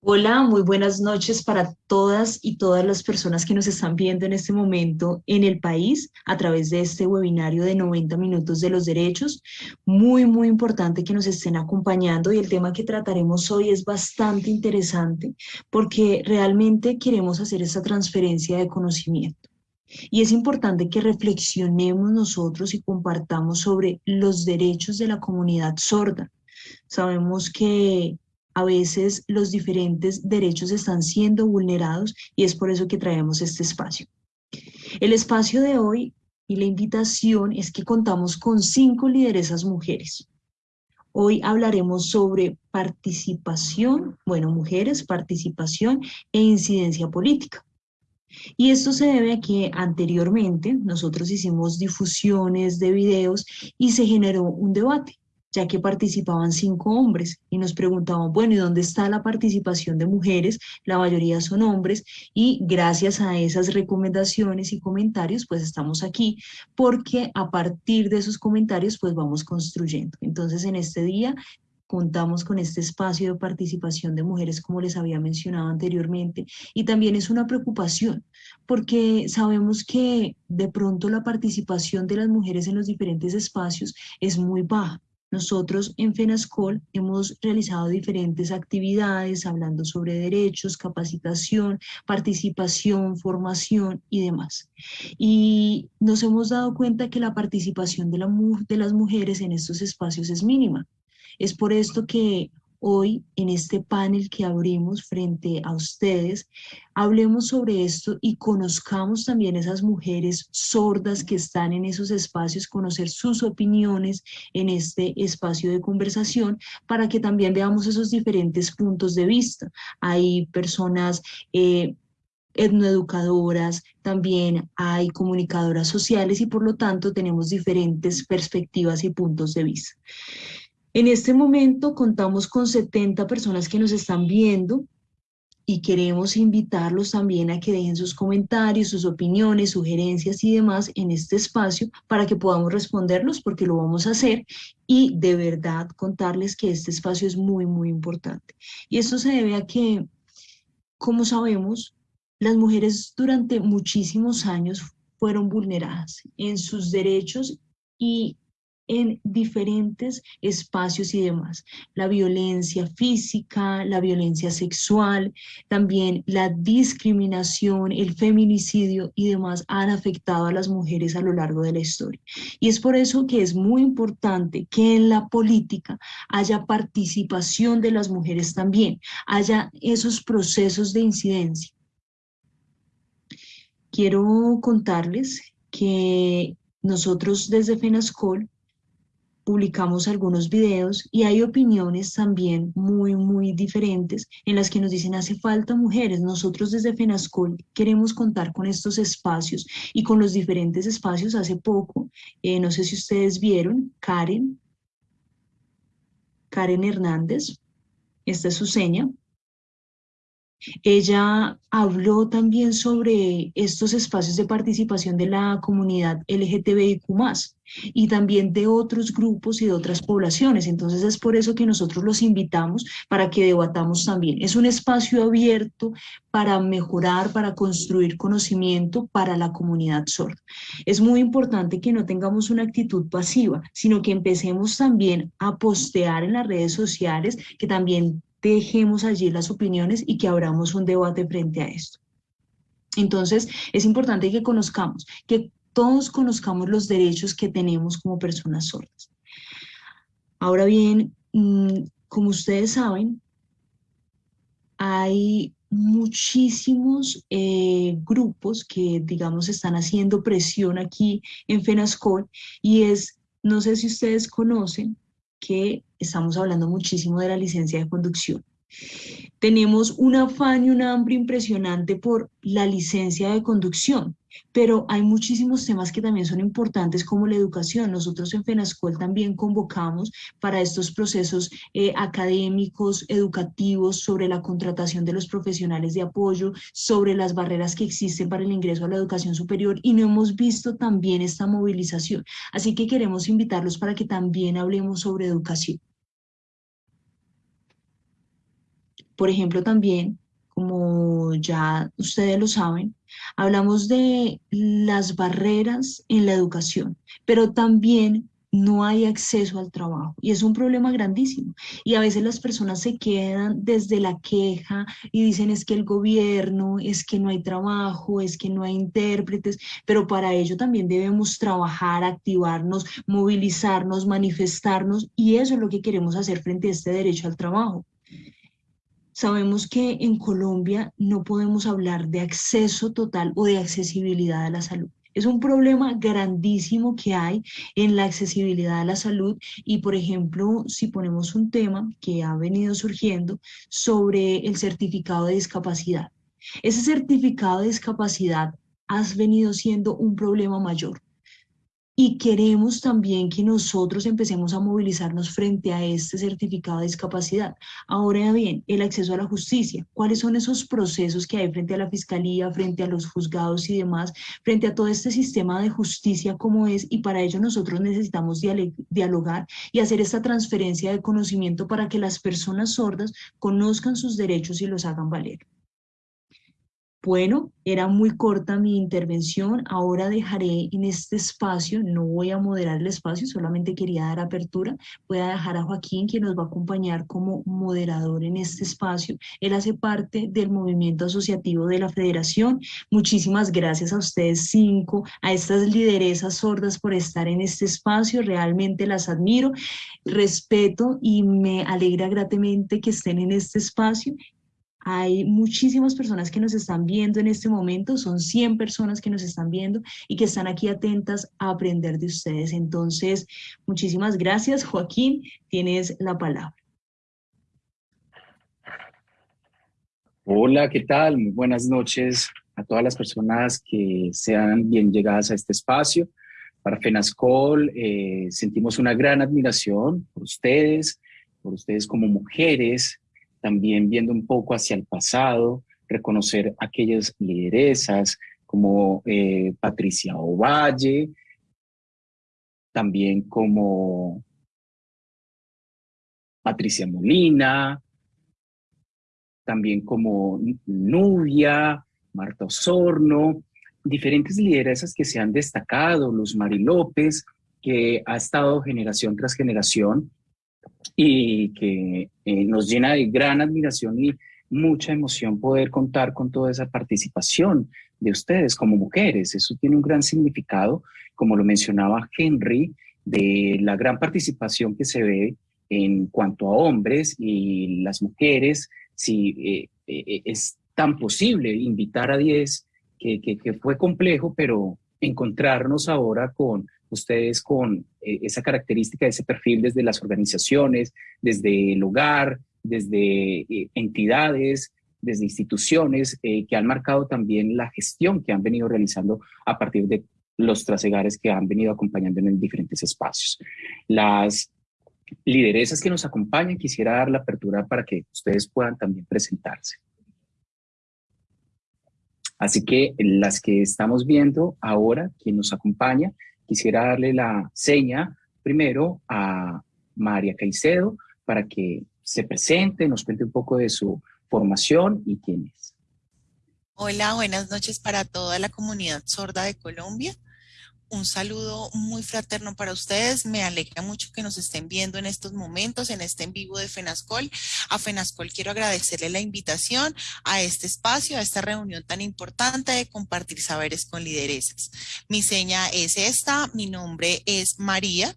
Hola, muy buenas noches para todas y todas las personas que nos están viendo en este momento en el país a través de este webinario de 90 minutos de los derechos. Muy, muy importante que nos estén acompañando y el tema que trataremos hoy es bastante interesante porque realmente queremos hacer esta transferencia de conocimiento. Y es importante que reflexionemos nosotros y compartamos sobre los derechos de la comunidad sorda. Sabemos que a veces los diferentes derechos están siendo vulnerados y es por eso que traemos este espacio. El espacio de hoy y la invitación es que contamos con cinco lideresas mujeres. Hoy hablaremos sobre participación, bueno, mujeres, participación e incidencia política. Y esto se debe a que anteriormente nosotros hicimos difusiones de videos y se generó un debate ya que participaban cinco hombres y nos preguntaban, bueno, ¿y dónde está la participación de mujeres? La mayoría son hombres y gracias a esas recomendaciones y comentarios, pues estamos aquí porque a partir de esos comentarios, pues vamos construyendo. Entonces, en este día contamos con este espacio de participación de mujeres, como les había mencionado anteriormente, y también es una preocupación, porque sabemos que de pronto la participación de las mujeres en los diferentes espacios es muy baja. Nosotros en FENASCOL hemos realizado diferentes actividades hablando sobre derechos, capacitación, participación, formación y demás. Y nos hemos dado cuenta que la participación de, de las mujeres en estos espacios es mínima. Es por esto que hoy en este panel que abrimos frente a ustedes, hablemos sobre esto y conozcamos también esas mujeres sordas que están en esos espacios, conocer sus opiniones en este espacio de conversación para que también veamos esos diferentes puntos de vista. Hay personas... Eh, etnoeducadoras, también hay comunicadoras sociales y por lo tanto tenemos diferentes perspectivas y puntos de vista. En este momento contamos con 70 personas que nos están viendo y queremos invitarlos también a que dejen sus comentarios, sus opiniones, sugerencias y demás en este espacio para que podamos responderlos porque lo vamos a hacer y de verdad contarles que este espacio es muy, muy importante. Y esto se debe a que, como sabemos, las mujeres durante muchísimos años fueron vulneradas en sus derechos y en diferentes espacios y demás. La violencia física, la violencia sexual, también la discriminación, el feminicidio y demás han afectado a las mujeres a lo largo de la historia. Y es por eso que es muy importante que en la política haya participación de las mujeres también, haya esos procesos de incidencia. Quiero contarles que nosotros desde FENASCOL publicamos algunos videos y hay opiniones también muy, muy diferentes en las que nos dicen hace falta mujeres. Nosotros desde FENASCOL queremos contar con estos espacios y con los diferentes espacios. Hace poco, eh, no sé si ustedes vieron, Karen, Karen Hernández, esta es su seña, ella habló también sobre estos espacios de participación de la comunidad LGTBIQ+, y también de otros grupos y de otras poblaciones. Entonces es por eso que nosotros los invitamos para que debatamos también. Es un espacio abierto para mejorar, para construir conocimiento para la comunidad sorda. Es muy importante que no tengamos una actitud pasiva, sino que empecemos también a postear en las redes sociales, que también dejemos allí las opiniones y que abramos un debate frente a esto. Entonces, es importante que conozcamos, que todos conozcamos los derechos que tenemos como personas sordas. Ahora bien, mm, como ustedes saben, hay muchísimos eh, grupos que, digamos, están haciendo presión aquí en FENASCOL y es, no sé si ustedes conocen, que estamos hablando muchísimo de la licencia de conducción. Tenemos un afán y un hambre impresionante por la licencia de conducción, pero hay muchísimos temas que también son importantes como la educación. Nosotros en FENASCOL también convocamos para estos procesos eh, académicos, educativos, sobre la contratación de los profesionales de apoyo, sobre las barreras que existen para el ingreso a la educación superior y no hemos visto también esta movilización. Así que queremos invitarlos para que también hablemos sobre educación. Por ejemplo, también, como ya ustedes lo saben, hablamos de las barreras en la educación, pero también no hay acceso al trabajo y es un problema grandísimo. Y a veces las personas se quedan desde la queja y dicen es que el gobierno, es que no hay trabajo, es que no hay intérpretes, pero para ello también debemos trabajar, activarnos, movilizarnos, manifestarnos y eso es lo que queremos hacer frente a este derecho al trabajo. Sabemos que en Colombia no podemos hablar de acceso total o de accesibilidad a la salud. Es un problema grandísimo que hay en la accesibilidad a la salud y, por ejemplo, si ponemos un tema que ha venido surgiendo sobre el certificado de discapacidad. Ese certificado de discapacidad ha venido siendo un problema mayor y queremos también que nosotros empecemos a movilizarnos frente a este certificado de discapacidad. Ahora bien, el acceso a la justicia. ¿Cuáles son esos procesos que hay frente a la fiscalía, frente a los juzgados y demás, frente a todo este sistema de justicia como es? Y para ello nosotros necesitamos dialogar y hacer esta transferencia de conocimiento para que las personas sordas conozcan sus derechos y los hagan valer. Bueno, era muy corta mi intervención, ahora dejaré en este espacio, no voy a moderar el espacio, solamente quería dar apertura, voy a dejar a Joaquín, quien nos va a acompañar como moderador en este espacio. Él hace parte del movimiento asociativo de la federación. Muchísimas gracias a ustedes cinco, a estas lideresas sordas por estar en este espacio, realmente las admiro, respeto y me alegra gratamente que estén en este espacio hay muchísimas personas que nos están viendo en este momento, son 100 personas que nos están viendo y que están aquí atentas a aprender de ustedes. Entonces, muchísimas gracias. Joaquín, tienes la palabra. Hola, ¿qué tal? Muy buenas noches a todas las personas que sean bien llegadas a este espacio. Para FENASCOL eh, sentimos una gran admiración por ustedes, por ustedes como mujeres, también viendo un poco hacia el pasado, reconocer aquellas lideresas como eh, Patricia Ovalle, también como Patricia Molina, también como Nubia, Marta Osorno, diferentes lideresas que se han destacado, Luz Mari López, que ha estado generación tras generación y que eh, nos llena de gran admiración y mucha emoción poder contar con toda esa participación de ustedes como mujeres. Eso tiene un gran significado, como lo mencionaba Henry, de la gran participación que se ve en cuanto a hombres y las mujeres, si eh, eh, es tan posible invitar a 10, que, fue complejo, pero encontrarnos ahora con ustedes con eh, esa característica, ese perfil desde las organizaciones, desde el hogar, desde eh, entidades, desde instituciones eh, que han marcado también la gestión que han venido realizando a partir de los trasegares que han venido acompañando en diferentes espacios. Las lideresas que nos acompañan, quisiera dar la apertura para que ustedes puedan también presentarse. Así que las que estamos viendo ahora, quien nos acompaña, Quisiera darle la seña primero a María Caicedo para que se presente, nos cuente un poco de su formación y quién es. Hola, buenas noches para toda la comunidad sorda de Colombia un saludo muy fraterno para ustedes. Me alegra mucho que nos estén viendo en estos momentos, en este en vivo de FENASCOL. A FENASCOL quiero agradecerle la invitación a este espacio, a esta reunión tan importante de compartir saberes con lideresas. Mi seña es esta, mi nombre es María.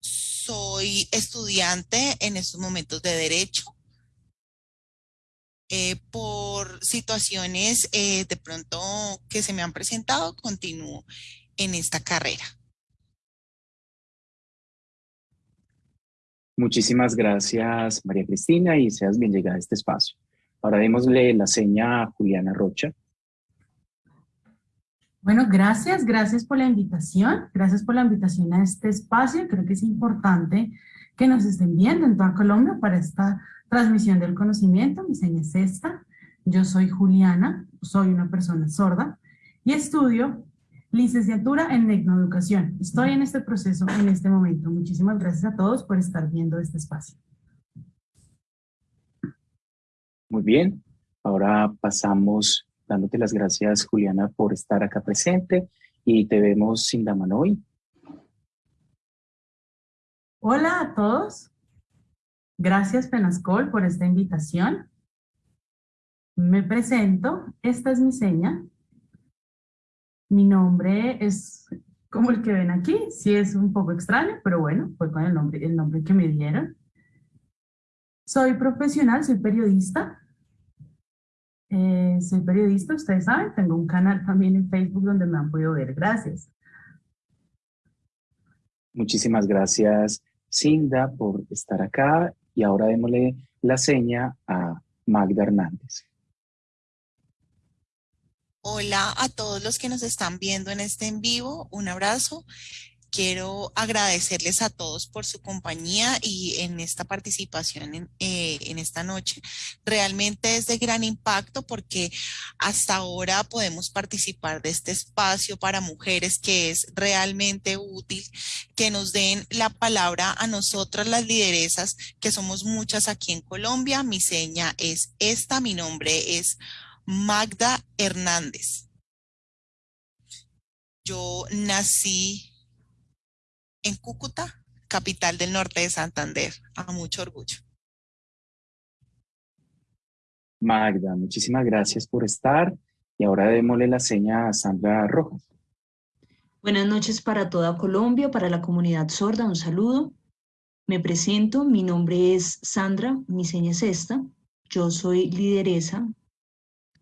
Soy estudiante en estos momentos de Derecho eh, por situaciones eh, de pronto que se me han presentado, continúo en esta carrera. Muchísimas gracias, María Cristina, y seas bien llegada a este espacio. Ahora démosle la seña a Juliana Rocha. Bueno, gracias, gracias por la invitación, gracias por la invitación a este espacio. Creo que es importante que nos estén viendo en toda Colombia para esta Transmisión del conocimiento, mi seña es esta. Yo soy Juliana, soy una persona sorda y estudio licenciatura en Tecnoeducación. Estoy en este proceso en este momento. Muchísimas gracias a todos por estar viendo este espacio. Muy bien, ahora pasamos dándote las gracias, Juliana, por estar acá presente y te vemos sin Manoy. Hola a todos. Gracias, Penascol, por esta invitación. Me presento. Esta es mi seña. Mi nombre es como el que ven aquí. Sí es un poco extraño, pero bueno, fue con el nombre, el nombre que me dieron. Soy profesional, soy periodista. Eh, soy periodista, ustedes saben, tengo un canal también en Facebook donde me han podido ver. Gracias. Muchísimas gracias, Cinda, por estar acá. Y ahora démosle la seña a Magda Hernández. Hola a todos los que nos están viendo en este en vivo. Un abrazo. Quiero agradecerles a todos por su compañía y en esta participación en, eh, en, esta noche. Realmente es de gran impacto porque hasta ahora podemos participar de este espacio para mujeres que es realmente útil, que nos den la palabra a nosotras las lideresas, que somos muchas aquí en Colombia. Mi seña es esta, mi nombre es Magda Hernández. Yo nací en Cúcuta, capital del norte de Santander, a mucho orgullo. Magda, muchísimas gracias por estar y ahora démosle la seña a Sandra Rojas. Buenas noches para toda Colombia, para la comunidad sorda, un saludo. Me presento, mi nombre es Sandra, mi seña es esta. Yo soy lideresa,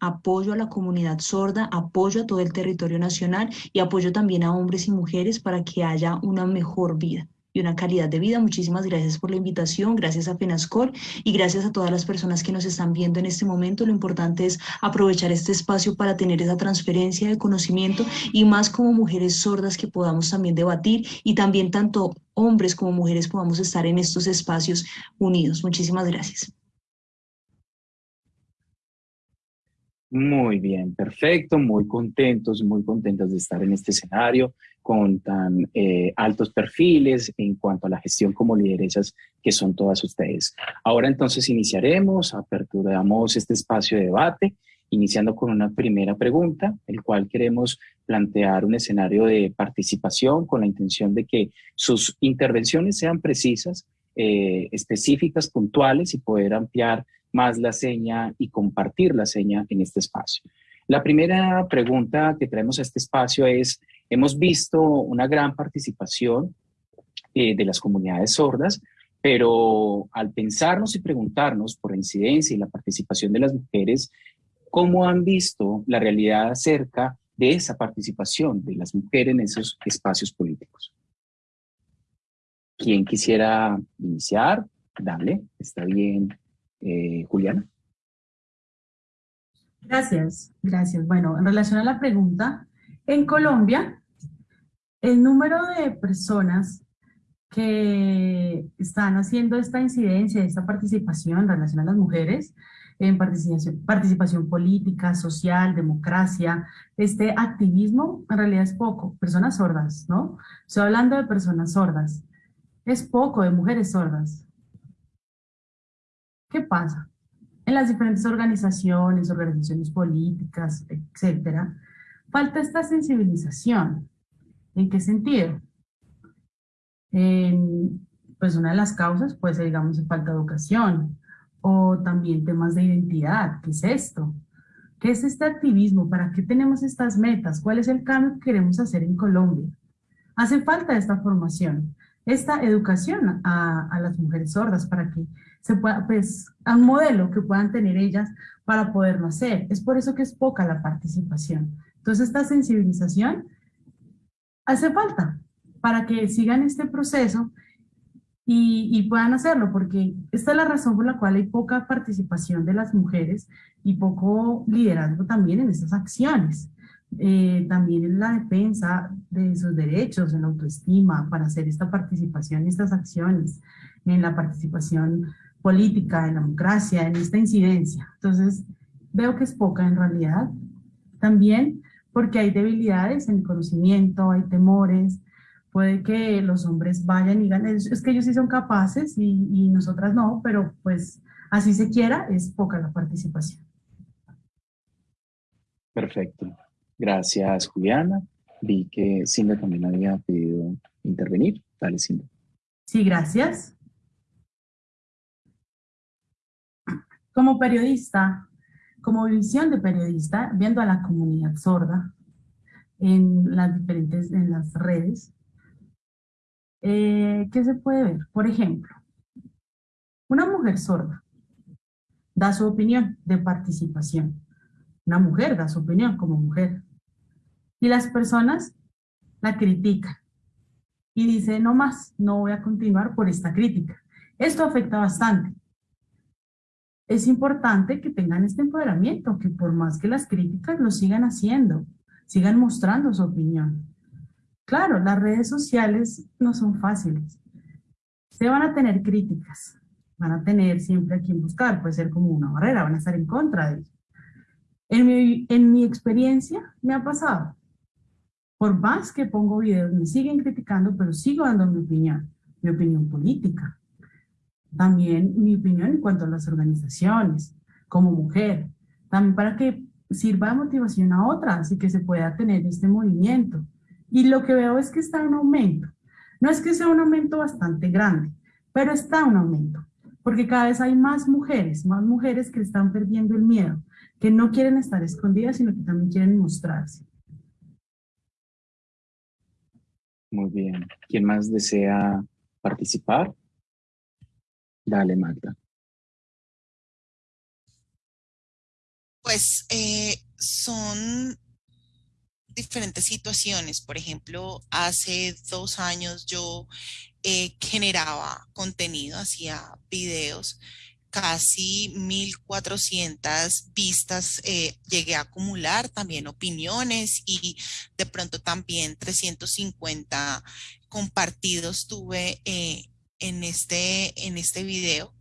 apoyo a la comunidad sorda, apoyo a todo el territorio nacional y apoyo también a hombres y mujeres para que haya una mejor vida y una calidad de vida. Muchísimas gracias por la invitación, gracias a Penascor y gracias a todas las personas que nos están viendo en este momento. Lo importante es aprovechar este espacio para tener esa transferencia de conocimiento y más como mujeres sordas que podamos también debatir y también tanto hombres como mujeres podamos estar en estos espacios unidos. Muchísimas gracias. Muy bien, perfecto, muy contentos, muy contentos de estar en este escenario con tan eh, altos perfiles en cuanto a la gestión como lideresas que son todas ustedes. Ahora entonces iniciaremos, aperturamos este espacio de debate, iniciando con una primera pregunta, el cual queremos plantear un escenario de participación con la intención de que sus intervenciones sean precisas, eh, específicas, puntuales y poder ampliar más la seña y compartir la seña en este espacio. La primera pregunta que traemos a este espacio es, hemos visto una gran participación eh, de las comunidades sordas, pero al pensarnos y preguntarnos por la incidencia y la participación de las mujeres, ¿cómo han visto la realidad acerca de esa participación de las mujeres en esos espacios políticos? ¿Quién quisiera iniciar? Dale, está bien eh, Juliana. Gracias, gracias. Bueno, en relación a la pregunta, en Colombia, el número de personas que están haciendo esta incidencia, esta participación en relación a las mujeres, en participación, participación política, social, democracia, este activismo, en realidad es poco. Personas sordas, ¿no? Estoy hablando de personas sordas. Es poco de mujeres sordas. ¿Qué pasa? En las diferentes organizaciones, organizaciones políticas, etcétera, falta esta sensibilización. ¿En qué sentido? pues una de las causas puede ser, digamos, falta de educación o también temas de identidad. ¿Qué es esto? ¿Qué es este activismo? ¿Para qué tenemos estas metas? ¿Cuál es el cambio que queremos hacer en Colombia? Hace falta esta formación, esta educación a, las mujeres sordas para que se pueda, pues, a un modelo que puedan tener ellas para poderlo hacer. Es por eso que es poca la participación. Entonces, esta sensibilización hace falta para que sigan este proceso y, puedan hacerlo, porque esta es la razón por la cual hay poca participación de las mujeres y poco liderazgo también en estas acciones. Eh, también en la defensa de sus derechos, en la autoestima, para hacer esta participación, estas acciones, en la participación política, en la democracia, en esta incidencia. Entonces, veo que es poca en realidad. También porque hay debilidades en el conocimiento, hay temores, puede que los hombres vayan y ganen, es que ellos sí son capaces y, y nosotras no, pero pues así se quiera, es poca la participación. Perfecto. Gracias, Juliana. Vi que Cindy también había pedido intervenir. Dale, Cindy. Sí, gracias. Como periodista, como visión de periodista, viendo a la comunidad sorda en las diferentes, en las redes, eh, ¿qué se puede ver? Por ejemplo, una mujer sorda da su opinión de participación. Una mujer da su opinión como mujer. Y las personas la critican. Y dice, no más, no voy a continuar por esta crítica. Esto afecta bastante. Es importante que tengan este empoderamiento, que por más que las críticas lo sigan haciendo, sigan mostrando su opinión. Claro, las redes sociales no son fáciles. Se van a tener críticas, van a tener siempre a quien buscar, puede ser como una barrera, van a estar en contra de eso. En mi, en mi experiencia me ha pasado. Por más que pongo videos, me siguen criticando, pero sigo dando mi opinión, mi opinión política. También mi opinión en cuanto a las organizaciones, como mujer. También para que sirva de motivación a otras y que se pueda tener este movimiento. Y lo que veo es que está en aumento. No es que sea un aumento bastante grande, pero está un aumento porque cada vez hay más mujeres, más mujeres que están perdiendo el miedo, que no quieren estar escondidas, sino que también quieren mostrarse. Muy bien. ¿Quién más desea participar? Dale, Magda. Pues eh, son diferentes situaciones. Por ejemplo, hace dos años yo eh, generaba contenido, hacía videos, casi 1400 vistas eh, llegué a acumular, también opiniones y de pronto también 350 compartidos tuve eh, en, este, en este video.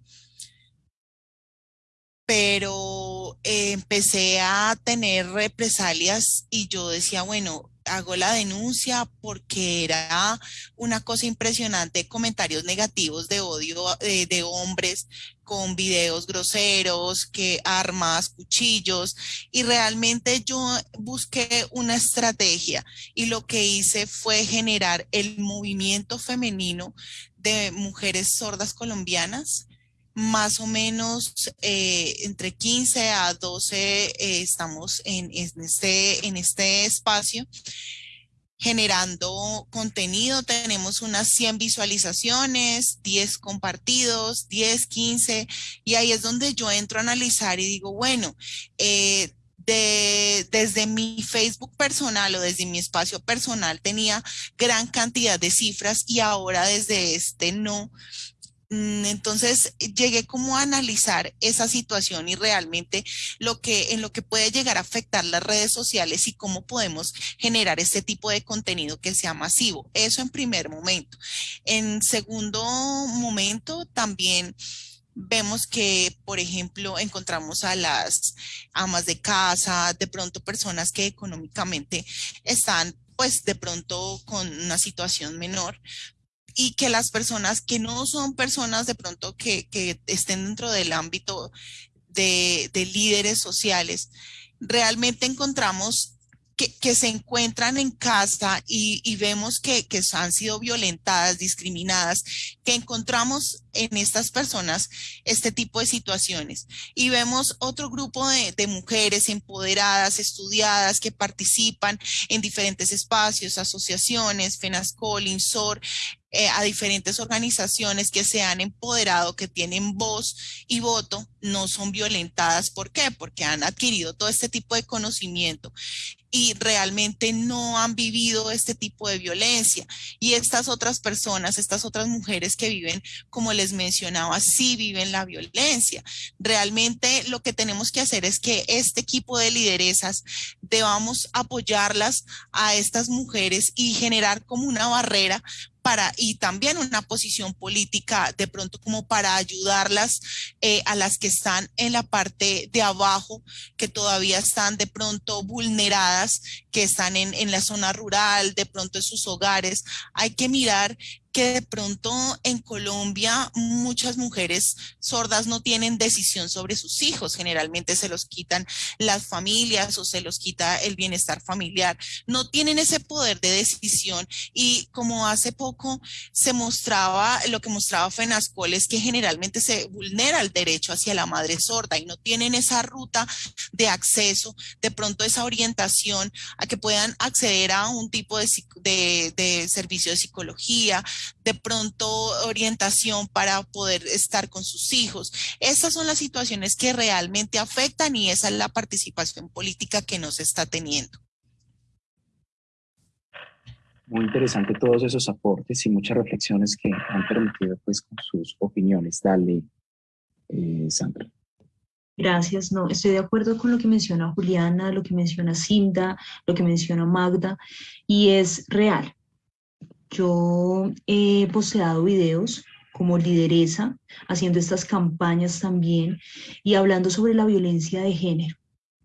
Pero empecé a tener represalias y yo decía, bueno, hago la denuncia porque era una cosa impresionante, comentarios negativos de odio eh, de, hombres con videos groseros, que armas, cuchillos, y realmente yo busqué una estrategia y lo que hice fue generar el movimiento femenino de mujeres sordas colombianas más o menos eh, entre 15 a 12 eh, estamos en, este, en este espacio generando contenido. Tenemos unas 100 visualizaciones, 10 compartidos, 10, 15, y ahí es donde yo entro a analizar y digo, bueno, eh, de, desde mi Facebook personal o desde mi espacio personal tenía gran cantidad de cifras y ahora desde este no. Mm, entonces llegué como a analizar esa situación y realmente lo que en lo que puede llegar a afectar las redes sociales y cómo podemos generar este tipo de contenido que sea masivo. Eso en primer momento. En segundo momento también vemos que, por ejemplo, encontramos a las amas de casa, de pronto personas que económicamente están pues de pronto con una situación menor, y que las personas que no son personas de pronto que, estén dentro del ámbito de, líderes sociales, realmente encontramos que, se encuentran en casa y, vemos que, que, han sido violentadas, discriminadas, que encontramos en estas personas este tipo de situaciones. Y vemos otro grupo de, de mujeres empoderadas, estudiadas, que participan en diferentes espacios, asociaciones, FENASCOL, INSOR, eh, a diferentes organizaciones que se han empoderado, que tienen voz y voto, no son violentadas. ¿Por qué? Porque han adquirido todo este tipo de conocimiento y realmente no han vivido este tipo de violencia. Y estas otras personas, estas otras mujeres que viven, como les mencionaba, sí viven la violencia. Realmente lo que tenemos que hacer es que este equipo de lideresas debamos apoyarlas a estas mujeres y generar como una barrera para, y también una posición política de pronto como para ayudarlas eh, a las que están en la parte de abajo, que todavía están de pronto vulneradas, que están en, en la zona rural, de pronto en sus hogares. Hay que mirar que de pronto en Colombia muchas mujeres sordas no tienen decisión sobre sus hijos, generalmente se los quitan las familias o se los quita el bienestar familiar, no tienen ese poder de decisión y como hace poco se mostraba, lo que mostraba FENASCOL es que generalmente se vulnera el derecho hacia la madre sorda y no tienen esa ruta de acceso, de pronto esa orientación a que puedan acceder a un tipo de, de, de servicio de psicología, de pronto orientación para poder estar con sus hijos. Estas son las situaciones que realmente afectan y esa es la participación política que nos está teniendo. Muy interesante todos esos aportes y muchas reflexiones que han permitido pues con sus opiniones. Dale, eh, Sandra. Gracias, no, estoy de acuerdo con lo que menciona Juliana, lo que menciona Cinda, lo que menciona Magda, y es real. Yo he posteado videos como lideresa, haciendo estas campañas también y hablando sobre la violencia de género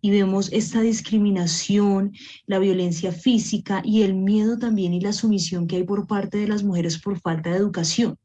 y vemos esta discriminación, la violencia física y el miedo también y la sumisión que hay por parte de las mujeres por falta de educación.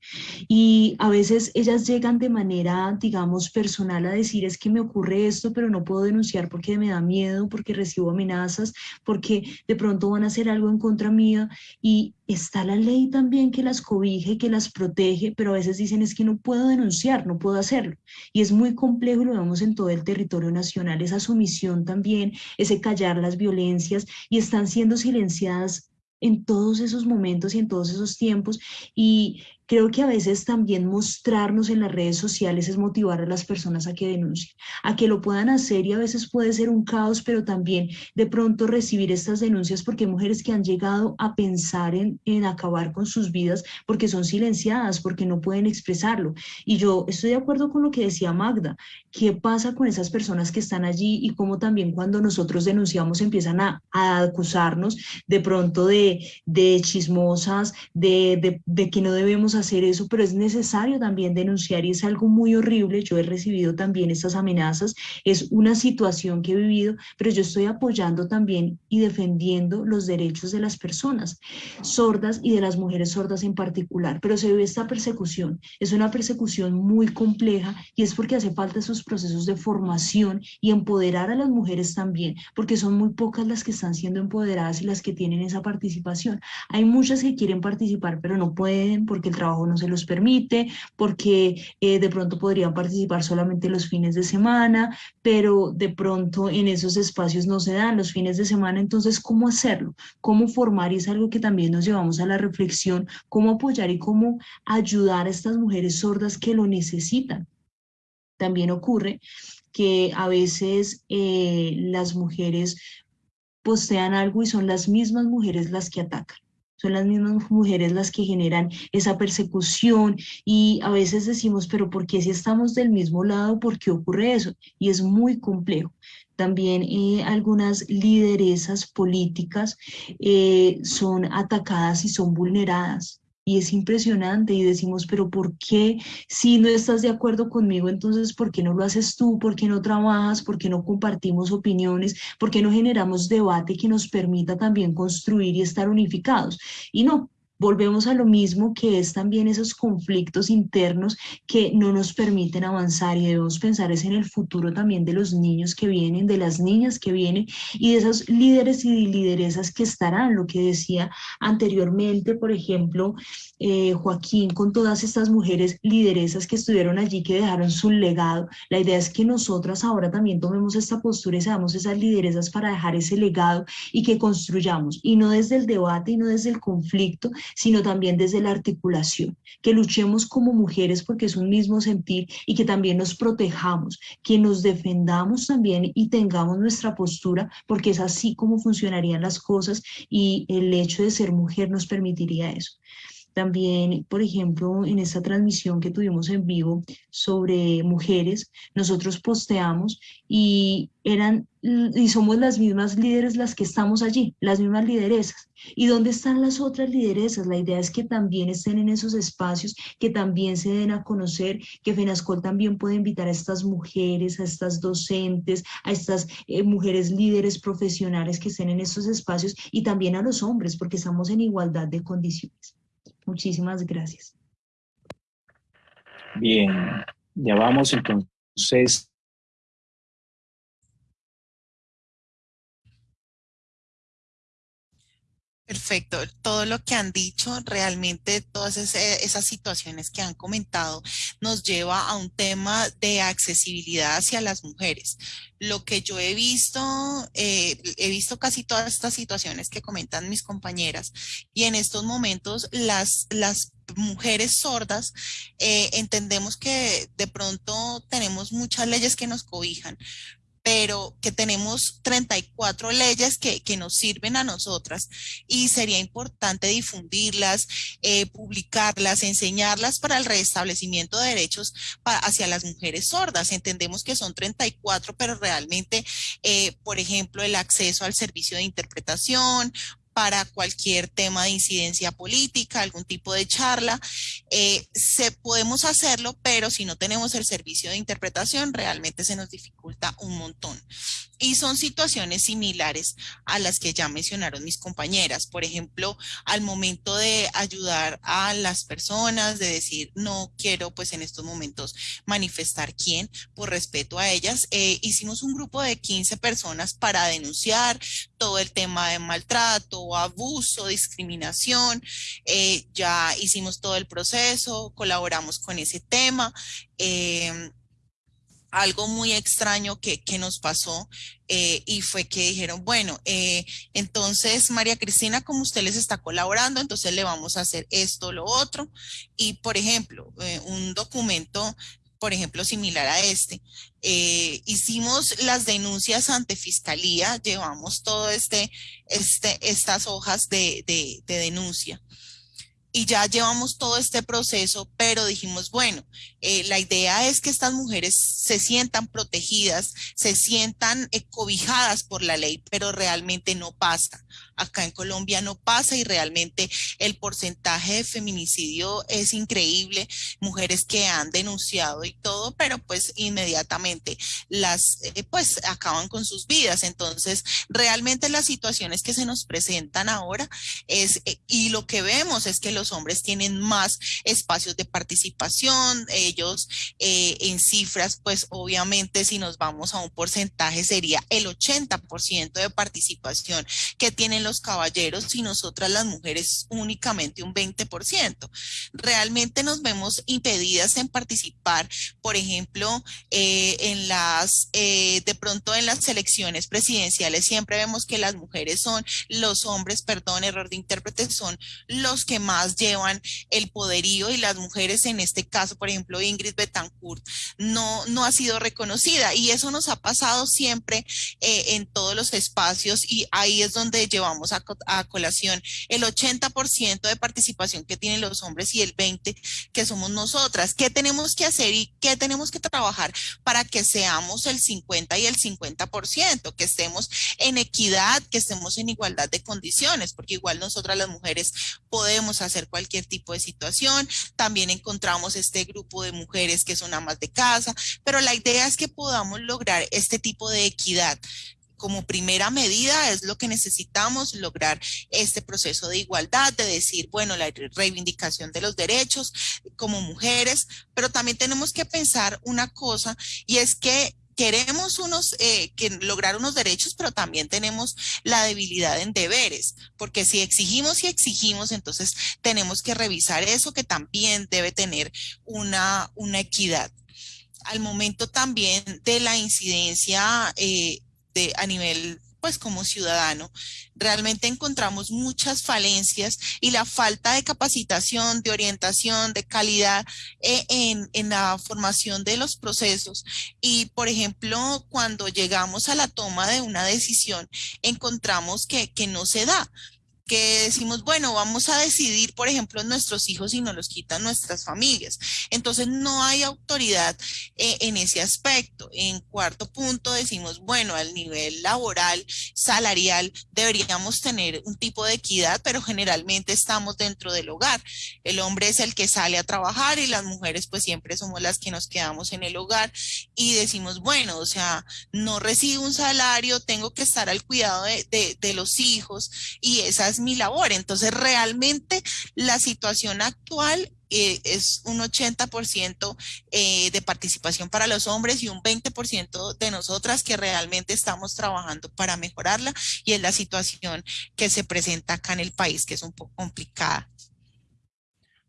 Y a veces ellas llegan de manera, digamos, personal a decir es que me ocurre esto, pero no puedo denunciar porque me da miedo, porque recibo amenazas, porque de pronto van a hacer algo en contra mía y está la ley también que las cobija y que las protege, pero a veces dicen es que no puedo denunciar, no puedo hacerlo. Y es muy complejo, lo vemos en todo el territorio nacional, esa sumisión también, ese callar las violencias y están siendo silenciadas en todos esos momentos y en todos esos tiempos. Y Creo que a veces también mostrarnos en las redes sociales es motivar a las personas a que denuncien, a que lo puedan hacer y a veces puede ser un caos, pero también de pronto recibir estas denuncias porque hay mujeres que han llegado a pensar en, en acabar con sus vidas porque son silenciadas, porque no pueden expresarlo. Y yo estoy de acuerdo con lo que decía Magda, ¿qué pasa con esas personas que están allí y cómo también cuando nosotros denunciamos empiezan a, a acusarnos de pronto de, de chismosas, de, de, de que no debemos hacer eso, pero es necesario también denunciar y es algo muy horrible. Yo he recibido también estas amenazas, es una situación que he vivido, pero yo estoy apoyando también y defendiendo los derechos de las personas sordas y de las mujeres sordas en particular. Pero se ve esta persecución, es una persecución muy compleja y es porque hace falta esos procesos de formación y empoderar a las mujeres también, porque son muy pocas las que están siendo empoderadas y las que tienen esa participación. Hay muchas que quieren participar, pero no pueden porque el trabajo no se los permite, porque eh, de pronto podrían participar solamente los fines de semana, pero de pronto en esos espacios no se dan los fines de semana, entonces ¿cómo hacerlo? ¿Cómo formar? Y es algo que también nos llevamos a la reflexión, cómo apoyar y cómo ayudar a estas mujeres sordas que lo necesitan. También ocurre que a veces eh, las mujeres postean algo y son las mismas mujeres las que atacan son las mismas mujeres las que generan esa persecución y a veces decimos, pero ¿por qué si estamos del mismo lado, por qué ocurre eso? Y es muy complejo. También eh, algunas lideresas políticas eh, son atacadas y son vulneradas y es impresionante y decimos, pero ¿por qué si no estás de acuerdo conmigo, entonces ¿por qué no lo haces tú? ¿Por qué no trabajas? ¿Por qué no compartimos opiniones? ¿Por qué no generamos debate que nos permita también construir y estar unificados? Y no, volvemos a lo mismo que es también esos conflictos internos que no nos permiten avanzar y debemos pensar es en el futuro también de los niños que vienen, de las niñas que vienen y de esos líderes y lideresas que estarán, lo que decía anteriormente, por ejemplo, eh, Joaquín, con todas estas mujeres lideresas que estuvieron allí, que dejaron su legado. La idea es que nosotras ahora también tomemos esta postura y seamos esas lideresas para dejar ese legado y que construyamos, y no desde el debate y no desde el conflicto, sino también desde la articulación, que luchemos como mujeres porque es un mismo sentir y que también nos protejamos, que nos defendamos también y tengamos nuestra postura porque es así como funcionarían las cosas y el hecho de ser mujer nos permitiría eso. También, por ejemplo, en esta transmisión que tuvimos en vivo sobre mujeres, nosotros posteamos y eran y somos las mismas líderes las que estamos allí, las mismas lideresas. ¿Y dónde están las otras lideresas? La idea es que también estén en esos espacios, que también se den a conocer, que FENASCOL también puede invitar a estas mujeres, a estas docentes, a estas eh, mujeres líderes profesionales que estén en esos espacios y también a los hombres, porque estamos en igualdad de condiciones. Muchísimas gracias. Bien, ya vamos entonces Perfecto. Todo lo que han dicho, realmente todas esas situaciones que han comentado nos lleva a un tema de accesibilidad hacia las mujeres. Lo que yo he visto, eh, he visto casi todas estas situaciones que comentan mis compañeras y en estos momentos las, mujeres sordas eh, entendemos que de pronto tenemos muchas leyes que nos cobijan, pero que tenemos 34 leyes que, que, nos sirven a nosotras y sería importante difundirlas, eh, publicarlas, enseñarlas para el restablecimiento de derechos hacia las mujeres sordas. Entendemos que son 34, pero realmente, eh, por ejemplo, el acceso al servicio de interpretación, para cualquier tema de incidencia política, algún tipo de charla. Eh, se, podemos hacerlo, pero si no tenemos el servicio de interpretación, realmente se nos dificulta un montón. Y son situaciones similares a las que ya mencionaron mis compañeras. Por ejemplo, al momento de ayudar a las personas, de decir, no quiero pues en estos momentos manifestar quién, por respeto a ellas, eh, hicimos un grupo de 15 personas para denunciar todo el tema de maltrato, abuso, discriminación. Eh, ya hicimos todo el proceso, colaboramos con ese tema. Eh, algo muy extraño que, que nos pasó eh, y fue que dijeron, bueno, eh, entonces María Cristina, como usted les está colaborando, entonces le vamos a hacer esto, lo otro. Y por ejemplo, eh, un documento, por ejemplo, similar a este, hicimos las denuncias ante fiscalía, llevamos todo este, este, estas hojas de, de denuncia y ya llevamos todo este proceso, pero dijimos, bueno, eh, la idea es que estas mujeres se sientan protegidas, se sientan eh, cobijadas por la ley, pero realmente no pasa. Acá en Colombia no pasa y realmente el porcentaje de feminicidio es increíble. Mujeres que han denunciado y todo, pero pues inmediatamente las, eh, pues acaban con sus vidas. Entonces, realmente las situaciones que se nos presentan ahora es, y lo que vemos es que los hombres tienen más espacios de participación, ellos eh, en cifras, pues obviamente si nos vamos a un porcentaje sería el 80% de participación que tienen los caballeros y nosotras las mujeres únicamente un 20%. Realmente nos vemos impedidas en participar, por ejemplo, eh, en las, eh, de pronto en las elecciones presidenciales siempre vemos que las mujeres son, los hombres, perdón, error de intérprete, son los que más llevan el poderío y las mujeres en este caso, por ejemplo, Ingrid Betancourt, no, no ha sido reconocida y eso nos ha pasado siempre eh, en todos los espacios y ahí es donde llevamos a, a colación el 80% de participación que tienen los hombres y el 20% que somos nosotras. ¿Qué tenemos que hacer y qué tenemos que trabajar para que seamos el 50 y el 50%, que estemos en equidad, que estemos en igualdad de condiciones, porque igual nosotras las mujeres podemos hacer cualquier tipo de situación. También encontramos este grupo de mujeres que son amas de casa, pero la idea es que podamos lograr este tipo de equidad como primera medida es lo que necesitamos lograr este proceso de igualdad, de decir, bueno, la reivindicación de los derechos como mujeres, pero también tenemos que pensar una cosa y es que queremos unos, eh, que lograr unos derechos, pero también tenemos la debilidad en deberes, porque si exigimos y exigimos, entonces tenemos que revisar eso que también debe tener una, una equidad. Al momento también de la incidencia eh, de, a nivel pues como ciudadano, realmente encontramos muchas falencias y la falta de capacitación, de orientación, de calidad eh, en, en, la formación de los procesos. Y, por ejemplo, cuando llegamos a la toma de una decisión, encontramos que, que no se da que decimos, bueno, vamos a decidir, por ejemplo, nuestros hijos y nos los quitan nuestras familias. Entonces, no hay autoridad eh, en ese aspecto. En cuarto punto, decimos, bueno, al nivel laboral, salarial, deberíamos tener un tipo de equidad, pero generalmente estamos dentro del hogar. El hombre es el que sale a trabajar y las mujeres pues siempre somos las que nos quedamos en el hogar y decimos, bueno, o sea, no recibo un salario, tengo que estar al cuidado de, de, de los hijos y esa es mi labor. Entonces, realmente la situación actual eh, es un 80% eh, de participación para los hombres y un 20% de nosotras que realmente estamos trabajando para mejorarla y es la situación que se presenta acá en el país, que es un poco complicada.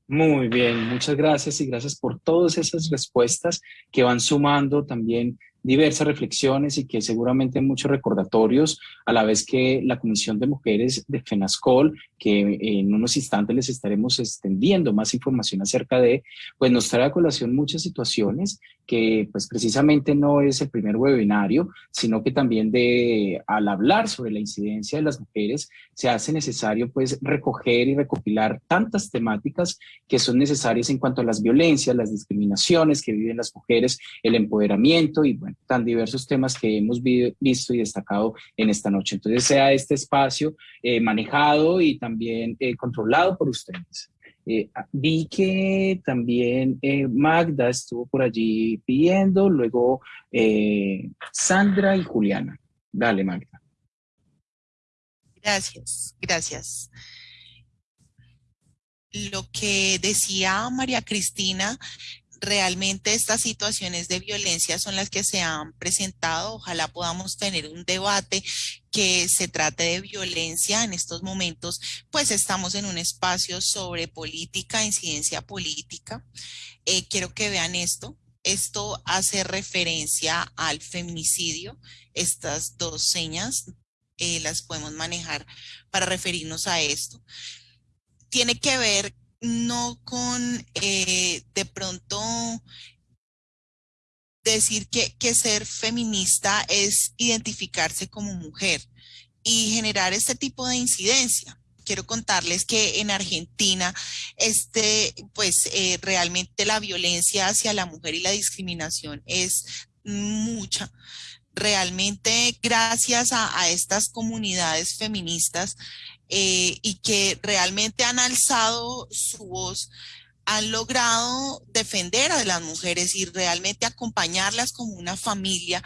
Muy bien, muchas gracias y gracias por todas esas respuestas que van sumando también diversas reflexiones y que seguramente muchos recordatorios, a la vez que la Comisión de Mujeres de FENASCOL, que en unos instantes les estaremos extendiendo más información acerca de, pues nos trae a colación muchas situaciones que pues precisamente no es el primer webinario, sino que también de, al hablar sobre la incidencia de las mujeres, se hace necesario pues recoger y recopilar tantas temáticas que son necesarias en cuanto a las violencias, las discriminaciones que viven las mujeres, el empoderamiento y bueno, tan diversos temas que hemos visto y destacado en esta noche. Entonces sea este espacio eh, manejado y también eh, controlado por ustedes. Eh, ah, vi que también Magda estuvo por allí pidiendo, luego Sandra y Juliana. Dale, Magda. Gracias, gracias. Lo que decía María Cristina realmente estas situaciones de violencia son las que se han presentado. Ojalá podamos tener un debate que se trate de violencia en estos momentos, pues estamos en un espacio sobre política, incidencia política. Eh, quiero que vean esto. Esto hace referencia al feminicidio. Estas dos señas eh, las podemos manejar para referirnos a esto. Tiene que ver no con eh, de pronto decir que, que ser feminista es identificarse como mujer y generar este tipo de incidencia quiero contarles que en Argentina, este, pues eh, realmente la violencia hacia la mujer y la discriminación es mucha. Realmente gracias a, a estas comunidades feministas eh, y que realmente han alzado su voz, han logrado defender a las mujeres y realmente acompañarlas como una familia.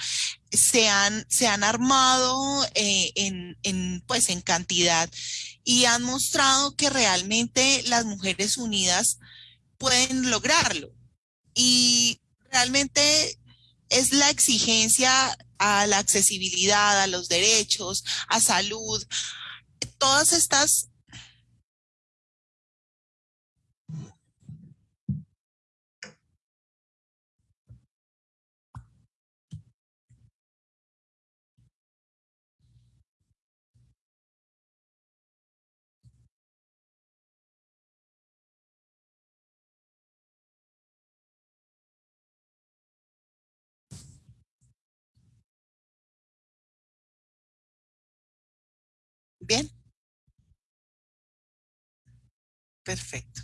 Se han, se han armado eh, en, en, pues, en cantidad y han mostrado que realmente las mujeres unidas pueden lograrlo. Y realmente es la exigencia a la accesibilidad, a los derechos, a salud, todas estas Bien. Perfecto.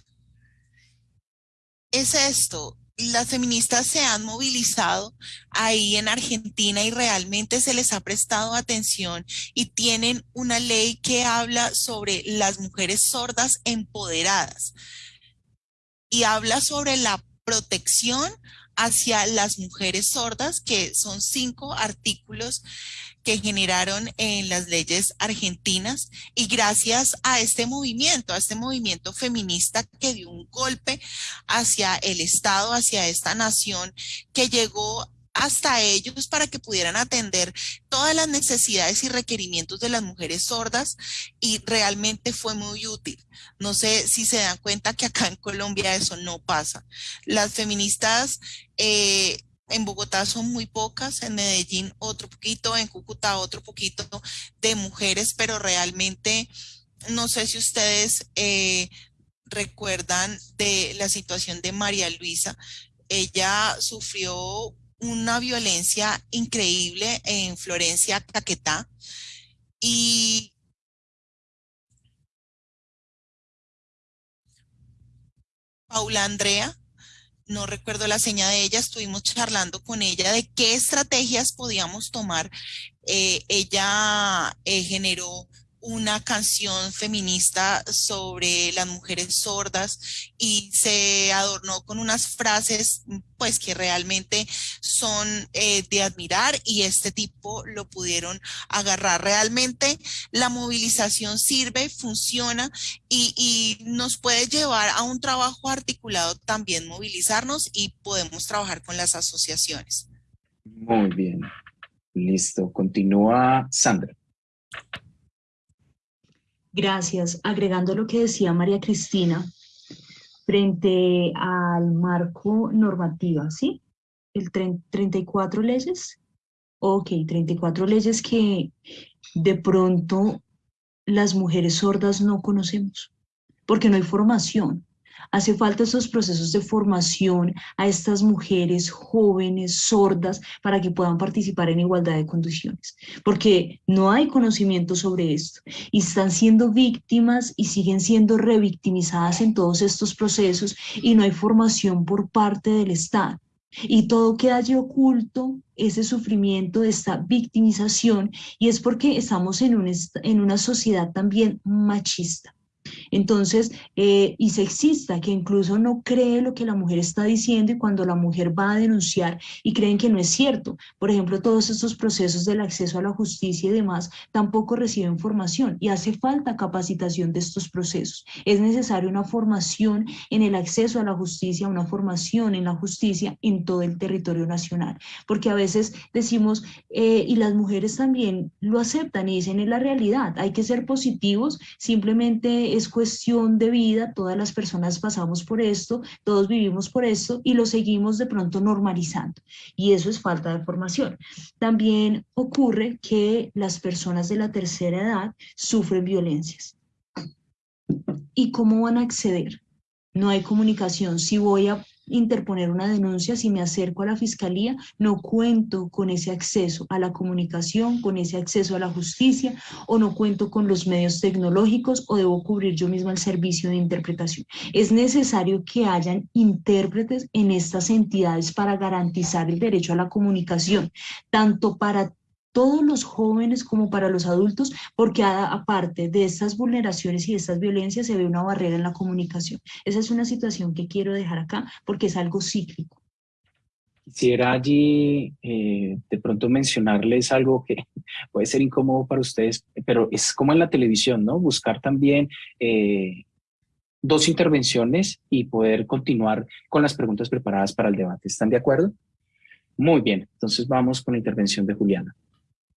Es esto, las feministas se han movilizado ahí en Argentina y realmente se les ha prestado atención y tienen una ley que habla sobre las mujeres sordas empoderadas y habla sobre la protección hacia las mujeres sordas, que son cinco artículos que generaron en las leyes argentinas y gracias a este movimiento, a este movimiento feminista que dio un golpe hacia el Estado, hacia esta nación, que llegó hasta ellos para que pudieran atender todas las necesidades y requerimientos de las mujeres sordas y realmente fue muy útil. No sé si se dan cuenta que acá en Colombia eso no pasa. Las feministas eh, en Bogotá son muy pocas, en Medellín otro poquito, en Cúcuta otro poquito de mujeres, pero realmente no sé si ustedes eh, recuerdan de la situación de María Luisa. Ella sufrió una violencia increíble en Florencia, Caquetá. Y Paula Andrea, no recuerdo la seña de ella, estuvimos charlando con ella de qué estrategias podíamos tomar. Eh, ella eh, generó una canción feminista sobre las mujeres sordas y se adornó con unas frases pues que realmente son eh, de admirar y este tipo lo pudieron agarrar. Realmente la movilización sirve, funciona y, y nos puede llevar a un trabajo articulado también movilizarnos y podemos trabajar con las asociaciones. Muy bien, listo. Continúa Sandra. Gracias. Agregando lo que decía María Cristina, frente al marco normativo, ¿sí? El 34 leyes. Ok, 34 leyes que de pronto las mujeres sordas no conocemos, porque no hay formación. Hace falta esos procesos de formación a estas mujeres jóvenes, sordas, para que puedan participar en igualdad de condiciones, porque no hay conocimiento sobre esto y están siendo víctimas y siguen siendo revictimizadas en todos estos procesos y no hay formación por parte del Estado. Y todo queda allí oculto, ese sufrimiento, esta victimización, y es porque estamos en, en una sociedad también machista. Entonces, eh, y sexista, que incluso no cree lo que la mujer está diciendo y cuando la mujer va a denunciar y creen que no es cierto. Por ejemplo, todos estos procesos del acceso a la justicia y demás tampoco reciben formación y hace falta capacitación de estos procesos. Es necesaria una formación en el acceso a la justicia, una formación en la justicia en todo el territorio nacional, porque a veces decimos, eh, y las mujeres también lo aceptan y dicen, es la realidad, hay que ser positivos, simplemente es cuestión de vida, todas las personas pasamos por esto, todos vivimos por esto y lo seguimos de pronto normalizando. Y eso es falta de formación. También ocurre que las personas de la tercera edad sufren violencias. ¿Y cómo van a acceder? No hay comunicación. Si voy a interponer una denuncia, si me acerco a la fiscalía, no cuento con ese acceso a la comunicación, con ese acceso a la justicia, o no cuento con los medios tecnológicos, o debo cubrir yo misma el servicio de interpretación. Es necesario que hayan intérpretes en estas entidades para garantizar el derecho a la comunicación, tanto para todos los jóvenes como para los adultos, porque aparte de estas vulneraciones y de estas violencias se ve una barrera en la comunicación. Esa es una situación que quiero dejar acá porque es algo cíclico. Quisiera allí eh, de pronto mencionarles algo que puede ser incómodo para ustedes, pero es como en la televisión, ¿no? Buscar también eh, dos intervenciones y poder continuar con las preguntas preparadas para el debate. ¿Están de acuerdo? Muy bien, entonces vamos con la intervención de Juliana.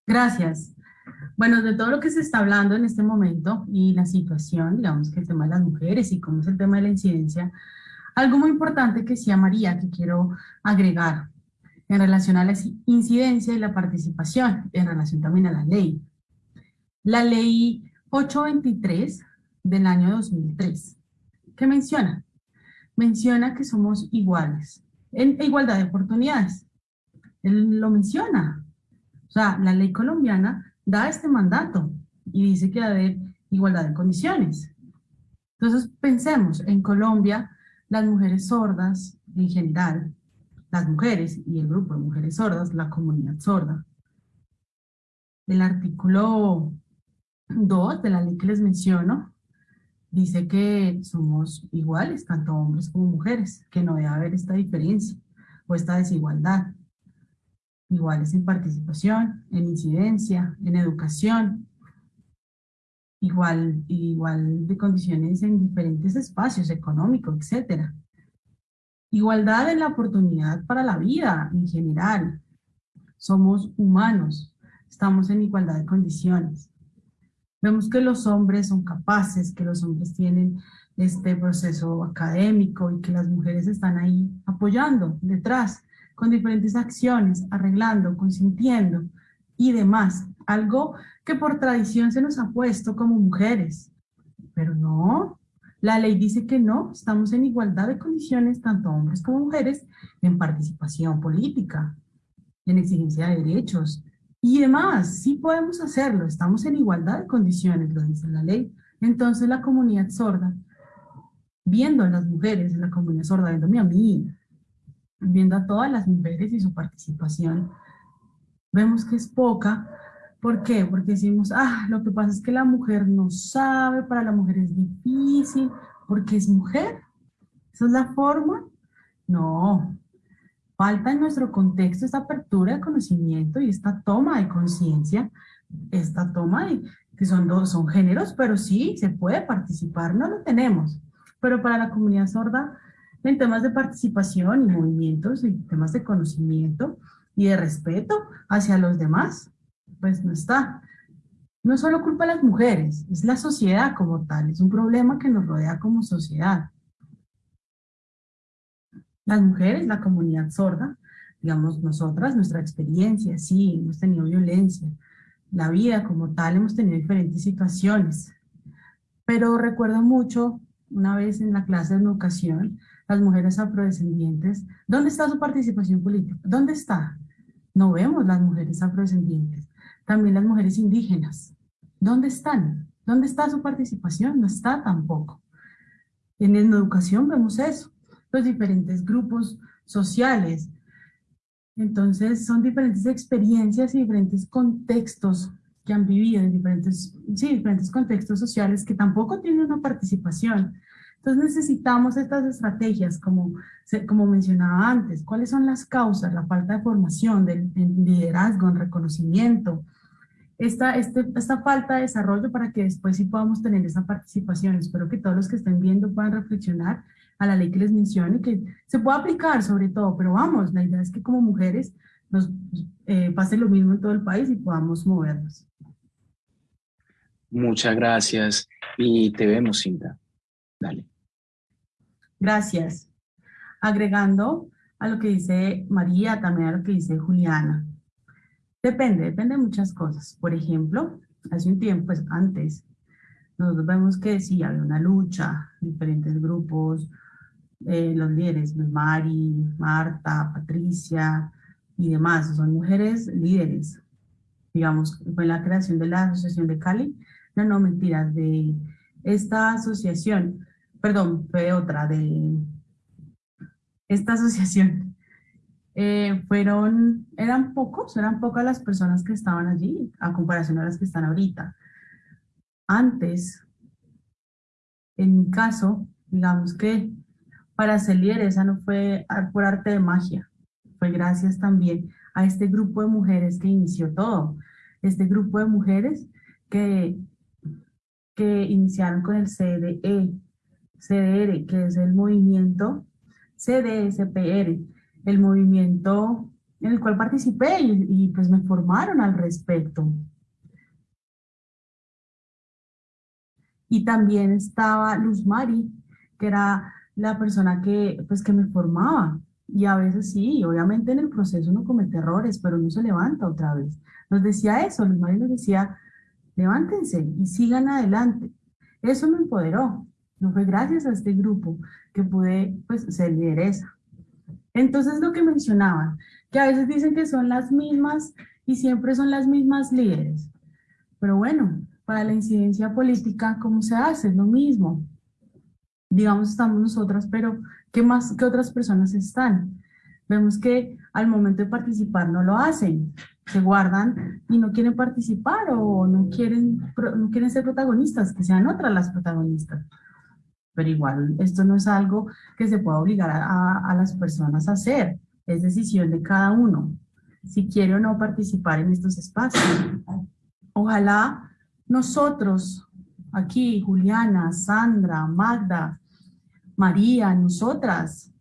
Gracias. Bueno, de todo lo que se está hablando en este momento y la situación, digamos que el tema de las mujeres y cómo es el tema de la incidencia, algo muy importante que decía María, que quiero agregar en relación a la incidencia y la participación, en relación también a la ley. La ley 823 del año 2003, ¿qué menciona? Menciona que somos iguales, en igualdad de oportunidades. Él lo menciona, o sea, la ley colombiana da este mandato y dice que debe haber igualdad de condiciones. Entonces pensemos, en Colombia las mujeres sordas en general, las mujeres y el grupo de mujeres sordas, la comunidad sorda. El artículo 2 de la ley que les menciono dice que somos iguales, tanto hombres como mujeres, que no debe haber esta diferencia o esta desigualdad iguales en participación, en incidencia, en educación, igual, igual de condiciones en diferentes espacios económicos, etc. Igualdad en la oportunidad para la vida en general. Somos humanos, estamos en igualdad de condiciones. Vemos que los hombres son capaces, que los hombres tienen este proceso académico y que las mujeres están ahí apoyando detrás con diferentes acciones, arreglando, consintiendo y demás. Algo que por tradición se nos ha puesto como mujeres. Pero no, la ley dice que no, estamos en igualdad de condiciones, tanto hombres como mujeres, en participación política, en exigencia de derechos y demás. Sí podemos hacerlo, estamos en igualdad de condiciones, lo dice la ley. Entonces la comunidad sorda, viendo a las mujeres en la comunidad sorda, viendo a mí, viendo a todas las mujeres y su participación, vemos que es poca ¿Por qué? Porque decimos, ah, lo que pasa es que la mujer no sabe, para la mujer es difícil, porque es mujer. ¿Esa es la forma? No. Falta en nuestro contexto esta apertura de conocimiento y esta toma de conciencia, esta toma de, que son dos, son géneros, pero sí se puede participar, no lo tenemos. Pero para la comunidad sorda, en temas de participación y movimientos, en temas de conocimiento y de respeto hacia los demás, pues no está. No solo culpa de las mujeres, es la sociedad como tal, es un problema que nos rodea como sociedad. Las mujeres, la comunidad sorda, digamos nosotras, nuestra experiencia, sí, hemos tenido violencia, la vida como tal, hemos tenido diferentes situaciones. Pero recuerdo mucho, una vez en la clase de educación, las mujeres afrodescendientes, ¿dónde está su participación política? ¿Dónde está? No vemos las mujeres afrodescendientes. También las mujeres indígenas. ¿Dónde están? ¿Dónde está su participación? No está tampoco. En educación vemos eso. Los diferentes grupos sociales. Entonces son diferentes experiencias y diferentes contextos que han vivido en diferentes, sí, diferentes contextos sociales que tampoco tienen una participación. Entonces necesitamos estas estrategias, como, como mencionaba antes, cuáles son las causas, la falta de formación, del, liderazgo, en reconocimiento, esta, este, esta falta de desarrollo para que después sí podamos tener esa participación. Espero que todos los que estén viendo puedan reflexionar a la ley que les menciono y que se pueda aplicar sobre todo, pero vamos, la idea es que como mujeres nos eh, pase lo mismo en todo el país y podamos movernos. Muchas gracias y te vemos, Cinta. Dale. Gracias. Agregando a lo que dice María, también a lo que dice Juliana. Depende, depende de muchas cosas. Por ejemplo, hace un tiempo, pues antes, nosotros vemos que sí, había una lucha, diferentes grupos, eh, los líderes, pues, Mari, Marta, Patricia y demás, son mujeres líderes. Digamos, fue la creación de la Asociación de Cali, no, no, mentiras, de esta asociación perdón, fue otra de esta asociación. Eh, fueron, eran pocos, eran pocas las personas que estaban allí, a comparación a las que están ahorita. Antes, en mi caso, digamos que para ser esa no fue por arte de magia, fue gracias también a este grupo de mujeres que inició todo. Este grupo de mujeres que, que iniciaron con el CDE, CDR, que es el movimiento CDSPR, el movimiento en el cual participé y, pues me formaron al respecto. Y también estaba Luz Mari, que era la persona que, pues, que me formaba. Y a veces sí, obviamente en el proceso uno comete errores, pero no se levanta otra vez. Nos decía eso, Luz Mari nos decía, levántense y sigan adelante. Eso me empoderó. No fue gracias a este grupo que pude pues, ser lideresa. Entonces lo que mencionaban, que a veces dicen que son las mismas y siempre son las mismas líderes. Pero bueno, para la incidencia política, ¿cómo se hace? Es lo mismo. Digamos, estamos nosotras, pero ¿qué más que otras personas están? Vemos que al momento de participar no lo hacen, se guardan y no quieren participar o no quieren, no quieren ser protagonistas, que sean otras las protagonistas pero igual esto no es algo que se pueda obligar a, las personas a hacer, es decisión de cada uno, si quiere o no participar en estos espacios. Ojalá nosotros, aquí, Juliana, Sandra, Magda, María, nosotras,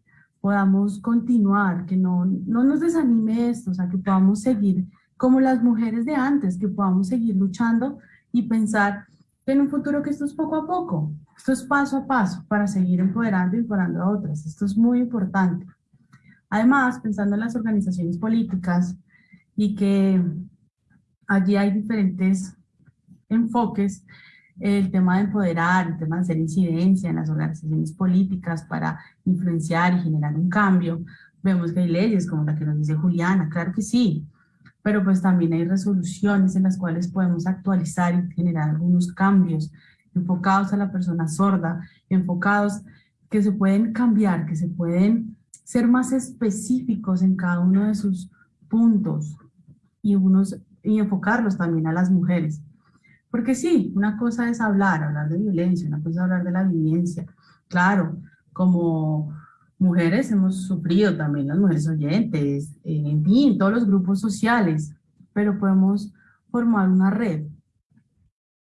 podamos continuar, que no, no nos desanime esto, o sea, que podamos seguir como las mujeres de antes, que podamos seguir luchando y pensar en un futuro que esto es poco a poco, esto es paso a paso para seguir empoderando y empoderando a otras. Esto es muy importante. Además, pensando en las organizaciones políticas y que allí hay diferentes enfoques, el tema de empoderar, el tema de hacer incidencia en las organizaciones políticas para influenciar y generar un cambio. Vemos que hay leyes como la que nos dice Juliana, claro que sí, pero pues también hay resoluciones en las cuales podemos actualizar y generar algunos cambios enfocados a la persona sorda, enfocados que se pueden cambiar, que se pueden ser más específicos en cada uno de sus puntos y unos y enfocarlos también a las mujeres. Porque sí, una cosa es hablar, hablar de violencia, una cosa es hablar de la violencia. Claro, como mujeres hemos sufrido también, las mujeres oyentes, en fin, todos los grupos sociales, pero podemos formar una red,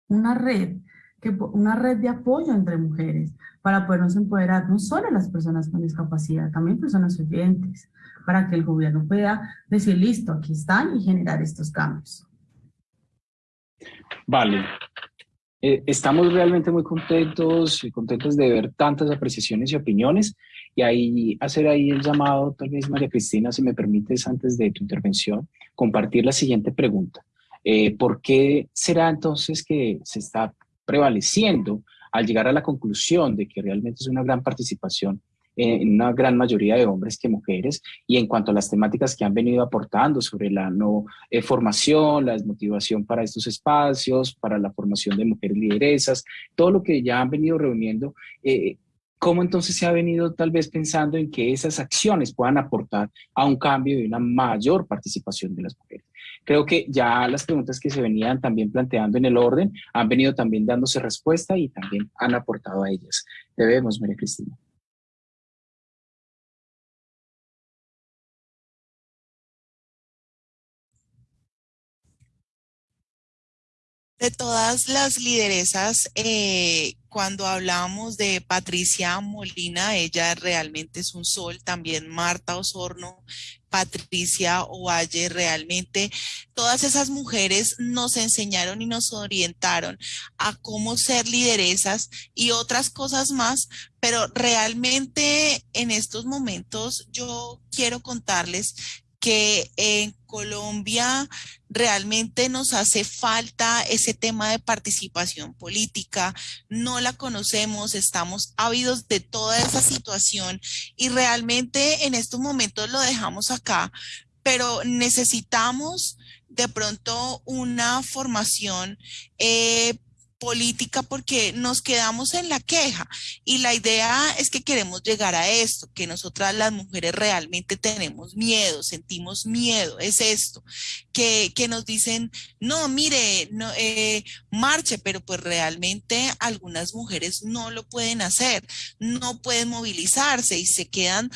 una red, que, una red de apoyo entre mujeres para podernos empoderar no solo las personas con discapacidad, también personas oyentes, para que el gobierno pueda decir, listo, aquí están y generar estos cambios. Vale. Eh, estamos realmente muy contentos y contentos de ver tantas apreciaciones y opiniones y ahí hacer ahí el llamado, tal vez María Cristina, si me permites antes de tu intervención, compartir la siguiente pregunta. Eh, ¿Por qué será entonces que se está prevaleciendo al llegar a la conclusión de que realmente es una gran participación en una gran mayoría de hombres que mujeres, y en cuanto a las temáticas que han venido aportando sobre la no eh, formación, la desmotivación para estos espacios, para la formación de mujeres lideresas, todo lo que ya han venido reuniendo, eh, ¿cómo entonces se ha venido tal vez pensando en que esas acciones puedan aportar a un cambio y una mayor participación de las mujeres? Creo que ya las preguntas que se venían también planteando en el orden han venido también dándose respuesta y también han aportado a ellas. Te vemos, María Cristina. de todas las lideresas, eh, cuando hablamos de Patricia Molina, ella realmente es un sol, también Marta Osorno, Patricia Ovalle, realmente todas esas mujeres nos enseñaron y nos orientaron a cómo ser lideresas y otras cosas más, pero realmente en estos momentos yo quiero contarles que en Colombia realmente nos hace falta ese tema de participación política, no la conocemos, estamos ávidos de toda esa situación y realmente en estos momentos lo dejamos acá, pero necesitamos de pronto una formación eh, política porque nos quedamos en la queja y la idea es que queremos llegar a esto, que nosotras las mujeres realmente tenemos miedo, sentimos miedo, es esto, que, que nos dicen, no, mire, no, eh, marche, pero pues realmente algunas mujeres no lo pueden hacer, no pueden movilizarse y se quedan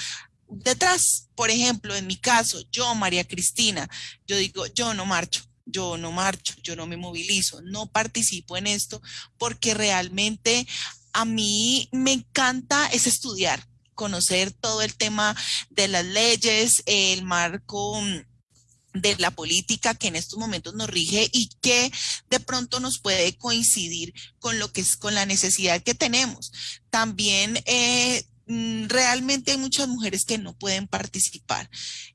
detrás. Por ejemplo, en mi caso, yo, María Cristina, yo digo, yo no marcho yo no marcho, yo no me movilizo, no participo en esto porque realmente a mí me encanta es estudiar, conocer todo el tema de las leyes, el marco mm, de la política que en estos momentos nos rige y que de pronto nos puede coincidir con lo que es con la necesidad que tenemos. También eh, realmente hay muchas mujeres que no pueden participar.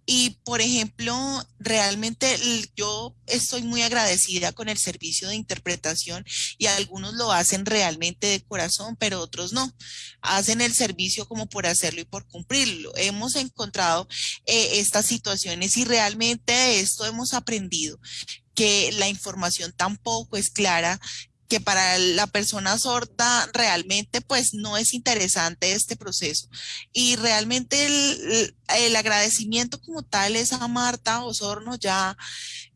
Y, por ejemplo, realmente yo estoy muy agradecida con el servicio de interpretación y algunos lo hacen realmente de corazón, pero otros no. Hacen el servicio como por hacerlo y por cumplirlo. Hemos encontrado eh, estas situaciones y realmente de esto hemos aprendido que la información tampoco es clara, que para la persona sorda realmente pues no es interesante este proceso. Y realmente el, el agradecimiento como tal es a Marta Osorno ya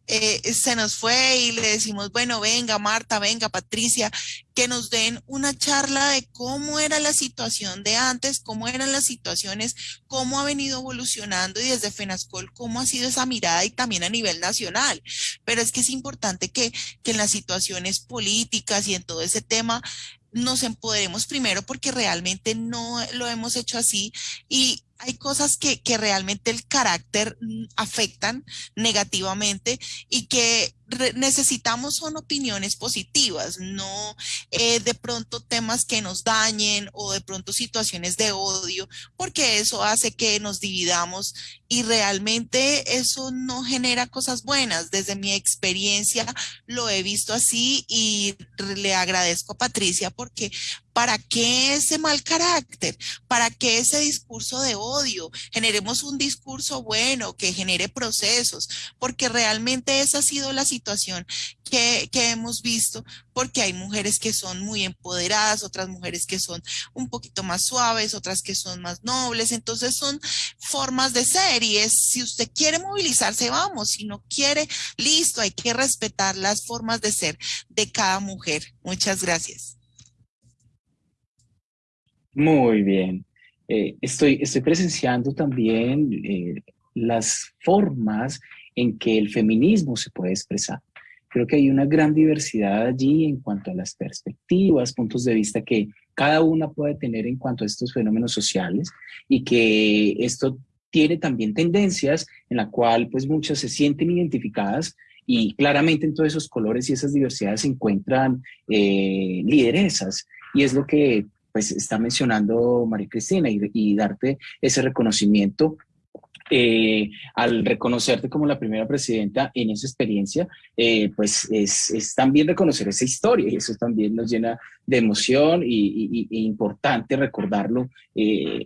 eh, se nos fue y le decimos, bueno, venga Marta, venga Patricia, que nos den una charla de cómo era la situación de antes, cómo eran las situaciones, cómo ha venido evolucionando y desde FENASCOL, cómo ha sido esa mirada y también a nivel nacional. Pero es que es importante que, que en las situaciones políticas y en todo ese tema nos empoderemos primero porque realmente no lo hemos hecho así y hay cosas que, que realmente el carácter mm, afectan negativamente y que necesitamos son opiniones positivas, no eh, de pronto temas que nos dañen o de pronto situaciones de odio, porque eso hace que nos dividamos y realmente eso no genera cosas buenas. Desde mi experiencia lo he visto así y le agradezco a Patricia porque ¿Para qué ese mal carácter? ¿Para qué ese discurso de odio? Generemos un discurso bueno que genere procesos, porque realmente esa ha sido la situación situación que, que, hemos visto, porque hay mujeres que son muy empoderadas, otras mujeres que son un poquito más suaves, otras que son más nobles, entonces son formas de ser y es, si usted quiere movilizarse, vamos, si no quiere, listo, hay que respetar las formas de ser de cada mujer. Muchas gracias. Muy bien. Eh, estoy, estoy presenciando también eh, las formas en que el feminismo se puede expresar. Creo que hay una gran diversidad allí en cuanto a las perspectivas, puntos de vista que cada una puede tener en cuanto a estos fenómenos sociales y que esto tiene también tendencias en la cual pues muchas se sienten identificadas y claramente en todos esos colores y esas diversidades se encuentran eh, lideresas y es lo que pues está mencionando María Cristina y, darte ese reconocimiento eh, al reconocerte como la primera presidenta en esa experiencia, eh, pues es, también reconocer esa historia y eso también nos llena de emoción y, importante recordarlo, eh,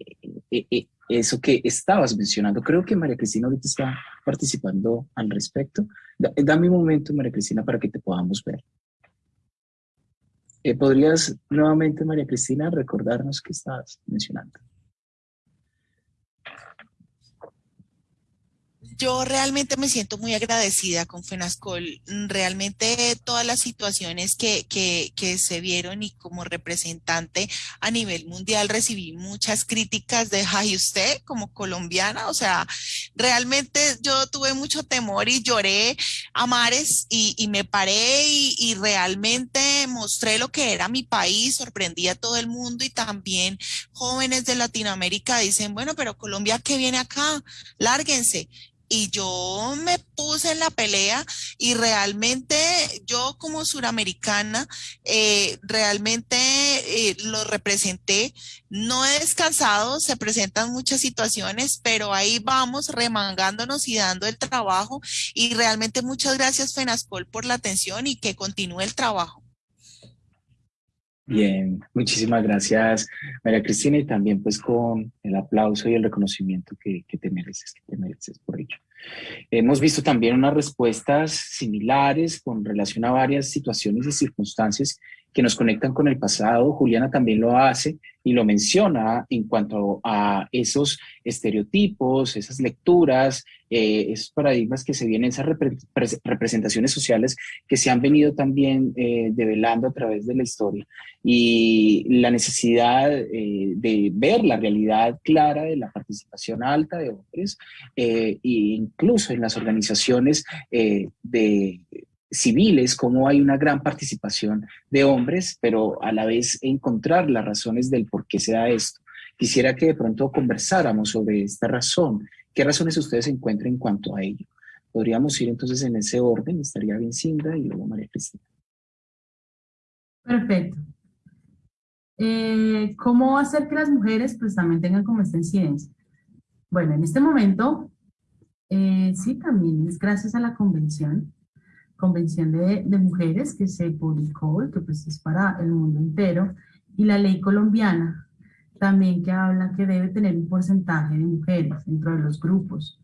eso que estabas mencionando. Creo que María Cristina ahorita está participando al respecto. dame un momento, María Cristina, para que te podamos ver. ¿Podrías nuevamente, María Cristina, recordarnos qué estabas mencionando? Yo realmente me siento muy agradecida con FENASCOL. Realmente todas las situaciones que, que, que, se vieron y como representante a nivel mundial recibí muchas críticas de, ay, usted como colombiana, o sea, realmente yo tuve mucho temor y lloré a mares y, y me paré y, y, realmente mostré lo que era mi país, sorprendí a todo el mundo y también jóvenes de Latinoamérica dicen, bueno, pero Colombia, ¿qué viene acá? Lárguense y yo me puse en la pelea y realmente yo como suramericana eh, realmente eh, lo representé. No he descansado, se presentan muchas situaciones, pero ahí vamos remangándonos y dando el trabajo y realmente muchas gracias FENASCOL por la atención y que continúe el trabajo. Bien, muchísimas gracias María Cristina y también pues con el aplauso y el reconocimiento que, que te mereces, que te mereces por ello. Hemos visto también unas respuestas similares con relación a varias situaciones y circunstancias que nos conectan con el pasado. Juliana también lo hace y lo menciona en cuanto a esos estereotipos, esas lecturas, eh, esos paradigmas que se vienen, esas representaciones sociales que se han venido también eh, develando a través de la historia y la necesidad eh, de ver la realidad clara de la participación alta de hombres e incluso en las organizaciones de civiles, cómo hay una gran participación de hombres, pero a la vez encontrar las razones del por qué se da esto. Quisiera que de pronto conversáramos sobre esta razón. ¿Qué razones ustedes encuentran en cuanto a ello? Podríamos ir entonces en ese orden, estaría bien Cinda y luego María Cristina. Perfecto. Eh, ¿Cómo hacer que las mujeres pues también tengan como esta incidencia? Bueno, en este momento, eh, sí, también es gracias a la convención Convención de, de, Mujeres que se publicó y que pues es para el mundo entero, y la ley colombiana también que habla que debe tener un porcentaje de mujeres dentro de los grupos.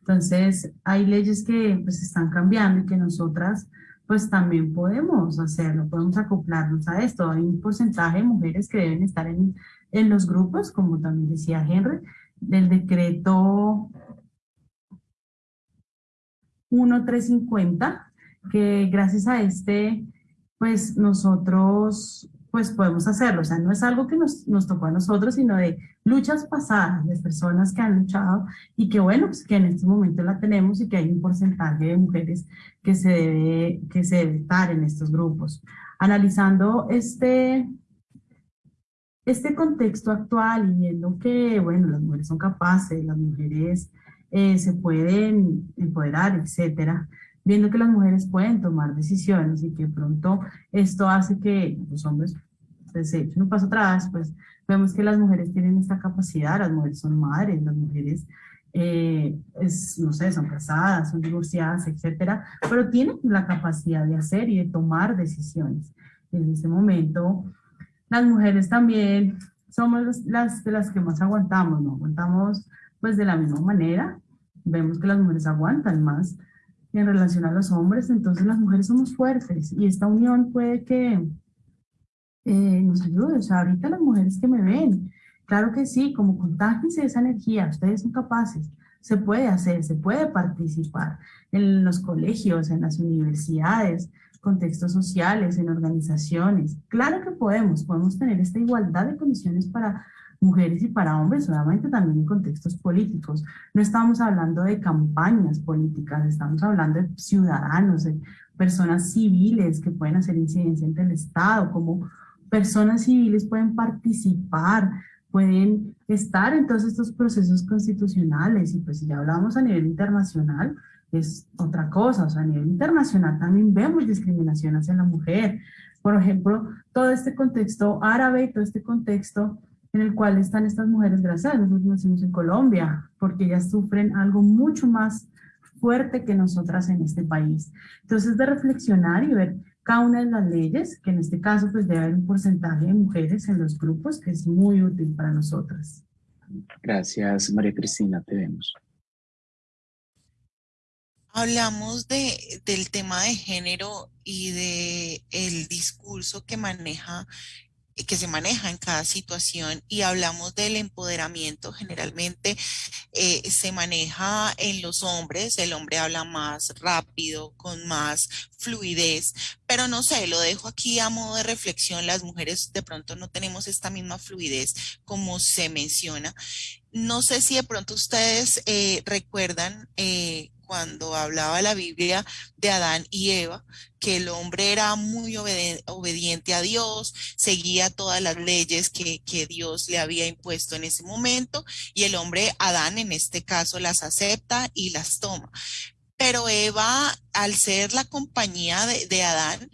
Entonces, hay leyes que pues están cambiando y que nosotras pues también podemos hacerlo, podemos acoplarnos a esto. Hay un porcentaje de mujeres que deben estar en, en los grupos, como también decía Henry, del decreto 1350 que gracias a este, pues nosotros pues podemos hacerlo. O sea, no es algo que nos, nos tocó a nosotros, sino de luchas pasadas, de personas que han luchado y que bueno, pues que en este momento la tenemos y que hay un porcentaje de mujeres que se debe, que se debe estar en estos grupos. Analizando este, este contexto actual y viendo que, bueno, las mujeres son capaces, las mujeres eh, se pueden empoderar, etcétera, viendo que las mujeres pueden tomar decisiones y que pronto esto hace que los hombres pues, se echen un paso atrás, pues vemos que las mujeres tienen esta capacidad, las mujeres son madres, las mujeres, eh, es, no sé, son casadas, son divorciadas, etcétera, pero tienen la capacidad de hacer y de tomar decisiones. En ese momento, las mujeres también somos las las que más aguantamos, ¿no? Aguantamos pues de la misma manera, vemos que las mujeres aguantan más, en relación a los hombres, entonces las mujeres somos fuertes y esta unión puede que eh, nos ayude. O sea, ahorita las mujeres que me ven, claro que sí, como contágense esa energía, ustedes son capaces, se puede hacer, se puede participar en los colegios, en las universidades, contextos sociales, en organizaciones. Claro que podemos, podemos tener esta igualdad de condiciones para mujeres y para hombres, solamente también en contextos políticos. No estamos hablando de campañas políticas, estamos hablando de ciudadanos, de personas civiles que pueden hacer incidencia ante el Estado, como personas civiles pueden participar, pueden estar en todos estos procesos constitucionales y pues si ya hablamos a nivel internacional, es otra cosa, o sea, a nivel internacional también vemos discriminación hacia la mujer. Por ejemplo, todo este contexto árabe y todo este contexto en el cual están estas mujeres, gracias nosotros nacimos en Colombia, porque ellas sufren algo mucho más fuerte que nosotras en este país. Entonces, de reflexionar y ver cada una de las leyes, que en este caso pues debe haber un porcentaje de mujeres en los grupos, que es muy útil para nosotras. Gracias, María Cristina, te vemos. Hablamos de, del tema de género y de el discurso que maneja que se maneja en cada situación y hablamos del empoderamiento, generalmente eh, se maneja en los hombres, el hombre habla más rápido, con más fluidez, pero no sé, lo dejo aquí a modo de reflexión, las mujeres de pronto no tenemos esta misma fluidez como se menciona. No sé si de pronto ustedes eh, recuerdan eh, cuando hablaba la Biblia de Adán y Eva, que el hombre era muy obediente a Dios, seguía todas las leyes que, Dios le había impuesto en ese momento, y el hombre, Adán en este caso, las acepta y las toma. Pero Eva, al ser la compañía de Adán,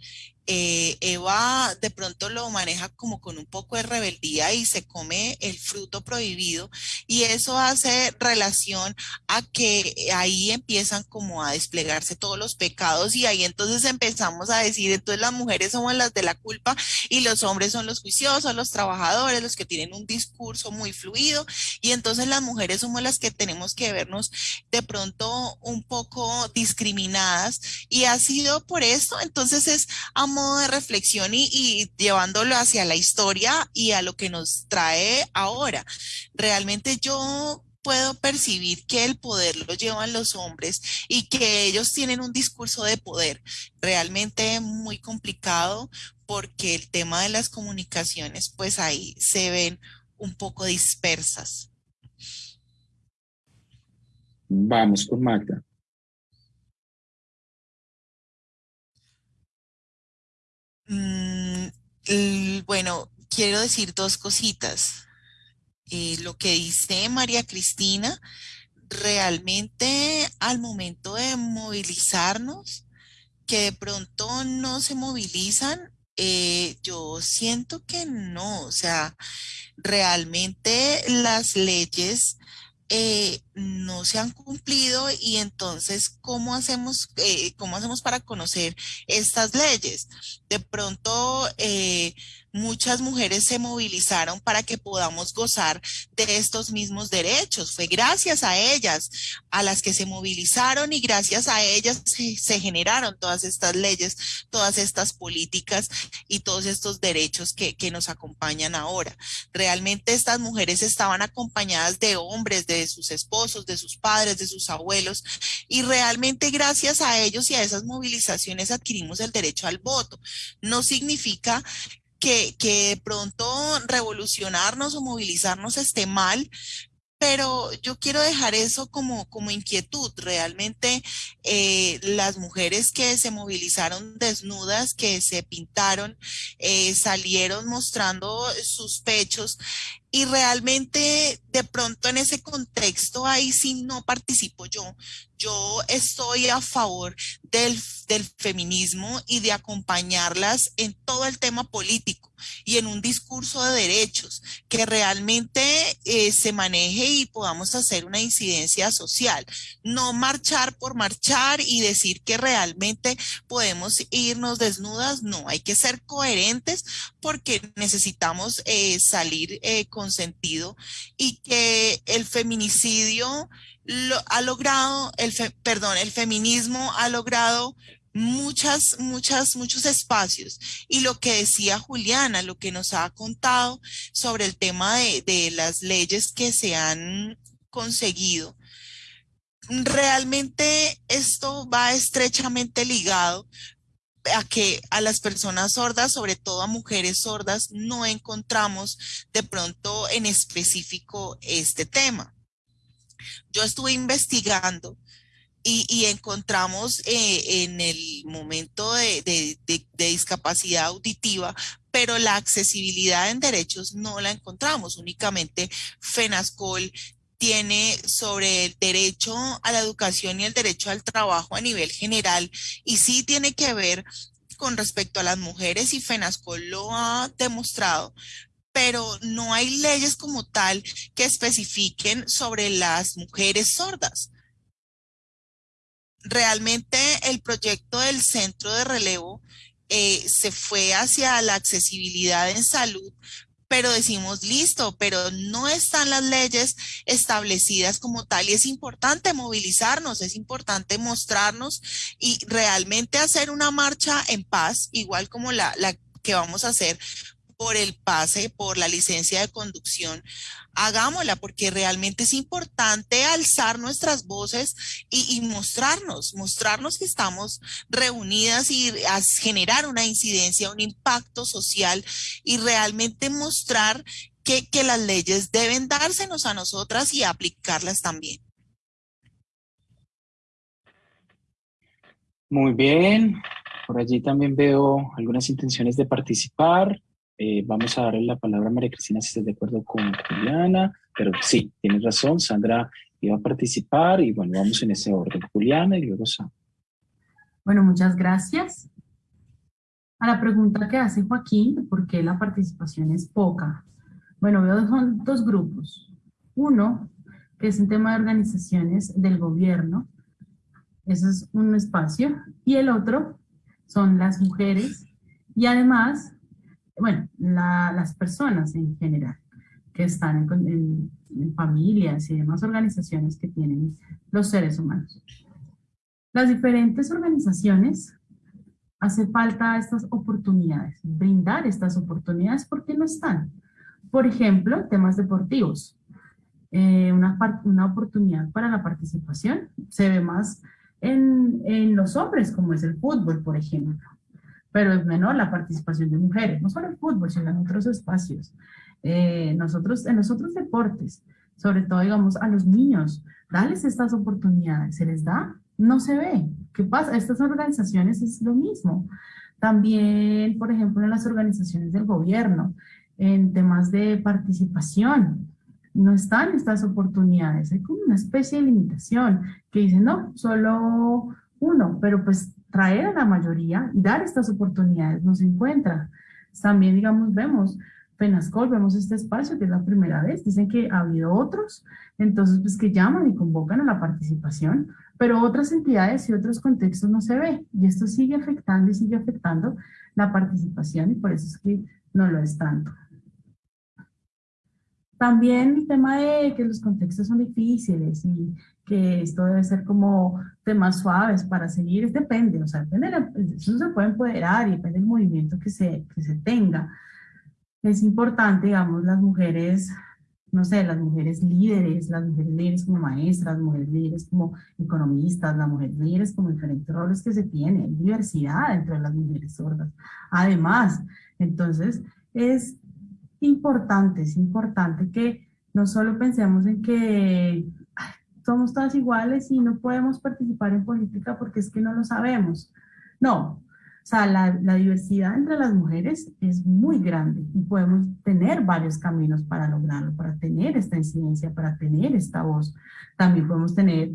eh, Eva de pronto lo maneja como con un poco de rebeldía y se come el fruto prohibido y eso hace relación a que ahí empiezan como a desplegarse todos los pecados y ahí entonces empezamos a decir, entonces las mujeres somos las de la culpa y los hombres son los juiciosos, los trabajadores, los que tienen un discurso muy fluido y entonces las mujeres somos las que tenemos que vernos de pronto un poco discriminadas y ha sido por esto, entonces es amor de reflexión y, llevándolo hacia la historia y a lo que nos trae ahora. Realmente yo puedo percibir que el poder lo llevan los hombres y que ellos tienen un discurso de poder realmente muy complicado porque el tema de las comunicaciones pues ahí se ven un poco dispersas. Vamos con Magda. Mm, bueno, quiero decir dos cositas. Eh, lo que dice María Cristina, realmente al momento de movilizarnos, que de pronto no se movilizan, eh, yo siento que no, o sea, realmente las leyes eh, no se han cumplido y entonces, ¿cómo hacemos, eh, ¿cómo hacemos para conocer estas leyes? De pronto, eh, muchas mujeres se movilizaron para que podamos gozar de estos mismos derechos. Fue gracias a ellas, a las que se movilizaron y gracias a ellas se, generaron todas estas leyes, todas estas políticas y todos estos derechos que, que nos acompañan ahora. Realmente estas mujeres estaban acompañadas de hombres, de sus esposos, de sus padres, de sus abuelos y realmente gracias a ellos y a esas movilizaciones adquirimos el derecho al voto. No significa que, que de pronto revolucionarnos o movilizarnos esté mal, pero yo quiero dejar eso como, como inquietud. Realmente eh, las mujeres que se movilizaron desnudas, que se pintaron, eh, salieron mostrando sus pechos y realmente de pronto en ese contexto ahí sí no participo yo. Yo estoy a favor del, del feminismo y de acompañarlas en todo el tema político y en un discurso de derechos que realmente eh, se maneje y podamos hacer una incidencia social. No marchar por marchar y decir que realmente podemos irnos desnudas, no, hay que ser coherentes porque necesitamos eh, salir eh, con sentido y que el feminicidio ha logrado, el perdón, el feminismo ha logrado muchas, muchas, muchos espacios. Y lo que decía Juliana, lo que nos ha contado sobre el tema de, de las leyes que se han conseguido, realmente esto va estrechamente ligado a que a las personas sordas, sobre todo a mujeres sordas, no encontramos de pronto en específico este tema. Yo estuve investigando y, encontramos eh, en el momento de, discapacidad auditiva, pero la accesibilidad en derechos no la encontramos, únicamente FENASCOL tiene sobre el derecho a la educación y el derecho al trabajo a nivel general y sí tiene que ver con respecto a las mujeres y FENASCOL lo ha demostrado, pero no hay leyes como tal que especifiquen sobre las mujeres sordas. Realmente el proyecto del centro de relevo eh, se fue hacia la accesibilidad en salud, pero decimos, listo, pero no están las leyes establecidas como tal y es importante movilizarnos, es importante mostrarnos y realmente hacer una marcha en paz, igual como la, la que vamos a hacer por el pase, por la licencia de conducción, hagámosla porque realmente es importante alzar nuestras voces y, mostrarnos, mostrarnos que estamos reunidas y generar una incidencia, un impacto social y realmente mostrar que, que las leyes deben dársenos a nosotras y aplicarlas también. Muy bien, por allí también veo algunas intenciones de participar. Eh, vamos a darle la palabra a María Cristina si estás de acuerdo con Juliana, pero sí, tienes razón, Sandra iba a participar y bueno, vamos en ese orden. Juliana y luego Sandra. Bueno, muchas gracias. A la pregunta que hace Joaquín, ¿por qué la participación es poca? Bueno, veo son dos grupos. Uno, que es un tema de organizaciones del gobierno, eso es un espacio, y el otro son las mujeres, y además bueno, las personas en general que están en, familias y demás organizaciones que tienen los seres humanos. Las diferentes organizaciones hace falta estas oportunidades, brindar estas oportunidades porque no están. Por ejemplo, temas deportivos. Eh, una, oportunidad para la participación se ve más en los hombres, como es el fútbol, por ejemplo pero es menor la participación de mujeres, no solo en fútbol, sino en otros espacios. Eh, nosotros, en los otros deportes, sobre todo, digamos, a los niños, darles estas oportunidades, ¿se les da? No se ve. ¿Qué pasa? Estas organizaciones es lo mismo. También, por ejemplo, en las organizaciones del gobierno, en temas de participación, no están estas oportunidades. Hay como una especie de limitación que dice, no, solo uno, pero pues traer a la mayoría y dar estas oportunidades no se encuentra. También, digamos, vemos Penascol, vemos este espacio que es la primera vez, dicen que ha habido otros, entonces pues que llaman y convocan a la participación, pero otras entidades y otros contextos no se ve, y esto sigue afectando y sigue afectando la participación y por eso es que no lo es tanto. También el tema de que los contextos son difíciles y que esto debe ser como temas suaves para seguir, depende, o sea, depende eso se puede empoderar y depende del movimiento que se, que se tenga. Es importante, digamos, las mujeres, no sé, las mujeres líderes, las mujeres líderes como maestras, mujeres líderes como economistas, las mujeres líderes como diferentes roles que se tienen, diversidad entre las mujeres sordas. Además, entonces, es importante, es importante que no solo pensemos en que somos todas iguales y no podemos participar en política porque es que no lo sabemos. No, o sea, la, la, diversidad entre las mujeres es muy grande y podemos tener varios caminos para lograrlo, para tener esta incidencia, para tener esta voz. También podemos tener,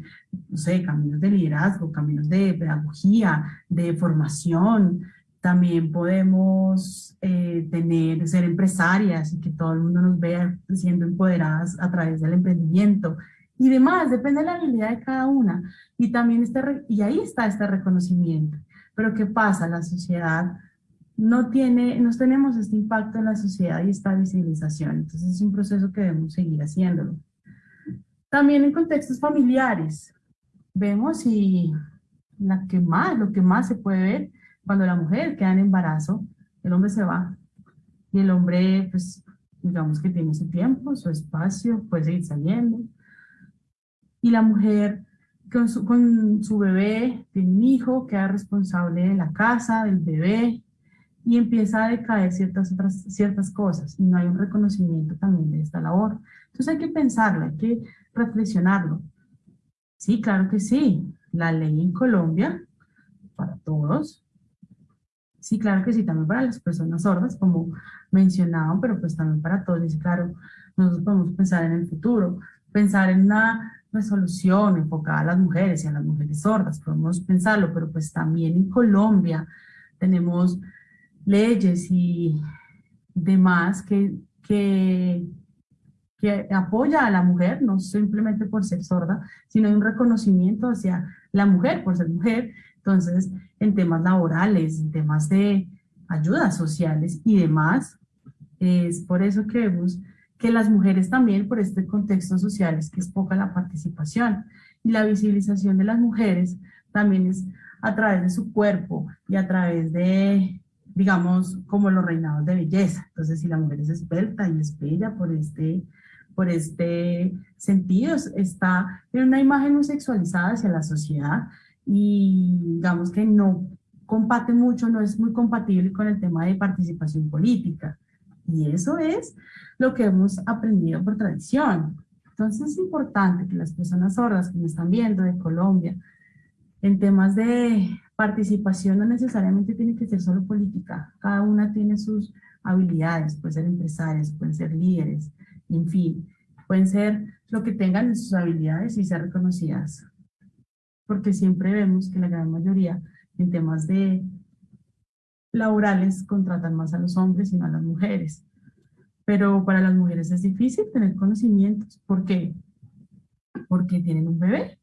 no sé, caminos de liderazgo, caminos de pedagogía, de formación, también podemos eh, tener, ser empresarias y que todo el mundo nos vea siendo empoderadas a través del emprendimiento y demás, depende de la habilidad de cada una. Y también este, y ahí está este reconocimiento. Pero ¿qué pasa? La sociedad no tiene, no tenemos este impacto en la sociedad y esta visibilización. Entonces es un proceso que debemos seguir haciéndolo. También en contextos familiares, vemos y la que más, lo que más se puede ver cuando la mujer queda en embarazo, el hombre se va y el hombre, pues, digamos que tiene su tiempo, su espacio, puede seguir saliendo. Y la mujer con su, con su bebé, tiene un hijo, queda responsable de la casa, del bebé, y empieza a decaer ciertas, otras, ciertas cosas, y no hay un reconocimiento también de esta labor. Entonces hay que pensarlo, hay que reflexionarlo. Sí, claro que sí, la ley en Colombia, para todos, sí, claro que sí, también para las personas sordas, como mencionaban, pero pues también para todos, y claro, nosotros podemos pensar en el futuro, pensar en una resolución enfocada a las mujeres y a las mujeres sordas, podemos pensarlo, pero pues también en Colombia tenemos leyes y demás que, que, que apoya a la mujer, no simplemente por ser sorda, sino un reconocimiento hacia la mujer por ser mujer, entonces en temas laborales, en temas de ayudas sociales y demás, es por eso que vemos que las mujeres también, por este contexto social, es que es poca la participación. Y la visibilización de las mujeres también es a través de su cuerpo y a través de, digamos, como los reinados de belleza. Entonces, si la mujer es esbelta y es bella por este, por este sentido, está en una imagen muy sexualizada hacia la sociedad y digamos que no comparte mucho, no es muy compatible con el tema de participación política. Y eso es lo que hemos aprendido por tradición. Entonces es importante que las personas sordas que me están viendo de Colombia, en temas de participación no necesariamente tiene que ser solo política, cada una tiene sus habilidades, pueden ser empresarias, pueden ser líderes, en fin, pueden ser lo que tengan en sus habilidades y ser reconocidas. Porque siempre vemos que la gran mayoría en temas de laborales contratan más a los hombres y no a las mujeres. Pero para las mujeres es difícil tener conocimientos. ¿Por qué? Porque tienen un bebé.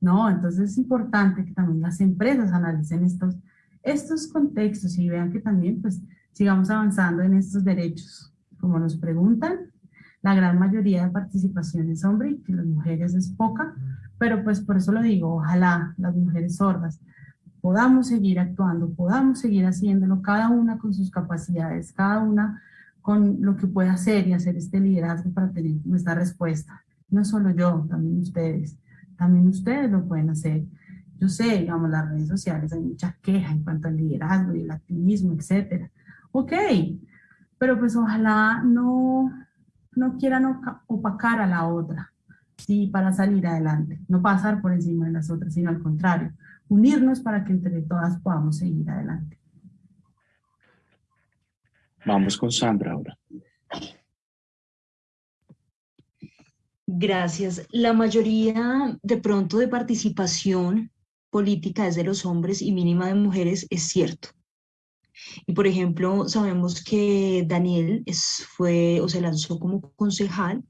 No, entonces es importante que también las empresas analicen estos, estos contextos y vean que también pues sigamos avanzando en estos derechos. Como nos preguntan, la gran mayoría de participación es hombre y que las mujeres es poca, pero pues por eso lo digo, ojalá las mujeres sordas podamos seguir actuando, podamos seguir haciéndolo, cada una con sus capacidades, cada una con lo que puede hacer y hacer este liderazgo para tener nuestra respuesta. No solo yo, también ustedes. También ustedes lo pueden hacer. Yo sé, digamos, las redes sociales hay mucha queja en cuanto al liderazgo y el activismo, etcétera. Ok, pero pues ojalá no, no quieran opacar a la otra, sí, para salir adelante. No pasar por encima de las otras, sino al contrario, unirnos para que entre todas podamos seguir adelante. Vamos con Sandra ahora. Gracias. La mayoría de pronto de participación política es de los hombres y mínima de mujeres, es cierto. Y por ejemplo, sabemos que Daniel es, fue o se lanzó como concejal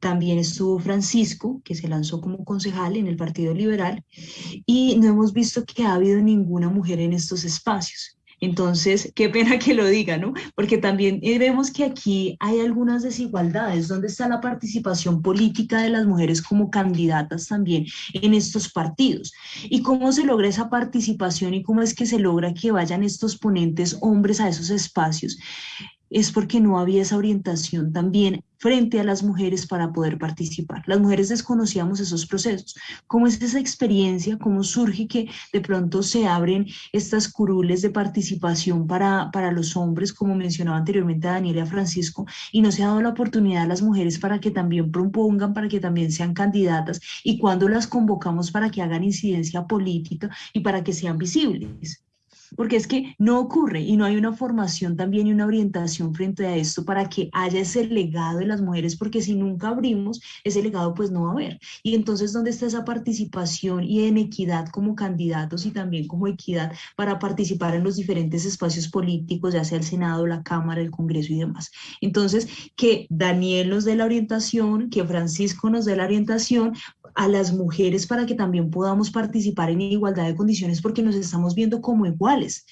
también estuvo Francisco, que se lanzó como concejal en el Partido Liberal, y no hemos visto que ha habido ninguna mujer en estos espacios. Entonces, qué pena que lo diga, ¿no? Porque también eh, vemos que aquí hay algunas desigualdades. ¿Dónde está la participación política de las mujeres como candidatas también en estos partidos? ¿Y cómo se logra esa participación y cómo es que se logra que vayan estos ponentes hombres a esos espacios? Es porque no había esa orientación también frente a las mujeres para poder participar. Las mujeres desconocíamos esos procesos. ¿Cómo es esa experiencia? ¿Cómo surge que de pronto se abren estas curules de participación para, para los hombres, como mencionaba anteriormente a Daniela Francisco, y no se ha dado la oportunidad a las mujeres para que también propongan, para que también sean candidatas, y cuando las convocamos para que hagan incidencia política y para que sean visibles? Porque es que no ocurre y no hay una formación también y una orientación frente a esto para que haya ese legado de las mujeres, porque si nunca abrimos ese legado, pues no va a haber. Y entonces, ¿dónde está esa participación y en equidad como candidatos y también como equidad para participar en los diferentes espacios políticos, ya sea el Senado, la Cámara, el Congreso y demás? Entonces, que Daniel nos dé la orientación, que Francisco nos dé la orientación a las mujeres para que también podamos participar en igualdad de condiciones porque nos estamos viendo como iguales.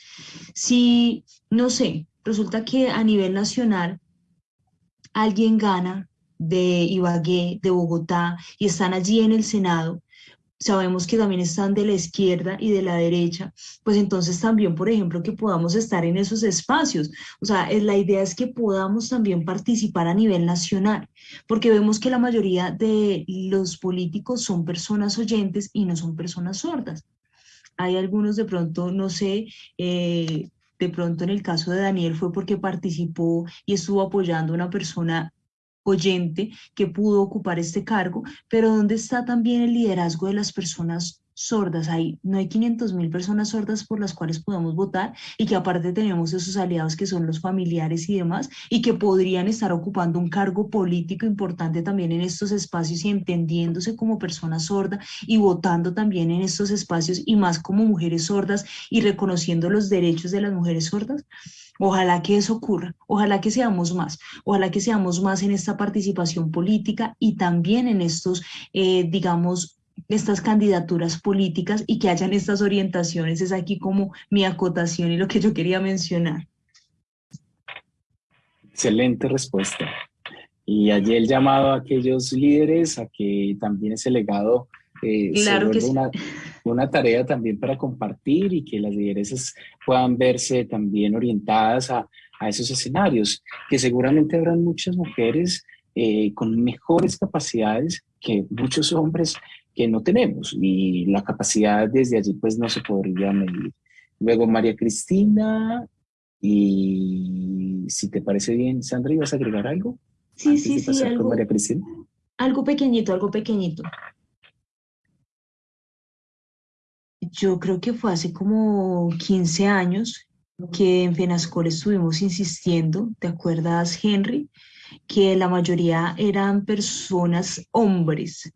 Si, no sé, resulta que a nivel nacional alguien gana de Ibagué, de Bogotá, y están allí en el Senado, sabemos que también están de la izquierda y de la derecha, pues entonces también, por ejemplo, que podamos estar en esos espacios. O sea, la idea es que podamos también participar a nivel nacional, porque vemos que la mayoría de los políticos son personas oyentes y no son personas sordas. Hay algunos de pronto, no sé, eh, de pronto en el caso de Daniel fue porque participó y estuvo apoyando a una persona oyente que pudo ocupar este cargo, pero ¿dónde está también el liderazgo de las personas sordas? Hay, no hay 500 mil personas sordas por las cuales podamos votar y que aparte tenemos esos aliados que son los familiares y demás y que podrían estar ocupando un cargo político importante también en estos espacios y entendiéndose como personas sordas y votando también en estos espacios y más como mujeres sordas y reconociendo los derechos de las mujeres sordas. Ojalá que eso ocurra, ojalá que seamos más, ojalá que seamos más en esta participación política y también en estos, eh, digamos, estas candidaturas políticas y que hayan estas orientaciones. Es aquí como mi acotación y lo que yo quería mencionar. Excelente respuesta. Y allí el llamado a aquellos líderes a que también ese legado eh, claro que una, una, tarea también para compartir y que las lideresas puedan verse también orientadas a, a esos escenarios, que seguramente habrán muchas mujeres eh, con mejores capacidades que muchos hombres que no tenemos y la capacidad desde allí pues no se podría medir. Luego María Cristina y si te parece bien, Sandra, ¿ibas a agregar algo? Sí, sí, sí, algo, María Cristina? algo pequeñito, algo pequeñito. Yo creo que fue hace como 15 años que en FENASCOL estuvimos insistiendo, ¿te acuerdas, Henry? Que la mayoría eran personas, hombres,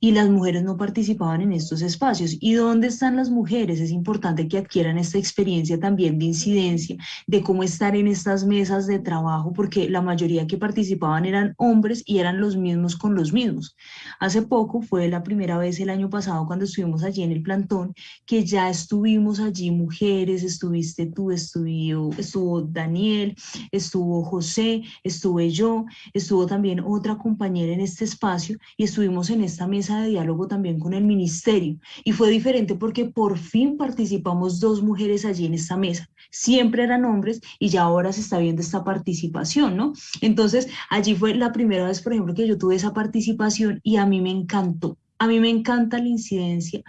y las mujeres no participaban en estos espacios. ¿Y dónde están las mujeres? Es importante que adquieran esta experiencia también de incidencia, de cómo estar en estas mesas de trabajo, porque la mayoría que participaban eran hombres y eran los mismos con los mismos. Hace poco fue la primera vez el año pasado cuando estuvimos allí en el plantón, que ya estuvimos allí mujeres, estuviste tú, estuvo, estuvo Daniel, estuvo José, estuve yo, estuvo también otra compañera en este espacio y estuvimos en esta mesa de diálogo también con el ministerio y fue diferente porque por fin participamos dos mujeres allí en esta mesa. Siempre eran hombres y ya ahora se está viendo esta participación, ¿no? Entonces, allí fue la primera vez, por ejemplo, que yo tuve esa participación y a mí me encantó. A mí me encanta la incidencia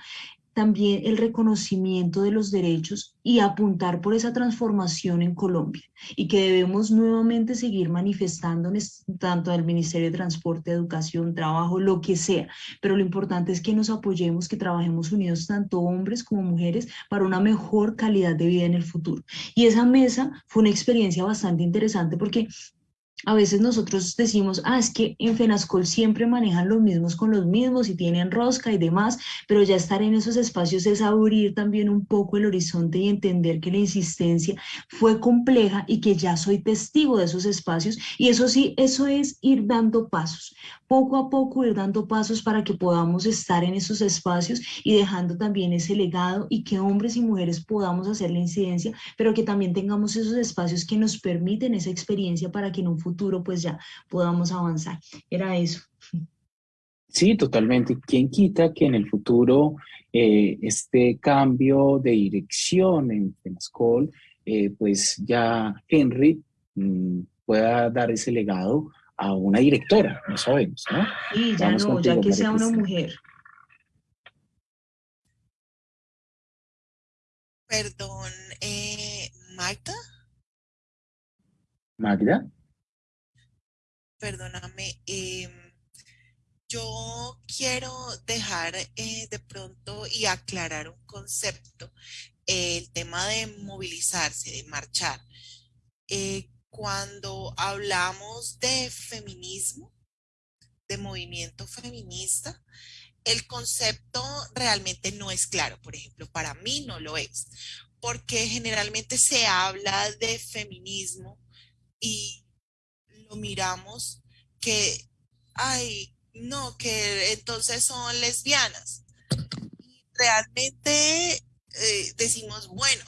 también el reconocimiento de los derechos y apuntar por esa transformación en Colombia y que debemos nuevamente seguir manifestándonos tanto del Ministerio de Transporte, Educación, Trabajo, lo que sea, pero lo importante es que nos apoyemos, que trabajemos unidos tanto hombres como mujeres para una mejor calidad de vida en el futuro. Y esa mesa fue una experiencia bastante interesante porque a veces nosotros decimos, ah, es que en FENASCOL siempre manejan los mismos con los mismos y tienen rosca y demás, pero ya estar en esos espacios es abrir también un poco el horizonte y entender que la insistencia fue compleja y que ya soy testigo de esos espacios y eso sí, eso es ir dando pasos, poco a poco ir dando pasos para que podamos estar en esos espacios y dejando también ese legado y que hombres y mujeres podamos hacer la incidencia, pero que también tengamos esos espacios que nos permiten esa experiencia para que en un futuro futuro pues ya podamos avanzar. Era eso. Sí, totalmente. ¿Quién quita que en el futuro eh, este cambio de dirección en Temascol, eh, pues ya Henry mm, pueda dar ese legado a una directora? No sabemos, ¿no? Sí, ya no, ya que sea una mujer. Perdón, eh, Magda. Magda perdóname, em, yo quiero dejar eh, de pronto y aclarar un concepto, el tema de movilizarse, de marchar. Eh, cuando hablamos de feminismo, de movimiento feminista, el concepto realmente no es claro. Por ejemplo, para mí no lo es, porque generalmente se habla de feminismo y miramos que, ay, no, que entonces son lesbianas. realmente eh, decimos, bueno,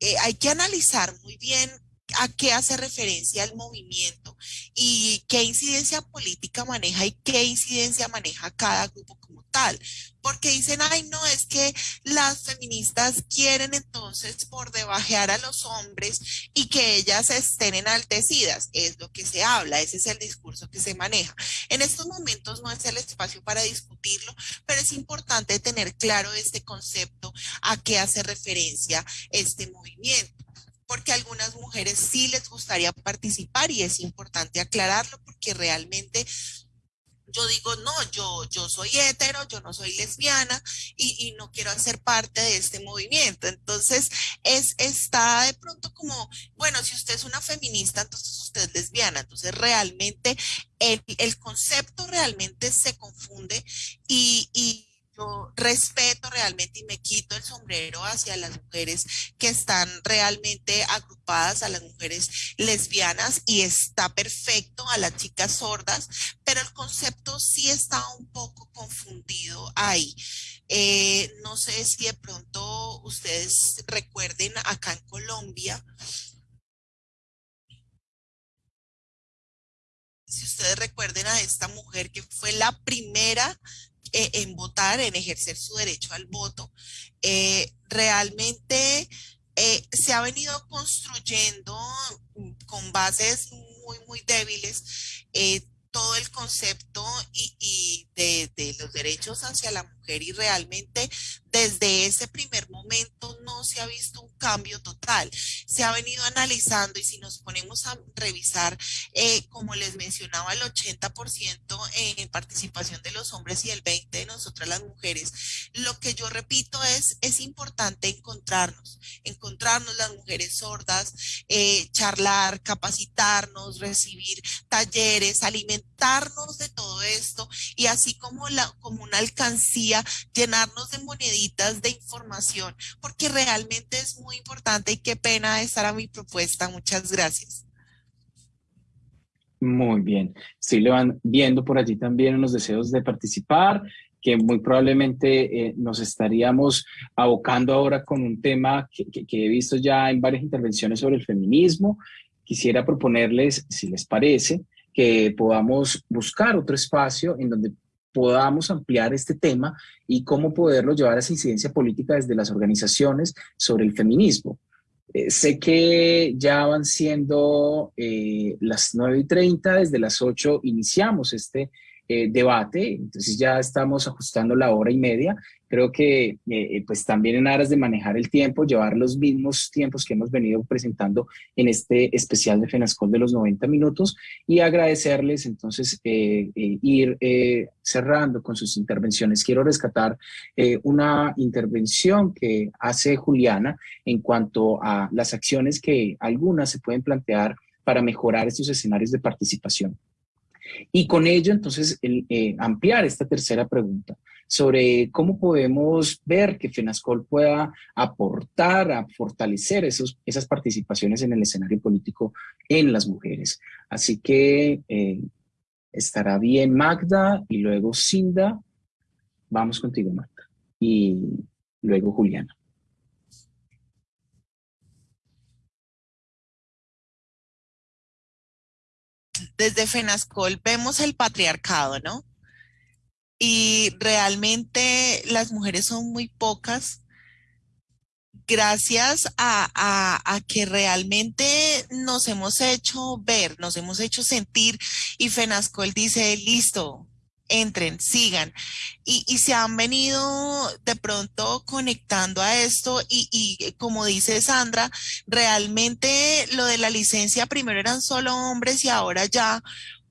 eh, hay que analizar muy bien a qué hace referencia el movimiento y qué incidencia política maneja y qué incidencia maneja cada grupo como tal. Porque dicen, ay, no, es que las feministas quieren entonces por debajear a los hombres y que ellas estén enaltecidas. Es lo que se habla, ese es el discurso que se maneja. En estos momentos no es el espacio para discutirlo, pero es importante tener claro este concepto a qué hace referencia este movimiento porque a algunas mujeres sí les gustaría participar y es importante aclararlo porque realmente yo digo, no, yo, yo soy hetero, yo no soy lesbiana y, no quiero hacer parte de este movimiento. Entonces, es, está de pronto como, bueno, si usted es una feminista, entonces usted es lesbiana. Entonces, realmente el, el concepto realmente se confunde y, y respeto realmente y me quito el sombrero hacia las mujeres que están realmente agrupadas, a las mujeres lesbianas y está perfecto a las chicas sordas, pero el concepto sí está un poco confundido ahí. Eh, no sé si de pronto ustedes recuerden acá en Colombia, si ustedes recuerden a esta mujer que fue la primera eh, en votar, en ejercer su derecho al voto, eh, realmente eh, se ha venido construyendo con bases muy, muy débiles todo el concepto y, de, de, los derechos hacia la mujer y realmente desde ese primer momento no se ha visto un cambio total. Se ha venido analizando y si nos ponemos a revisar, eh, como les mencionaba, el 80% en participación de los hombres y el 20% de nosotras las mujeres, lo que yo repito es, es importante encontrarnos, encontrarnos las mujeres sordas, eh, charlar, capacitarnos, recibir talleres, alimentarnos de todo esto y así como, la, como una alcancía, llenarnos de moneditas de información, porque realmente es muy importante y qué pena estar a mi propuesta. Muchas gracias. Muy bien. Sí, le van viendo por allí también unos deseos de participar, que muy probablemente eh, nos estaríamos abocando ahora con un tema que, que he visto ya en varias intervenciones sobre el feminismo. Quisiera proponerles, si les parece, que podamos buscar otro espacio en donde podamos ampliar este tema y cómo poderlo llevar a esa incidencia política desde las organizaciones sobre el feminismo. Eh, sé que ya van siendo eh, las 9 y 30, desde las 8 iniciamos este eh, debate, entonces ya estamos ajustando la hora y media. Creo que eh, eh, pues también en aras de manejar el tiempo, llevar los mismos tiempos que hemos venido presentando en este especial de FENASCOL de los 90 minutos y agradecerles entonces ir cerrando con sus intervenciones. Quiero rescatar una intervención que hace Juliana en cuanto a las acciones que algunas se pueden plantear para mejorar estos escenarios de participación. Y con ello, entonces, eh, ampliar esta tercera pregunta sobre cómo podemos ver que FENASCOL pueda aportar a fortalecer esos, esas participaciones en el escenario político en las mujeres. Así que eh, estará bien Magda y luego Cinda. Vamos contigo, Magda. Y luego Juliana. Desde FENASCOL vemos el patriarcado, ¿no? Y realmente las mujeres son muy pocas gracias a, que realmente nos hemos hecho ver, nos hemos hecho sentir y FENASCOL dice, listo, entren, sigan. Y, se han venido de pronto conectando a esto y, y, como dice Sandra, realmente lo de la licencia primero eran solo hombres y ahora ya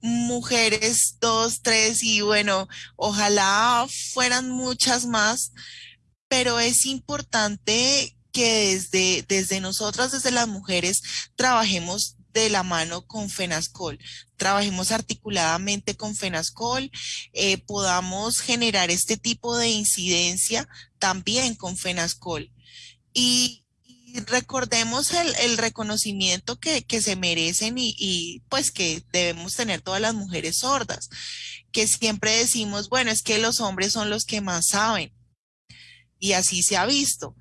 mujeres, dos, tres y bueno, ojalá fueran muchas más, pero es importante que desde, desde nosotras, desde las mujeres, trabajemos de la mano con FENASCOL. Trabajemos articuladamente con FENASCOL, eh, podamos generar este tipo de incidencia también con FENASCOL. Y, recordemos el, reconocimiento que, se merecen y, y, pues que debemos tener todas las mujeres sordas, que siempre decimos, bueno, es que los hombres son los que más saben. y así se ha visto.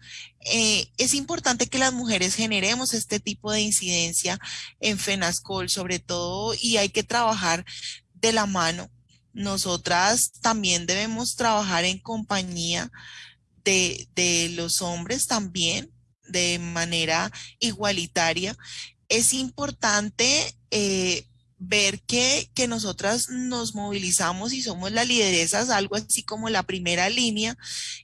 Eh, es importante que las mujeres generemos este tipo de incidencia en FENASCOL sobre todo y hay que trabajar de la mano. Nosotras también debemos trabajar en compañía de, los hombres también de manera igualitaria. Es importante eh, ver que, que nosotras nos movilizamos y somos las lideresas, algo así como la primera línea,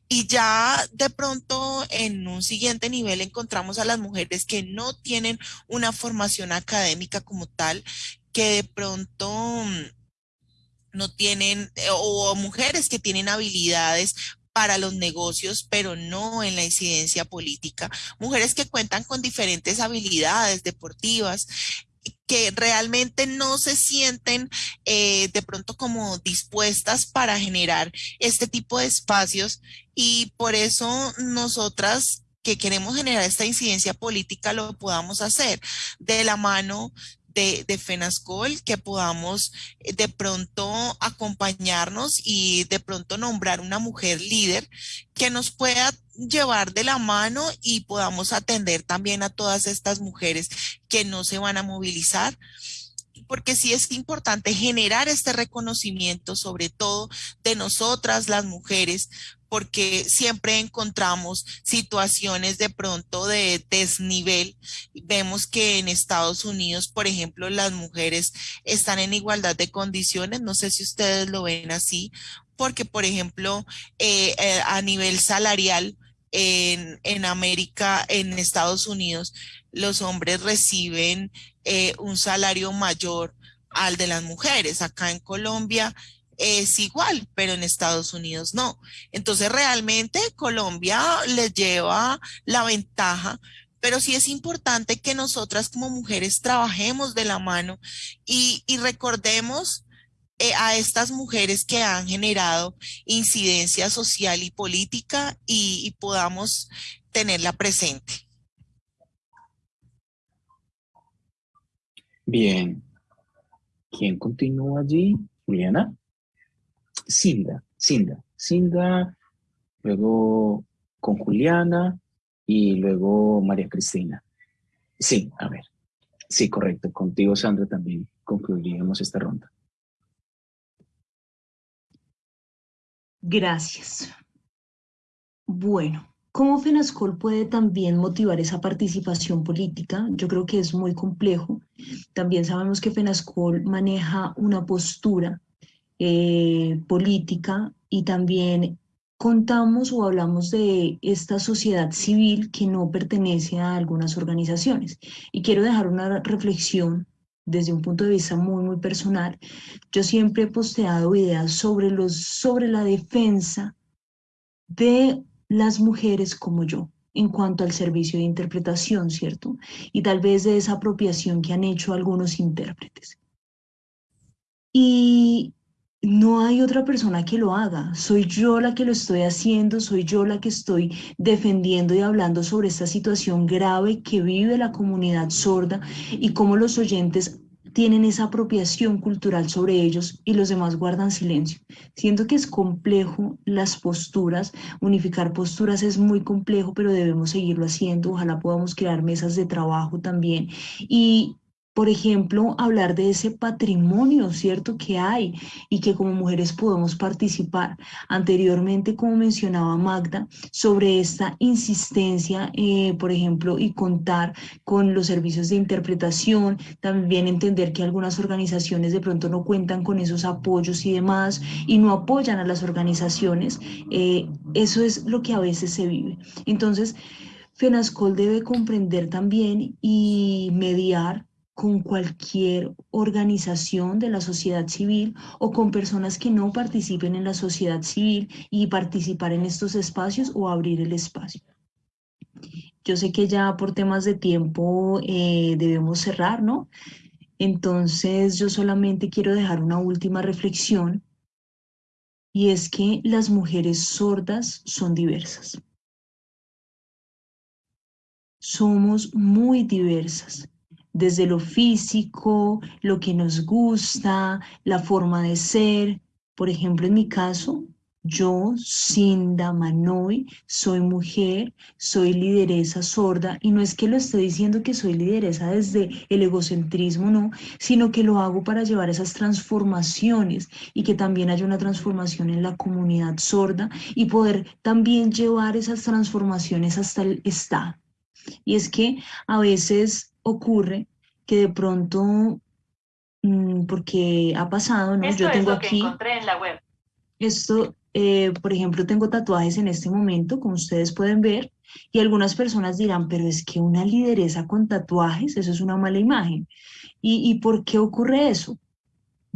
y ya de pronto en un siguiente nivel encontramos a las mujeres que no tienen una formación académica como tal, que de pronto mm, no tienen, eh, o mujeres que tienen habilidades para los negocios, pero no en la incidencia política. Mujeres que cuentan con diferentes habilidades deportivas, que realmente no se sienten eh, de pronto como dispuestas para generar este tipo de espacios y por eso nosotras que queremos generar esta incidencia política lo podamos hacer de la mano de, de, FENASCOL, que podamos eh, de pronto acompañarnos y de pronto nombrar una mujer líder que nos pueda llevar de la mano y podamos atender también a todas estas mujeres que no se van a movilizar porque sí es importante generar este reconocimiento, sobre todo de nosotras las mujeres, porque siempre encontramos situaciones de pronto de desnivel. Vemos que en Estados Unidos, por ejemplo, las mujeres están en igualdad de condiciones. No sé si ustedes lo ven así, porque, por ejemplo, eh, eh, a nivel salarial, en, América, en Estados Unidos, los hombres reciben eh, un salario mayor al de las mujeres. Acá en Colombia es igual, pero en Estados Unidos no. Entonces realmente Colombia les lleva la ventaja, pero sí es importante que nosotras como mujeres trabajemos de la mano y, recordemos eh, a estas mujeres que han generado incidencia social y política y, y podamos tenerla presente. Bien. ¿Quién continúa allí? Juliana. Cinda, Cinda, Cinda, luego con Juliana y luego María Cristina. Sí, a ver. Sí, correcto. Contigo, Sandra, también concluiríamos esta ronda. Gracias. Bueno, ¿cómo FENASCOL puede también motivar esa participación política? Yo creo que es muy complejo. También sabemos que FENASCOL maneja una postura eh, política y también contamos o hablamos de esta sociedad civil que no pertenece a algunas organizaciones. Y quiero dejar una reflexión desde un punto de vista muy, muy personal. Yo siempre he posteado ideas sobre, los, sobre la defensa de las mujeres como yo en cuanto al servicio de interpretación, ¿cierto? Y tal vez de esa apropiación que han hecho algunos intérpretes. Y no hay otra persona que lo haga, soy yo la que lo estoy haciendo, soy yo la que estoy defendiendo y hablando sobre esta situación grave que vive la comunidad sorda y cómo los oyentes tienen esa apropiación cultural sobre ellos y los demás guardan silencio. Siento que es complejo las posturas, unificar posturas es muy complejo, pero debemos seguirlo haciendo. Ojalá podamos crear mesas de trabajo también y por ejemplo, hablar de ese patrimonio, ¿cierto?, que hay y que como mujeres podemos participar. Anteriormente, como mencionaba Magda, sobre esta insistencia, eh, por ejemplo, y contar con los servicios de interpretación, también entender que algunas organizaciones de pronto no cuentan con esos apoyos y demás y no apoyan a las organizaciones, eh, eso es lo que a veces se vive. Entonces, FENASCOL debe comprender también y mediar con cualquier organización de la sociedad civil o con personas que no participen en la sociedad civil y participar en estos espacios o abrir el espacio. Yo sé que ya por temas de tiempo eh, debemos cerrar, ¿no? Entonces yo solamente quiero dejar una última reflexión y es que las mujeres sordas son diversas. Somos muy diversas desde lo físico, lo que nos gusta, la forma de ser. Por ejemplo, en mi caso, yo, Cinda Manoy, soy mujer, soy lideresa sorda y no es que lo esté diciendo que soy lideresa desde el egocentrismo, no, sino que lo hago para llevar esas transformaciones y que también haya una transformación en la comunidad sorda y poder también llevar esas transformaciones hasta el Estado. Y es que a veces ocurre que de pronto, mm, porque ha pasado, ¿no? Esto Yo tengo es lo aquí, que encontré en la web. Esto, eh, por ejemplo, tengo tatuajes en este momento, como ustedes pueden ver, y algunas personas dirán, pero es que una lideresa con tatuajes, eso es una mala imagen. ¿Y, y por qué ocurre eso?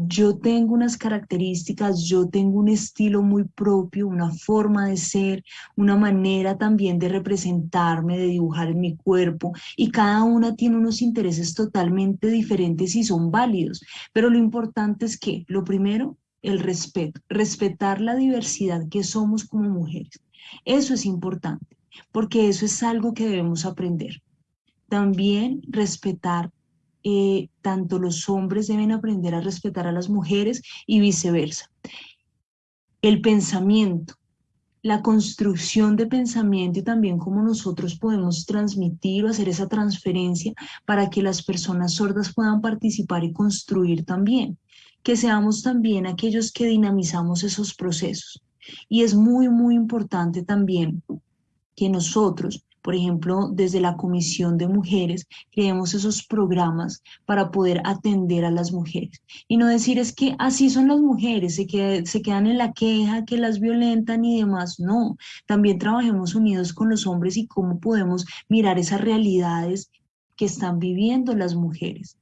Yo tengo unas características, yo tengo un estilo muy propio, una forma de ser, una manera también de representarme, de dibujar en mi cuerpo y cada una tiene unos intereses totalmente diferentes y son válidos. Pero lo importante es que, lo primero, el respeto, respetar la diversidad que somos como mujeres. Eso es importante, porque eso es algo que debemos aprender. También respetar eh, tanto los hombres deben aprender a respetar a las mujeres y viceversa. El pensamiento, la construcción de pensamiento y también cómo nosotros podemos transmitir o hacer esa transferencia para que las personas sordas puedan participar y construir también, que seamos también aquellos que dinamizamos esos procesos. Y es muy, muy importante también que nosotros por ejemplo, desde la Comisión de Mujeres creemos esos programas para poder atender a las mujeres. Y no decir es que así son las mujeres, se, se quedan en la queja, que las violentan y demás. No, también trabajemos unidos con los hombres y cómo podemos mirar esas realidades que están viviendo las mujeres.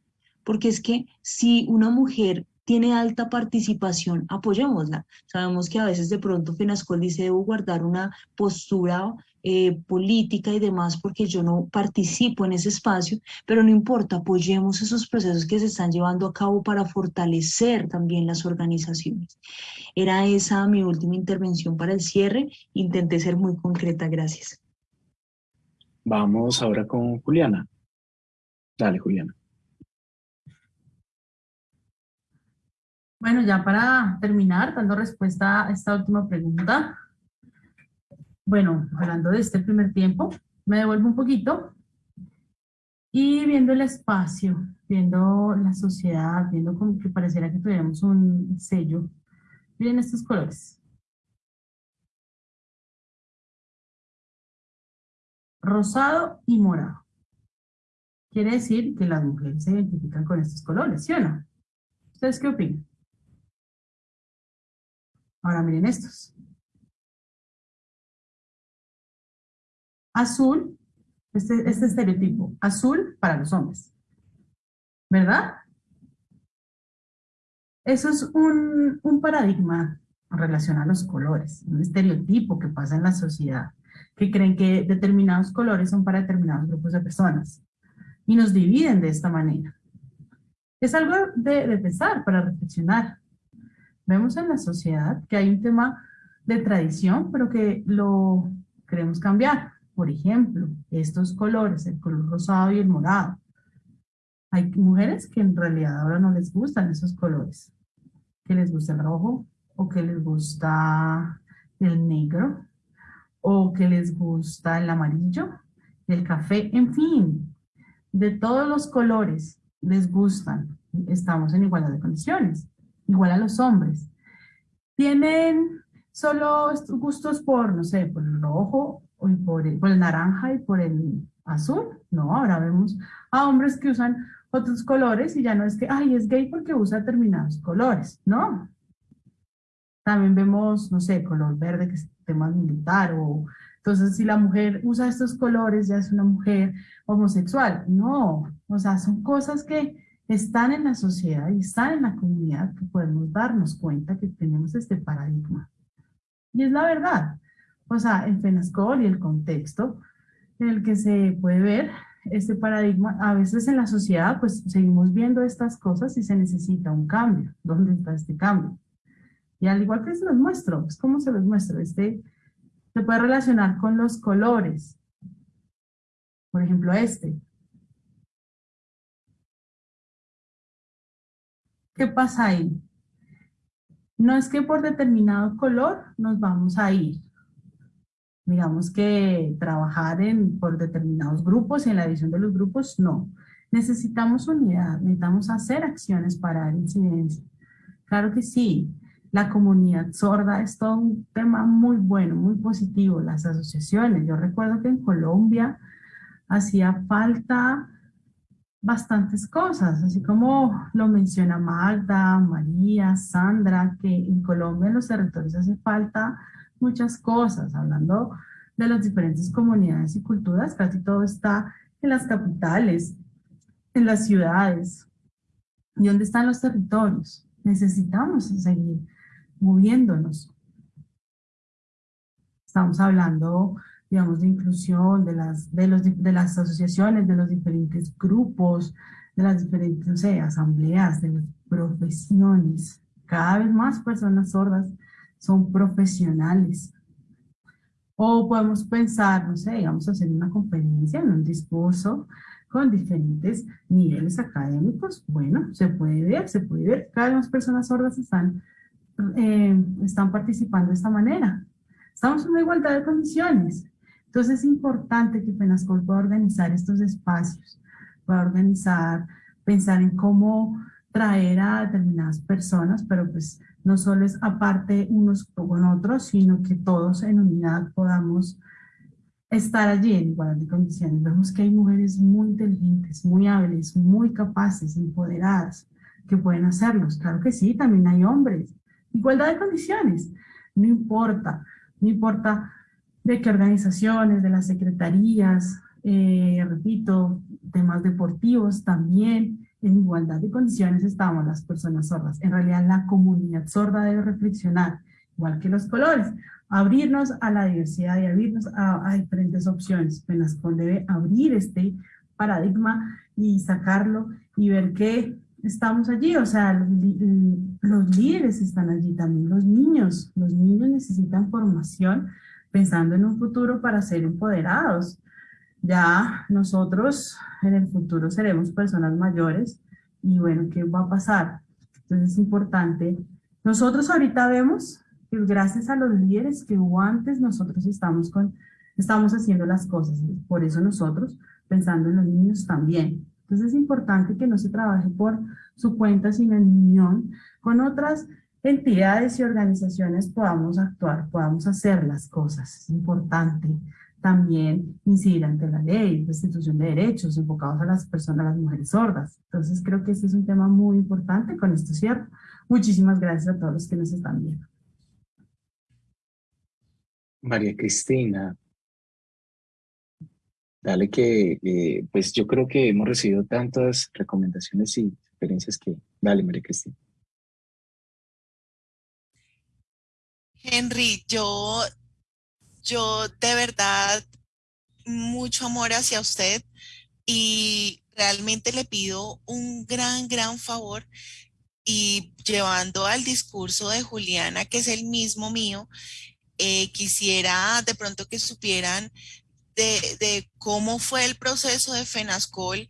Porque es que si una mujer tiene alta participación, apoyémosla. Sabemos que a veces de pronto FENASCOL dice debo guardar una postura eh, política y demás porque yo no participo en ese espacio, pero no importa, apoyemos esos procesos que se están llevando a cabo para fortalecer también las organizaciones. Era esa mi última intervención para el cierre, intenté ser muy concreta, gracias. Vamos ahora con Juliana. Dale, Juliana. Bueno, ya para terminar, dando respuesta a esta última pregunta, bueno, hablando de este primer tiempo, me devuelvo un poquito y viendo el espacio, viendo la sociedad, viendo como que pareciera que tuviéramos un sello. Miren estos colores. Rosado y morado. Quiere decir que las mujeres se identifican con estos colores, ¿sí o no? ¿Ustedes qué opinan? Ahora miren estos. Azul, este, este estereotipo, azul para los hombres. ¿Verdad? Eso es un, un paradigma en relación a los colores, un estereotipo que pasa en la sociedad, que creen que determinados colores son para determinados grupos de personas y nos dividen de esta manera. Es algo de, de pensar, para reflexionar. Vemos en la sociedad que hay un tema de tradición, pero que lo queremos cambiar. Por ejemplo, estos colores, el color rosado y el morado. Hay mujeres que en realidad ahora no les gustan esos colores, que les gusta el rojo o que les gusta el negro o que les gusta el amarillo, el café, en fin, de todos los colores les gustan. Estamos en igualdad de condiciones igual a los hombres. Tienen solo gustos por, no sé, por el rojo, o por el, por el naranja y por el azul. No, ahora vemos a hombres que usan otros colores y ya no es que, ay, es gay porque usa determinados colores. No. También vemos, no sé, color verde que es tema militar o entonces si la mujer usa estos colores ya es una mujer homosexual. No, o sea, son cosas que están en la sociedad y están en la comunidad que podemos darnos cuenta que tenemos este paradigma. Y es la verdad. O sea, el FENASCOL y el contexto en el que se puede ver este paradigma, a veces en la sociedad pues seguimos viendo estas cosas y se necesita un cambio. ¿Dónde está este cambio? Y al igual que se los muestro, es como se los muestro, este se puede relacionar con los colores. Por ejemplo, este, ¿Qué pasa ahí? no es que por determinado color nos vamos a ir. Digamos que trabajar en, por determinados grupos y en la edición de los grupos, no. Necesitamos unidad, necesitamos hacer acciones para dar incidencia. Claro que sí, la comunidad sorda es todo un tema muy bueno, muy positivo, las asociaciones. Yo recuerdo que en Colombia hacía falta bastantes cosas, así como lo menciona Magda, María, Sandra, que en Colombia en los territorios hace falta muchas cosas, hablando de las diferentes comunidades y culturas, casi todo está en las capitales, en las ciudades. ¿Y dónde están los territorios? Necesitamos seguir moviéndonos. Estamos hablando digamos, de inclusión de las, de, los, de las asociaciones, de los diferentes grupos, de las diferentes, asambleas, de las profesiones. Cada vez más personas sordas son profesionales. O podemos pensar, no sé, digamos, hacer una conferencia, un discurso con diferentes niveles académicos. Bueno, se puede ver, se puede ver. Cada vez más personas sordas están, eh, están participando de esta manera. Estamos en una igualdad de condiciones. Entonces es importante que FENASCOL pueda organizar estos espacios, pueda organizar, pensar en cómo traer a determinadas personas, pero pues no solo es aparte unos con otros, sino que todos en unidad podamos estar allí en igualdad de condiciones. Vemos que hay mujeres muy inteligentes, muy hábiles, muy capaces, empoderadas, que pueden hacerlos. Claro que sí, también hay hombres. Igualdad de condiciones, no importa, no importa de qué organizaciones, de las secretarías, eh, repito, temas deportivos también, en igualdad de condiciones estamos las personas sordas. En realidad la comunidad sorda debe reflexionar, igual que los colores, abrirnos a la diversidad y abrirnos a, diferentes opciones. Penascol debe abrir este paradigma y sacarlo y ver que estamos allí, o sea, los líderes están allí también, los niños, los niños necesitan formación pensando en un futuro para ser empoderados. Ya nosotros en el futuro seremos personas mayores y bueno, ¿qué va a pasar? Entonces es importante. Nosotros ahorita vemos que gracias a los líderes que hubo antes, nosotros estamos, con, estamos haciendo las cosas. Por eso nosotros, pensando en los niños también. Entonces es importante que no se trabaje por su cuenta, sino en unión con otras entidades y organizaciones podamos actuar, podamos hacer las cosas. Es importante también incidir ante la ley, restitución de derechos enfocados a las personas, a las mujeres sordas. Entonces creo que este es un tema muy importante, con esto cierto. Muchísimas gracias a todos los que nos están viendo. María Cristina, dale que, eh, pues yo creo que hemos recibido tantas recomendaciones y experiencias que, dale María Cristina. Henry, yo, yo de verdad mucho amor hacia usted y realmente le pido un gran, gran favor y llevando al discurso de Juliana, que es el mismo mío, eh, quisiera de pronto que supieran de, cómo fue el proceso de FENASCOL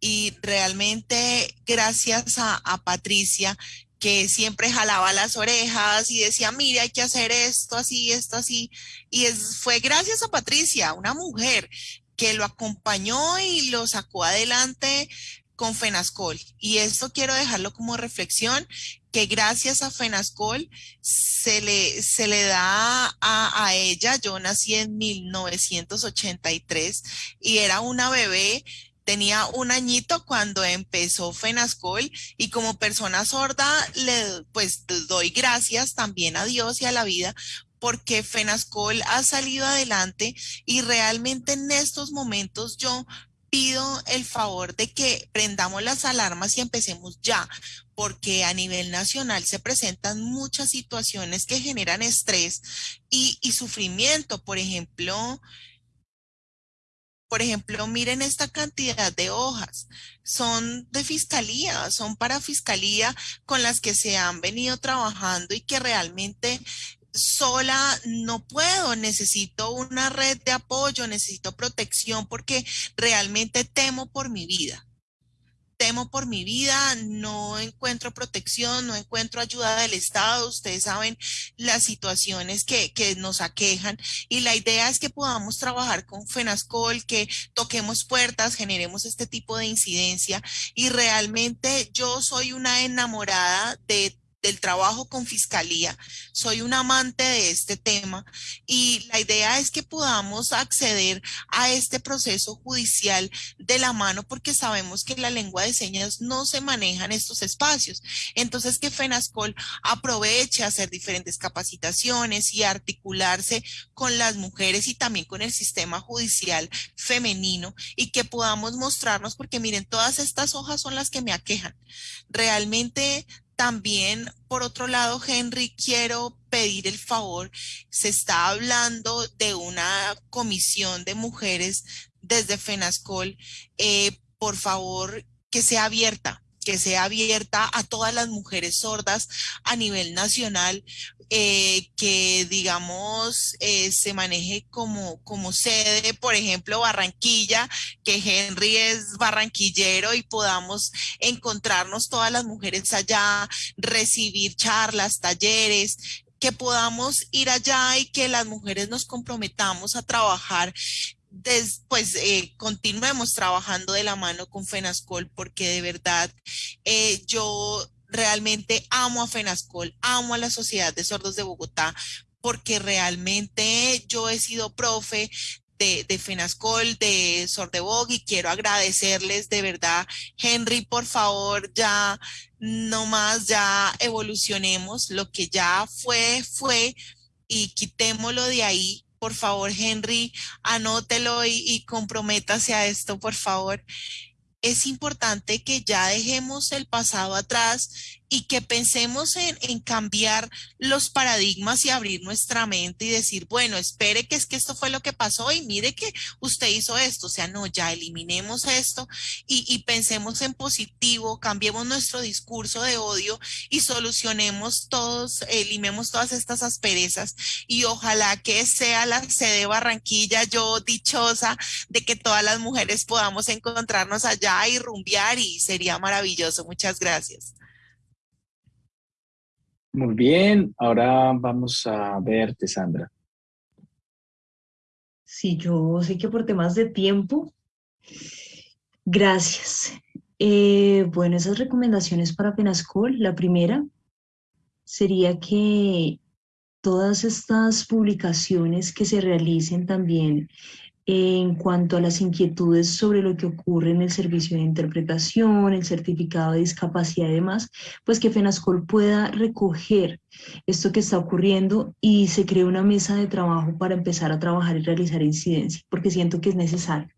y realmente gracias a, a Patricia que siempre jalaba las orejas y decía, mire, hay que hacer esto así, esto así. Y es, fue gracias a Patricia, una mujer que lo acompañó y lo sacó adelante con Fenascol. Y esto quiero dejarlo como reflexión, que gracias a Fenascol se le, se le da a, a ella, yo nací en 1983 y era una bebé tenía un añito cuando empezó Fenascol y como persona sorda le pues doy gracias también a Dios y a la vida porque Fenascol ha salido adelante y realmente en estos momentos yo pido el favor de que prendamos las alarmas y empecemos ya, porque a nivel nacional se presentan muchas situaciones que generan estrés y, y sufrimiento. Por ejemplo, por ejemplo, miren esta cantidad de hojas. Son de fiscalía, son para fiscalía con las que se han venido trabajando y que realmente sola no puedo, necesito una red de apoyo, necesito protección porque realmente temo por mi vida temo por mi vida, no encuentro protección, no encuentro ayuda del Estado. Ustedes saben las situaciones que, que nos aquejan y la idea es que podamos trabajar con FENASCOL, que toquemos puertas, generemos este tipo de incidencia y realmente yo soy una enamorada de del trabajo con fiscalía. Soy un amante de este tema y la idea es que podamos acceder a este proceso judicial de la mano porque sabemos que la lengua de señas no se maneja en estos espacios. Entonces que FENASCOL aproveche a hacer diferentes capacitaciones y articularse con las mujeres y también con el sistema judicial femenino y que podamos mostrarnos porque miren, todas estas hojas son las que me aquejan. Realmente también, por otro lado, Henry, quiero pedir el favor, se está hablando de una comisión de mujeres desde FENASCOL, eh, por favor, que sea abierta, que sea abierta a todas las mujeres sordas a nivel nacional, eh, que digamos eh, se maneje como, como sede, por ejemplo, Barranquilla, que Henry es barranquillero y podamos encontrarnos todas las mujeres allá, recibir charlas, talleres, que podamos ir allá y que las mujeres nos comprometamos a trabajar pues eh, continuemos trabajando de la mano con FENASCOL porque de verdad eh, yo realmente amo a FENASCOL, amo a la Sociedad de Sordos de Bogotá, porque realmente yo he sido profe de, de, FENASCOL, de Sordebog y quiero agradecerles de verdad. Henry, por favor, ya no más, ya evolucionemos. Lo que ya fue, fue y quitémoslo de ahí. Por favor, Henry, anótelo y, comprométase a esto, por favor. Es importante que ya dejemos el pasado atrás y que pensemos en, cambiar los paradigmas y abrir nuestra mente y decir, bueno, espere que es que esto fue lo que pasó y mire que usted hizo esto, o sea, no, ya eliminemos esto y, y pensemos en positivo, cambiemos nuestro discurso de odio y solucionemos todos, eliminemos todas estas asperezas y ojalá que sea la sede Barranquilla, yo dichosa de que todas las mujeres podamos encontrarnos allá y rumbear y sería maravilloso. Muchas gracias. Muy bien, ahora vamos a verte, Sandra. Sí, yo sé que por temas de tiempo, gracias. Eh, bueno, esas recomendaciones para Penascol, la primera sería que todas estas publicaciones que se realicen también en cuanto a las inquietudes sobre lo que ocurre en el servicio de interpretación, el certificado de discapacidad y demás, pues que FENASCOL pueda recoger esto que está ocurriendo y se cree una mesa de trabajo para empezar a trabajar y realizar incidencia, porque siento que es necesario.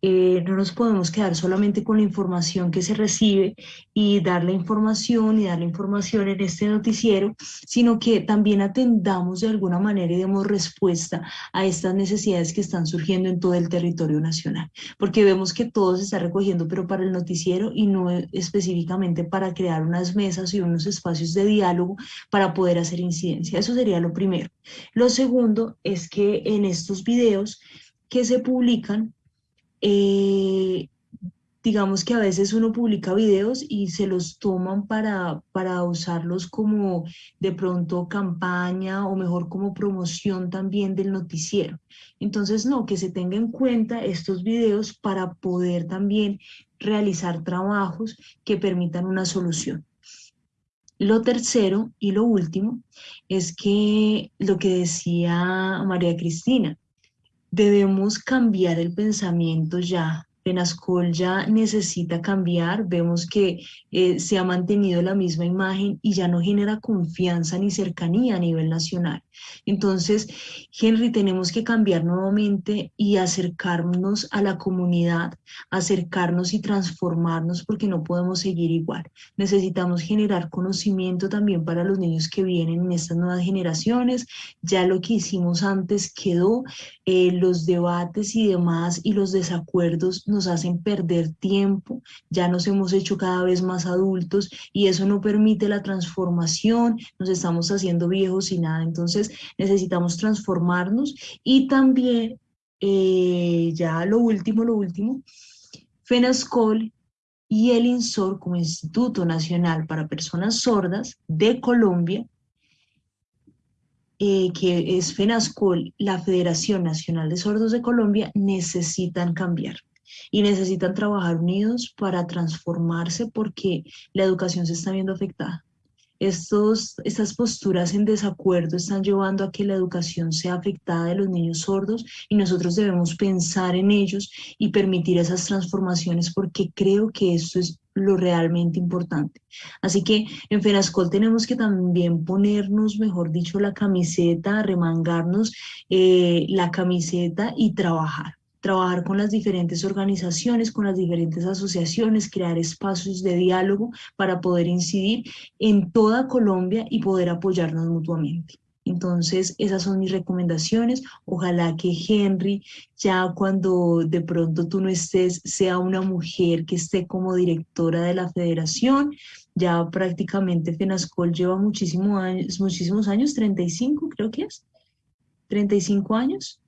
Eh, no nos podemos quedar solamente con la información que se recibe y dar la información y dar la información en este noticiero, sino que también atendamos de alguna manera y demos respuesta a estas necesidades que están surgiendo en todo el territorio nacional, porque vemos que todo se está recogiendo, pero para el noticiero y no específicamente para crear unas mesas y unos espacios de diálogo para poder hacer incidencia. Eso sería lo primero. Lo segundo es que en estos videos que se publican, eh, digamos que a veces uno publica videos y se los toman para, para usarlos como de pronto campaña o mejor como promoción también del noticiero. Entonces, no, que se tenga en cuenta estos videos para poder también realizar trabajos que permitan una solución. Lo tercero y lo último es que lo que decía María Cristina, debemos cambiar el pensamiento ya. Penascol ya necesita cambiar, vemos que eh, se ha mantenido la misma imagen y ya no genera confianza ni cercanía a nivel nacional. Entonces, Henry, tenemos que cambiar nuevamente y acercarnos a la comunidad, acercarnos y transformarnos porque no podemos seguir igual. Necesitamos generar conocimiento también para los niños que vienen en estas nuevas generaciones. Ya lo que hicimos antes quedó, eh, los debates y demás y los desacuerdos nos hacen perder tiempo, ya nos hemos hecho cada vez más adultos y eso no permite la transformación, nos estamos haciendo viejos y nada. Entonces, necesitamos transformarnos y también, eh, ya lo último, lo último, FENASCOL y el INSOR como Instituto Nacional para Personas Sordas de Colombia, eh, que es FENASCOL, la Federación Nacional de Sordos de Colombia, necesitan cambiar y necesitan trabajar unidos para transformarse porque la educación se está viendo afectada. Estos, estas posturas en desacuerdo están llevando a que la educación sea afectada de los niños sordos y nosotros debemos pensar en ellos y permitir esas transformaciones porque creo que esto es lo realmente importante. Así que en FENASCOL tenemos que también ponernos, mejor dicho, la camiseta, remangarnos eh, la camiseta y trabajar trabajar con las diferentes organizaciones, con las diferentes asociaciones, crear espacios de diálogo para poder incidir en toda Colombia y poder apoyarnos mutuamente. Entonces, esas son mis recomendaciones. Ojalá que Henry, ya cuando de pronto tú no estés, sea una mujer que esté como directora de la federación. Ya prácticamente FENASCOL lleva muchísimos años, muchísimos años, 35 creo que es, 35 años.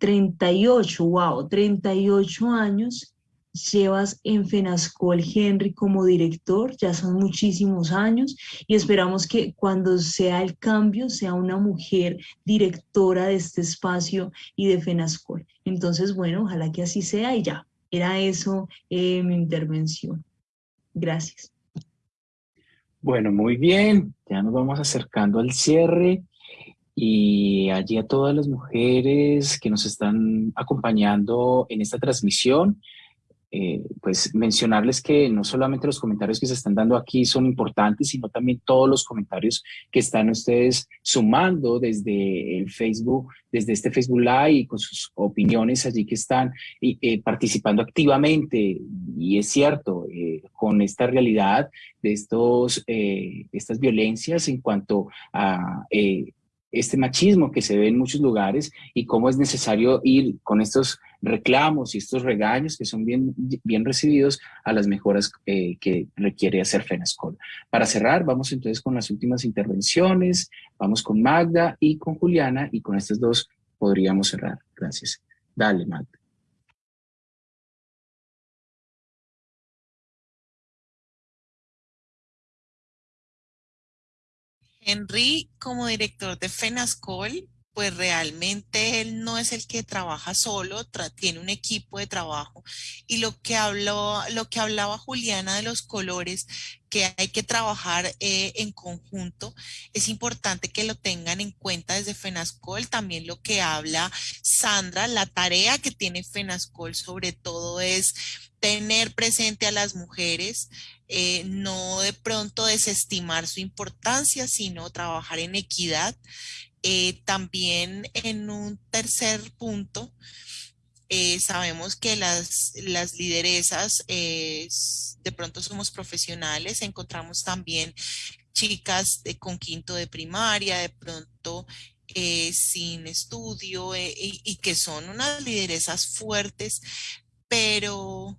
38, wow, 38 años llevas en FENASCOL Henry como director, ya son muchísimos años y esperamos que cuando sea el cambio sea una mujer directora de este espacio y de FENASCOL. Entonces, bueno, ojalá que así sea y ya, era eso eh, mi intervención. Gracias. Bueno, muy bien, ya nos vamos acercando al cierre y allí a todas las mujeres que nos están acompañando en esta transmisión, eh, pues mencionarles que no solamente los comentarios que se están dando aquí son importantes, sino también todos los comentarios que están ustedes sumando desde el Facebook, desde este Facebook Live y con sus opiniones allí que están eh, participando activamente. Y es cierto, eh, con esta realidad de estos, estas violencias en cuanto a este machismo que se ve en muchos lugares y cómo es necesario ir con estos reclamos y estos regaños que son bien, bien recibidos a las mejoras eh, que requiere hacer FENASCOL. Para cerrar, vamos entonces con las últimas intervenciones, vamos con Magda y con Juliana y con estas dos podríamos cerrar. Gracias. Dale, Magda. Henry, como director de FENASCOL, pues realmente él no es el que trabaja solo, tiene un equipo de trabajo. Y lo que, habló, lo que hablaba Juliana de los colores, que hay que trabajar eh, en conjunto, es importante que lo tengan en cuenta desde FENASCOL. También lo que habla Sandra, la tarea que tiene FENASCOL sobre todo es tener presente a las mujeres, eh, no de pronto desestimar su importancia, sino trabajar en equidad. Eh, también en un tercer punto, eh, sabemos que las, las lideresas de pronto somos profesionales, encontramos también chicas de, con quinto de primaria, de pronto sin estudio y, y, que son unas lideresas fuertes, pero...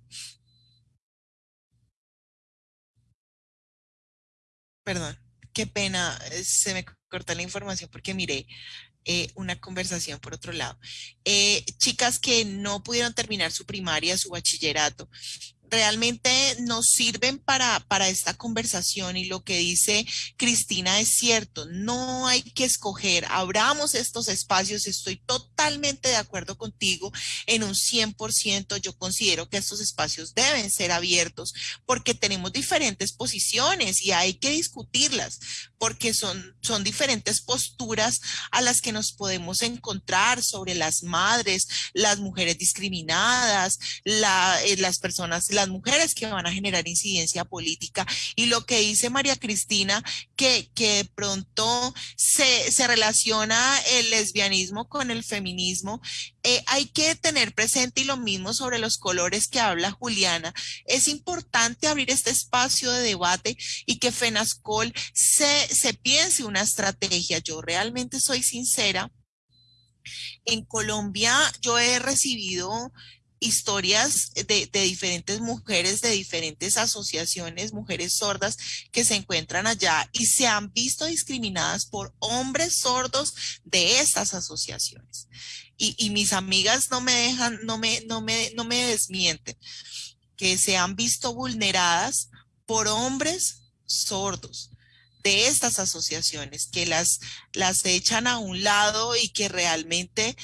Perdón, qué pena, eh, se me corta la información porque miré eh, una conversación por otro lado. Eh, chicas que no pudieron terminar su primaria, su bachillerato, realmente nos sirven para, para esta conversación y lo que dice Cristina es cierto, no hay que escoger, abramos estos espacios, estoy totalmente de acuerdo contigo en un 100%, yo considero que estos espacios deben ser abiertos porque tenemos diferentes posiciones y hay que discutirlas porque son, son diferentes posturas a las que nos podemos encontrar sobre las madres, las mujeres discriminadas, eh, las personas, mujeres que van a generar incidencia política. Y lo que dice María Cristina, que, que de pronto se, se relaciona el lesbianismo con el feminismo, eh, hay que tener presente y lo mismo sobre los colores que habla Juliana. Es importante abrir este espacio de debate y que FENASCOL se, se piense una estrategia. Yo realmente soy sincera. En Colombia yo he recibido historias de, diferentes mujeres, de diferentes asociaciones, mujeres sordas que se encuentran allá y se han visto discriminadas por hombres sordos de estas asociaciones. Y, mis amigas no me dejan, no me, no me, no me desmienten. que se han visto vulneradas por hombres sordos de estas asociaciones, que las, las echan a un lado y que realmente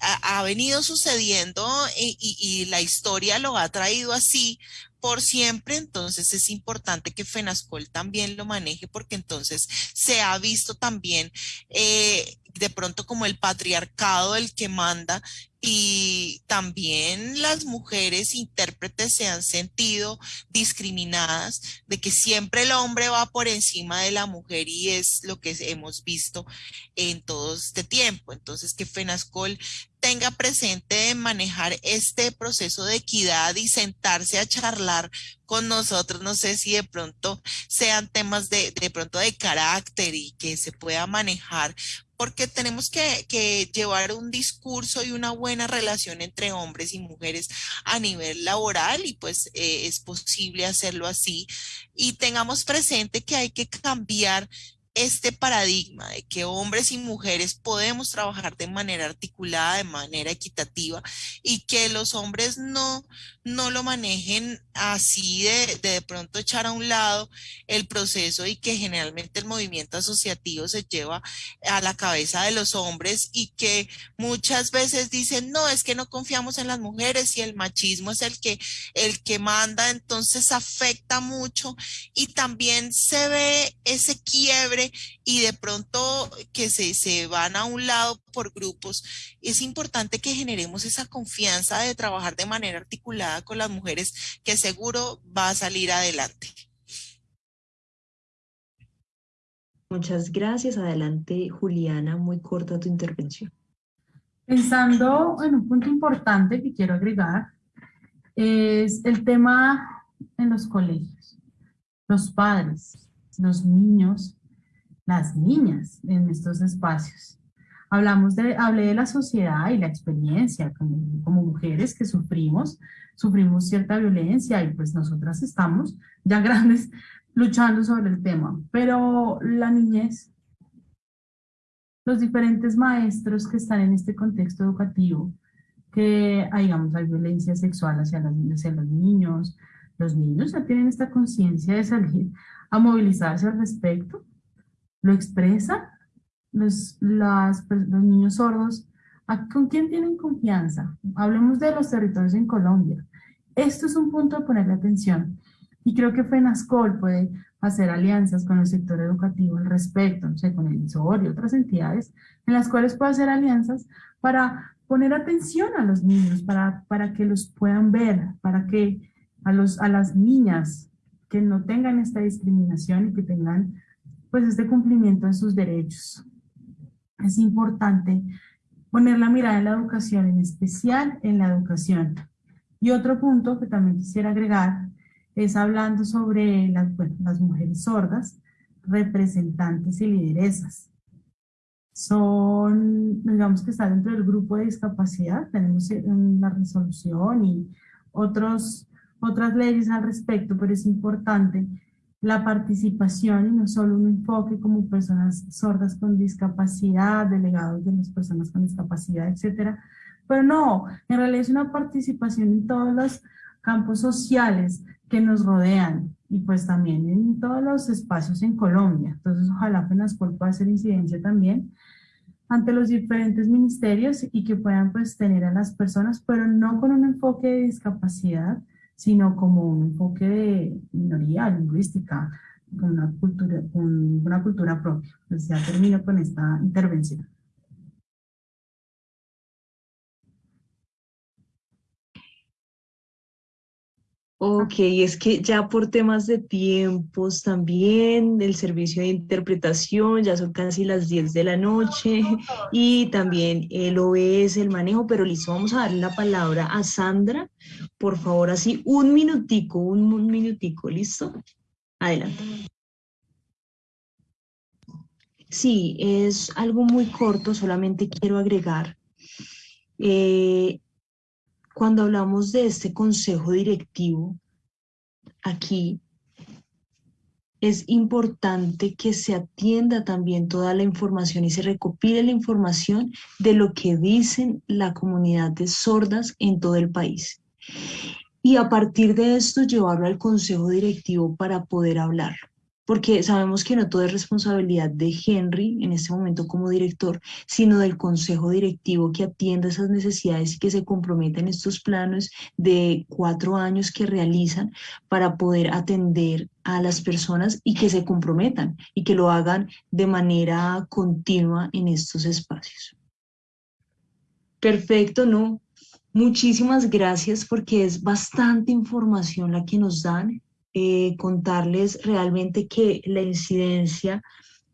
ha, venido sucediendo y, y, la historia lo ha traído así por siempre, entonces es importante que FENASCOL también lo maneje porque entonces se ha visto también eh, de pronto como el patriarcado el que manda y también las mujeres intérpretes se han sentido discriminadas de que siempre el hombre va por encima de la mujer y es lo que hemos visto en todo este tiempo. Entonces que FENASCOL tenga presente manejar este proceso de equidad y sentarse a charlar con nosotros. No sé si de pronto sean temas de, de pronto de carácter y que se pueda manejar porque tenemos que, llevar un discurso y una buena relación entre hombres y mujeres a nivel laboral y pues eh, es posible hacerlo así. Y tengamos presente que hay que cambiar este paradigma de que hombres y mujeres podemos trabajar de manera articulada, de manera equitativa y que los hombres no, no lo manejen así de, de, pronto echar a un lado el proceso y que generalmente el movimiento asociativo se lleva a la cabeza de los hombres y que muchas veces dicen, no, es que no confiamos en las mujeres y el machismo es el que, el que manda, entonces afecta mucho y también se ve ese quiebre y de pronto que se, se van a un lado por grupos. Es importante que generemos esa confianza de trabajar de manera articulada con las mujeres que seguro va a salir adelante. Muchas gracias. Adelante, Juliana, muy corta tu intervención. Pensando en un punto importante que quiero agregar, es el tema en los colegios. Los padres, los niños, las niñas en estos espacios. Hablamos de, hablé de la sociedad y la experiencia como, mujeres que sufrimos sufrimos cierta violencia y pues nosotras estamos ya grandes luchando sobre el tema. Pero la niñez, los diferentes maestros que están en este contexto educativo, que digamos, hay violencia sexual hacia, las, hacia los niños, los niños ya tienen esta conciencia de salir a movilizarse al respecto, lo expresa, los, los niños sordos, ¿con quién tienen confianza? Hablemos de los territorios en Colombia. Esto es un punto de ponerle atención y creo que FENASCOL puede hacer alianzas con el sector educativo al respecto, no sé, con el ISOR y otras entidades, en las cuales puede hacer alianzas para poner atención a los niños, para, para que los puedan ver, para que a, los, a las niñas que no tengan esta discriminación y que tengan pues este cumplimiento de sus derechos. Es importante poner la mirada en la educación, en especial en la educación y otro punto que también quisiera agregar es hablando sobre las, las mujeres sordas, representantes y lideresas. Son, digamos que está dentro del grupo de discapacidad, tenemos una resolución y otros, otras leyes al respecto, pero es importante la participación y no solo un enfoque como personas sordas con discapacidad, delegados de las personas con discapacidad, etcétera, pero no, en realidad es una participación en todos los campos sociales que nos rodean y pues también en todos los espacios en Colombia. Entonces ojalá FENASCOL pueda hacer incidencia también ante los diferentes ministerios y que puedan pues tener a las personas, pero no con un enfoque de discapacidad, sino como un enfoque de minoría lingüística, con una cultura, con una cultura propia. Pues ya termino con esta intervención. Ok, es que ya por temas de tiempos también, el servicio de interpretación, ya son casi las 10 de la noche y también el OBS, el manejo, pero listo, vamos a darle la palabra a Sandra, por favor, así un minutico, un, minutico, ¿listo? Adelante. Sí, es algo muy corto, solamente quiero agregar. Eh, cuando hablamos de este consejo directivo, aquí es importante que se atienda también toda la información y se recopile la información de lo que dicen la comunidad de sordas en todo el país. y a partir de esto llevarlo al consejo directivo para poder hablarlo porque sabemos que no todo es responsabilidad de Henry en este momento como director, sino del consejo directivo que atienda esas necesidades y que se comprometa en estos planos de cuatro años que realizan para poder atender a las personas y que se comprometan y que lo hagan de manera continua en estos espacios. Perfecto, ¿no? Muchísimas gracias porque es bastante información la que nos dan eh, contarles realmente que la incidencia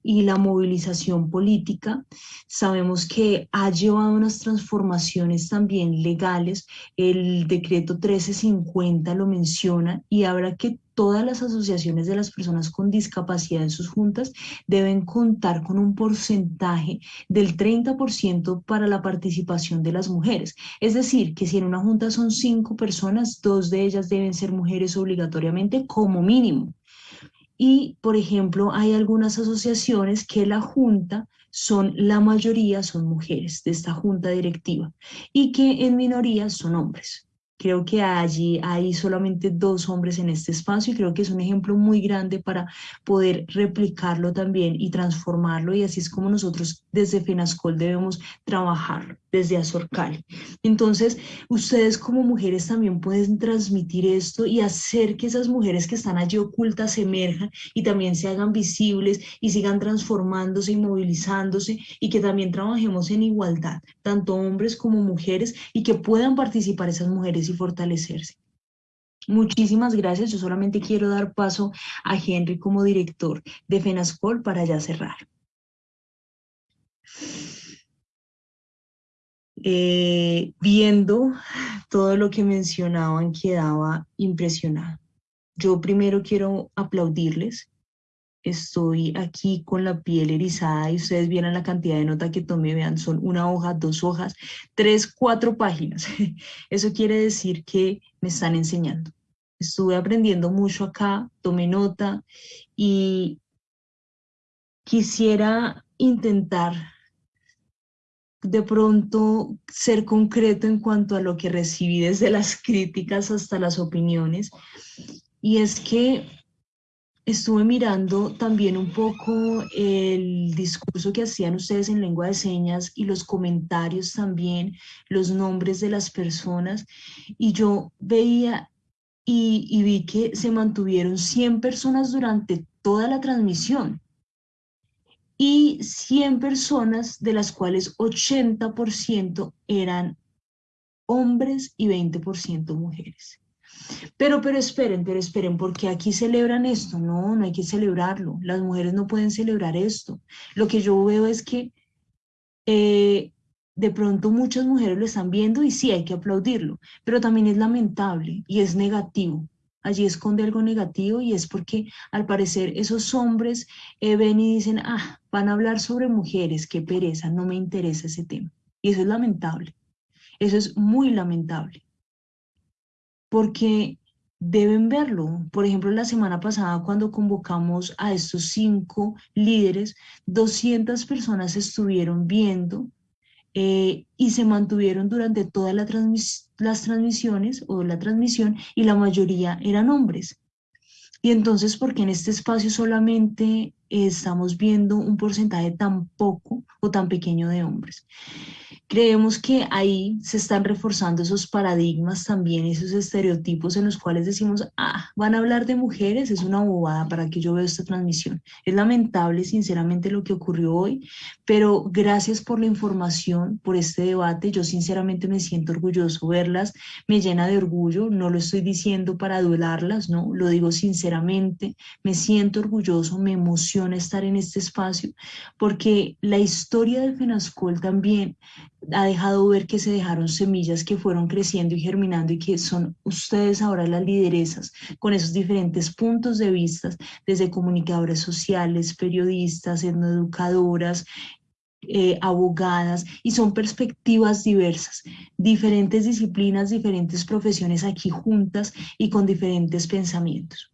y la movilización política. Sabemos que ha llevado unas transformaciones también legales. El decreto 1350 lo menciona y habrá que todas las asociaciones de las personas con discapacidad en sus juntas deben contar con un porcentaje del 30% para la participación de las mujeres. Es decir, que si en una junta son cinco personas, dos de ellas deben ser mujeres obligatoriamente como mínimo. Y, por ejemplo, hay algunas asociaciones que la junta son, la mayoría son mujeres de esta junta directiva y que en minoría son hombres. Creo que allí hay solamente dos hombres en este espacio y creo que es un ejemplo muy grande para poder replicarlo también y transformarlo y así es como nosotros desde FENASCOL debemos trabajar desde Azorcal. Entonces, ustedes como mujeres también pueden transmitir esto y hacer que esas mujeres que están allí ocultas emerjan y también se hagan visibles y sigan transformándose y movilizándose y que también trabajemos en igualdad, tanto hombres como mujeres y que puedan participar esas mujeres y fortalecerse. Muchísimas gracias. Yo solamente quiero dar paso a Henry como director de FENASCOL para ya cerrar. Eh, viendo todo lo que mencionaban, quedaba impresionado. Yo primero quiero aplaudirles. Estoy aquí con la piel erizada y ustedes vieran la cantidad de nota que tomé, vean, son una hoja, dos hojas, tres, cuatro páginas. Eso quiere decir que me están enseñando. Estuve aprendiendo mucho acá, tomé nota y quisiera intentar de pronto ser concreto en cuanto a lo que recibí desde las críticas hasta las opiniones. Y es que estuve mirando también un poco el discurso que hacían ustedes en lengua de señas y los comentarios también, los nombres de las personas. Y yo veía y, vi que se mantuvieron 100 personas durante toda la transmisión y 100 personas, de las cuales 80% eran hombres y 20% mujeres. Pero, pero esperen, pero esperen, porque aquí celebran esto. No, no hay que celebrarlo. Las mujeres no pueden celebrar esto. Lo que yo veo es que eh, de pronto muchas mujeres lo están viendo y sí hay que aplaudirlo, pero también es lamentable y es negativo allí esconde algo negativo y es porque al parecer esos hombres eh, ven y dicen, ah, van a hablar sobre mujeres, qué pereza, no me interesa ese tema. Y eso es lamentable, eso es muy lamentable, porque deben verlo. Por ejemplo, la semana pasada cuando convocamos a estos cinco líderes, 200 personas estuvieron viendo eh, y se mantuvieron durante todas las transmisiones o la transmisión y la mayoría eran hombres. Y entonces, ¿por qué en este espacio solamente estamos viendo un porcentaje tan poco o tan pequeño de hombres? Creemos que ahí se están reforzando esos paradigmas también, esos estereotipos en los cuales decimos, ah, van a hablar de mujeres, es una bobada para que yo vea esta transmisión. Es lamentable, sinceramente, lo que ocurrió hoy, pero gracias por la información, por este debate. Yo sinceramente me siento orgulloso verlas, me llena de orgullo, no lo estoy diciendo para adularlas, no, lo digo sinceramente, me siento orgulloso, me emociona estar en este espacio, porque la historia del FENASCOL también ha dejado ver que se dejaron semillas que fueron creciendo y germinando y que son ustedes ahora las lideresas con esos diferentes puntos de vista, desde comunicadoras sociales, periodistas, etnoeducadoras, eh, abogadas, y son perspectivas diversas, diferentes disciplinas, diferentes profesiones aquí juntas y con diferentes pensamientos.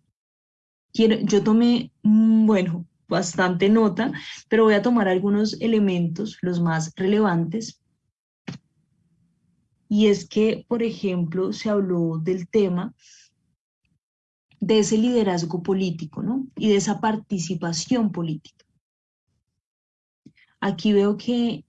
Quiero, yo tomé, mm, bueno, bastante nota, pero voy a tomar algunos elementos, los más relevantes, y es que, por ejemplo, se habló del tema de ese liderazgo político, ¿no? Y de esa participación política. Aquí veo que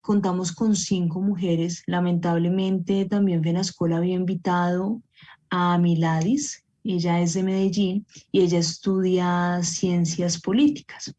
contamos con cinco mujeres. Lamentablemente también Fenascola había invitado a Miladis, ella es de Medellín y ella estudia ciencias políticas.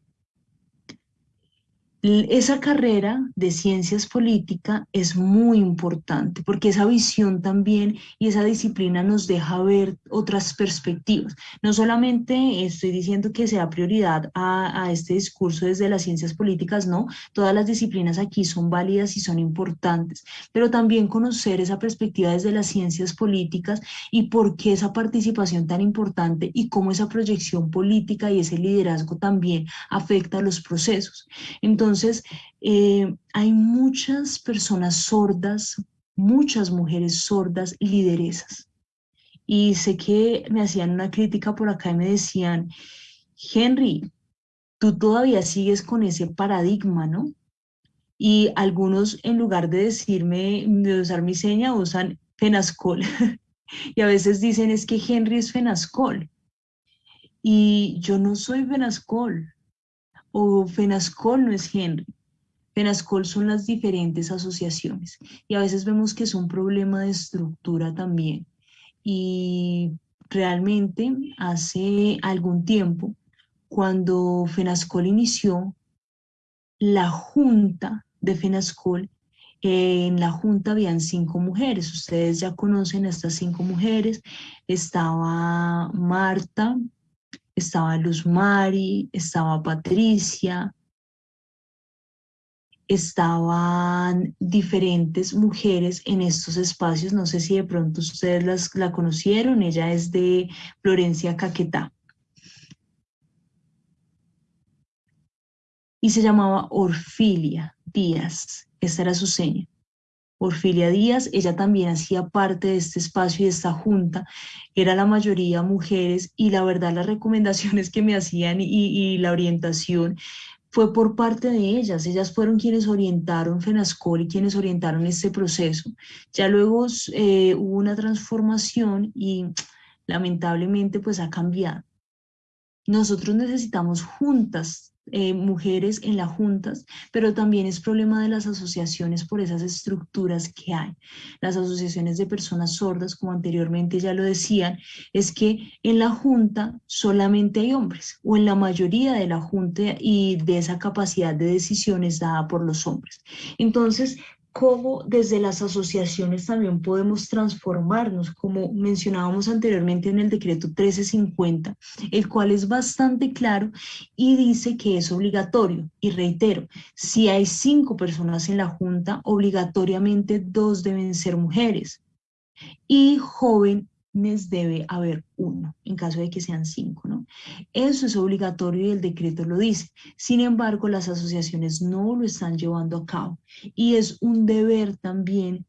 Esa carrera de ciencias políticas es muy importante porque esa visión también y esa disciplina nos deja ver otras perspectivas. No solamente estoy diciendo que sea prioridad a, a este discurso desde las ciencias políticas, no, todas las disciplinas aquí son válidas y son importantes, pero también conocer esa perspectiva desde las ciencias políticas y por qué esa participación tan importante y cómo esa proyección política y ese liderazgo también afecta a los procesos. Entonces, entonces, eh, hay muchas personas sordas, muchas mujeres sordas lideresas. Y sé que me hacían una crítica por acá y me decían, Henry, tú todavía sigues con ese paradigma, ¿no? Y algunos, en lugar de decirme, de usar mi seña, usan Fenascol. y a veces dicen, es que Henry es Fenascol. Y yo no soy Fenascol o FENASCOL no es Henry. FENASCOL son las diferentes asociaciones y a veces vemos que es un problema de estructura también. Y realmente hace algún tiempo, cuando FENASCOL inició, la junta de FENASCOL, en la junta habían cinco mujeres, ustedes ya conocen a estas cinco mujeres, estaba Marta, estaba Luz Mari, estaba Patricia, estaban diferentes mujeres en estos espacios, no sé si de pronto ustedes las, la conocieron, ella es de Florencia Caquetá. Y se llamaba Orfilia Díaz, esta era su seña. Orfilia Díaz, ella también hacía parte de este espacio y de esta junta, era la mayoría mujeres y la verdad las recomendaciones que me hacían y, la orientación fue por parte de ellas, ellas fueron quienes orientaron FENASCOL y quienes orientaron este proceso. Ya luego eh, hubo una transformación y lamentablemente pues ha cambiado. Nosotros necesitamos juntas eh, mujeres en las juntas, pero también es problema de las asociaciones por esas estructuras que hay. Las asociaciones de personas sordas, como anteriormente ya lo decían, es que en la junta solamente hay hombres, o en la mayoría de la junta y de esa capacidad de decisiones dada por los hombres. Entonces, cómo desde las asociaciones también podemos transformarnos, como mencionábamos anteriormente en el decreto 1350, el cual es bastante claro y dice que es obligatorio. Y reitero, si hay cinco personas en la Junta, obligatoriamente dos deben ser mujeres. Y joven debe haber uno, en caso de que sean cinco, ¿no? Eso es obligatorio y el decreto lo dice. Sin embargo, las asociaciones no lo están llevando a cabo y es un deber también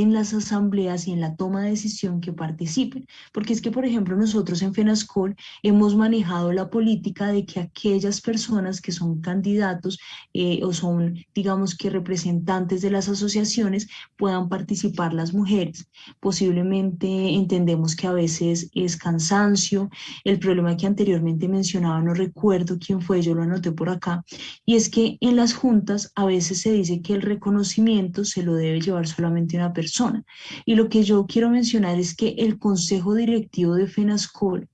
en las asambleas y en la toma de decisión que participen. Porque es que, por ejemplo, nosotros en FENASCOL hemos manejado la política de que aquellas personas que son candidatos eh, o son, digamos que representantes de las asociaciones, puedan participar las mujeres. Posiblemente entendemos que a veces es cansancio, el problema que anteriormente mencionaba, no recuerdo quién fue, yo lo anoté por acá, y es que en las juntas a veces se dice que el reconocimiento se lo debe llevar solamente una persona. Y lo que yo quiero mencionar es que el consejo directivo de FENASCOL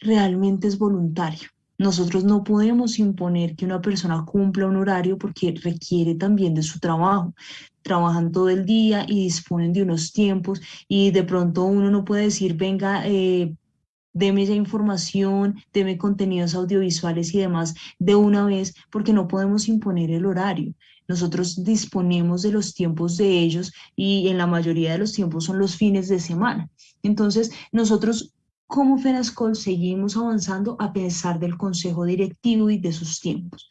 realmente es voluntario. Nosotros no podemos imponer que una persona cumpla un horario porque requiere también de su trabajo. Trabajan todo el día y disponen de unos tiempos y de pronto uno no puede decir, venga, eh, deme ya información, deme contenidos audiovisuales y demás de una vez porque no podemos imponer el horario. Nosotros disponemos de los tiempos de ellos y en la mayoría de los tiempos son los fines de semana. Entonces, nosotros como FENASCOL seguimos avanzando a pesar del consejo directivo y de sus tiempos.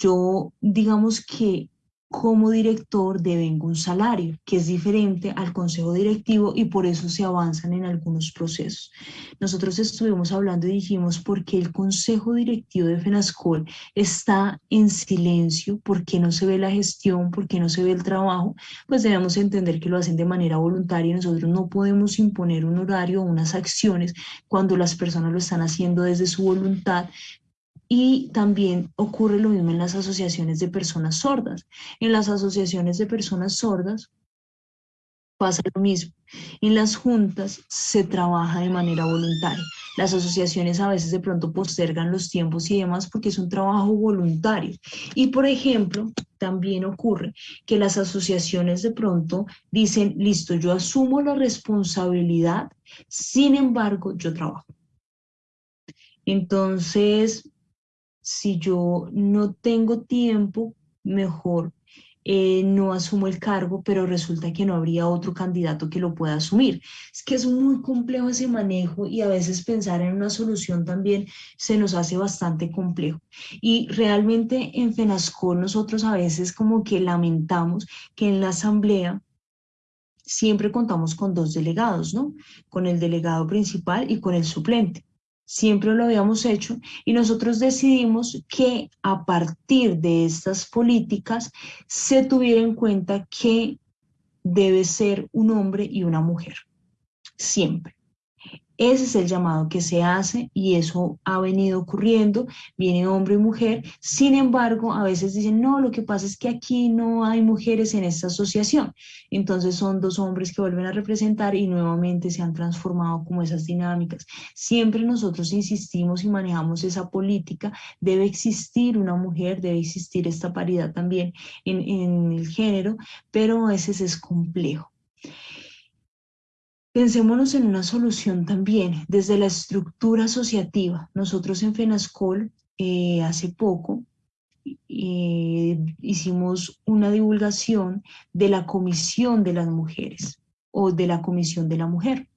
Yo, digamos que como director devenga un salario, que es diferente al consejo directivo y por eso se avanzan en algunos procesos. Nosotros estuvimos hablando y dijimos, ¿por qué el consejo directivo de FENASCOL está en silencio? ¿Por qué no se ve la gestión? ¿Por qué no se ve el trabajo? Pues debemos entender que lo hacen de manera voluntaria y nosotros no podemos imponer un horario o unas acciones cuando las personas lo están haciendo desde su voluntad, y también ocurre lo mismo en las asociaciones de personas sordas. En las asociaciones de personas sordas pasa lo mismo. En las juntas se trabaja de manera voluntaria. Las asociaciones a veces de pronto postergan los tiempos y demás porque es un trabajo voluntario. Y por ejemplo, también ocurre que las asociaciones de pronto dicen, listo, yo asumo la responsabilidad, sin embargo, yo trabajo. Entonces, si yo no tengo tiempo, mejor eh, no asumo el cargo, pero resulta que no habría otro candidato que lo pueda asumir. Es que es muy complejo ese manejo y a veces pensar en una solución también se nos hace bastante complejo. Y realmente en FENASCOL nosotros a veces como que lamentamos que en la asamblea siempre contamos con dos delegados, ¿no? Con el delegado principal y con el suplente siempre lo habíamos hecho y nosotros decidimos que a partir de estas políticas se tuviera en cuenta que debe ser un hombre y una mujer, siempre. Ese es el llamado que se hace y eso ha venido ocurriendo, viene hombre y mujer, sin embargo, a veces dicen, no, lo que pasa es que aquí no hay mujeres en esta asociación, entonces son dos hombres que vuelven a representar y nuevamente se han transformado como esas dinámicas. Siempre nosotros insistimos y manejamos esa política, debe existir una mujer, debe existir esta paridad también en, en el género, pero a veces es complejo. Pensémonos en una solución también desde la estructura asociativa. Nosotros en FENASCOL eh, hace poco eh, hicimos una divulgación de la Comisión de las Mujeres o de la Comisión de la Mujer.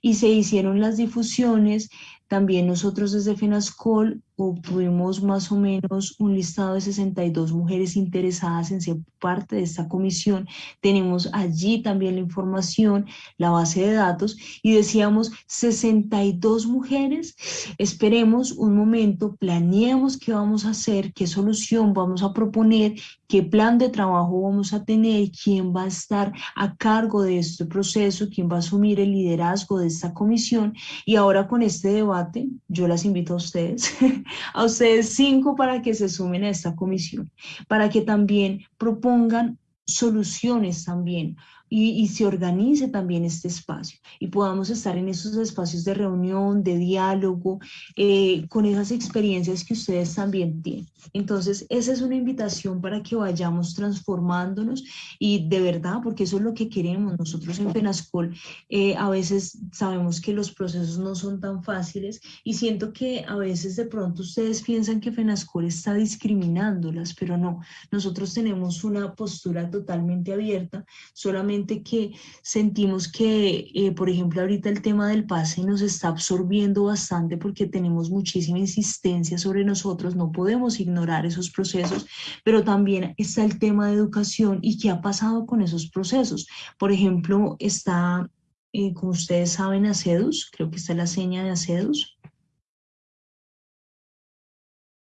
Y se hicieron las difusiones, también nosotros desde FENASCOL obtuvimos más o menos un listado de 62 mujeres interesadas en ser parte de esta comisión. Tenemos allí también la información, la base de datos y decíamos 62 mujeres. Esperemos un momento, planeemos qué vamos a hacer, qué solución vamos a proponer, qué plan de trabajo vamos a tener, quién va a estar a cargo de este proceso, quién va a asumir el liderazgo de esta comisión. Y ahora con este debate, yo las invito a ustedes a ustedes cinco para que se sumen a esta comisión, para que también propongan soluciones también y, se organice también este espacio y podamos estar en esos espacios de reunión, de diálogo, eh, con esas experiencias que ustedes también tienen. Entonces, esa es una invitación para que vayamos transformándonos y de verdad, porque eso es lo que queremos. Nosotros en Penascol eh, a veces sabemos que los procesos no son tan fáciles y siento que a veces de pronto ustedes piensan que Penascol está discriminándolas, pero no. Nosotros tenemos una postura totalmente abierta, solamente que sentimos que, eh, por ejemplo, ahorita el tema del pase nos está absorbiendo bastante porque tenemos muchísima insistencia sobre nosotros, no podemos ignorar esos procesos, pero también está el tema de educación y qué ha pasado con esos procesos. Por ejemplo, está, eh, como ustedes saben, ACEDUS, creo que está la seña de ACEDUS,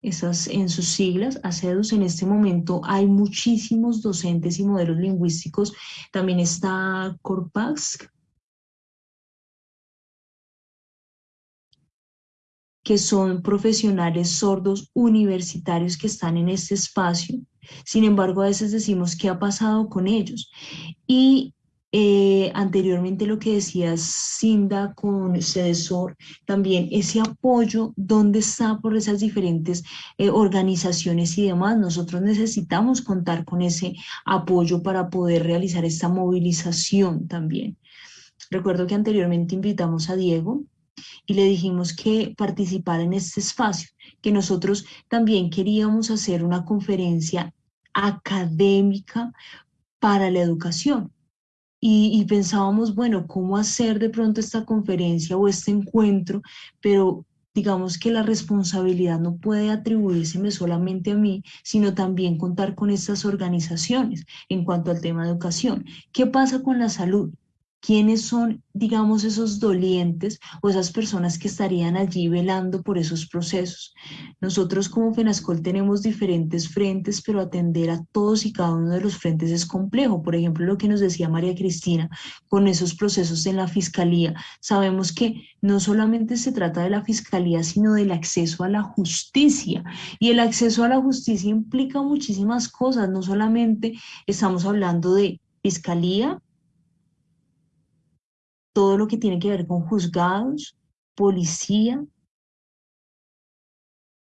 esas en sus siglas, ACEDUS, en este momento hay muchísimos docentes y modelos lingüísticos, también está Corpax, que son profesionales sordos universitarios que están en este espacio. Sin embargo, a veces decimos qué ha pasado con ellos. Y eh, anteriormente lo que decía Cinda con CEDESOR, también ese apoyo, ¿dónde está por esas diferentes eh, organizaciones y demás? Nosotros necesitamos contar con ese apoyo para poder realizar esta movilización también. Recuerdo que anteriormente invitamos a Diego y le dijimos que participara en este espacio, que nosotros también queríamos hacer una conferencia académica para la educación y, pensábamos, bueno, ¿cómo hacer de pronto esta conferencia o este encuentro? Pero digamos que la responsabilidad no puede atribuírseme solamente a mí, sino también contar con estas organizaciones en cuanto al tema de educación. ¿Qué pasa con la salud? Quiénes son, digamos, esos dolientes o esas personas que estarían allí velando por esos procesos. Nosotros como FENASCOL tenemos diferentes frentes, pero atender a todos y cada uno de los frentes es complejo. Por ejemplo, lo que nos decía María Cristina con esos procesos en la Fiscalía. Sabemos que no solamente se trata de la Fiscalía, sino del acceso a la justicia. Y el acceso a la justicia implica muchísimas cosas. No solamente estamos hablando de Fiscalía, todo lo que tiene que ver con juzgados, policía,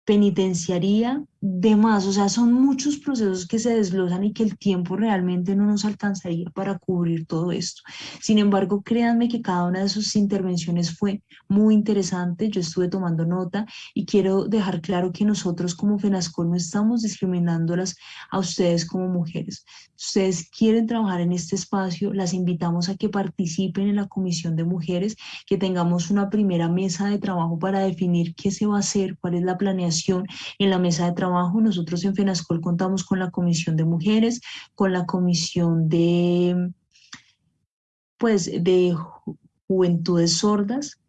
penitenciaría, demás, o sea, son muchos procesos que se desglosan y que el tiempo realmente no nos alcanzaría para cubrir todo esto. Sin embargo, créanme que cada una de sus intervenciones fue muy interesante, yo estuve tomando nota y quiero dejar claro que nosotros como FENASCOL no estamos discriminándolas a ustedes como mujeres. ustedes quieren trabajar en este espacio, las invitamos a que participen en la Comisión de Mujeres, que tengamos una primera mesa de trabajo para definir qué se va a hacer, cuál es la planeación en la mesa de trabajo nosotros en FENASCOL contamos con la Comisión de Mujeres, con la Comisión de, pues, de Juventudes Sordas,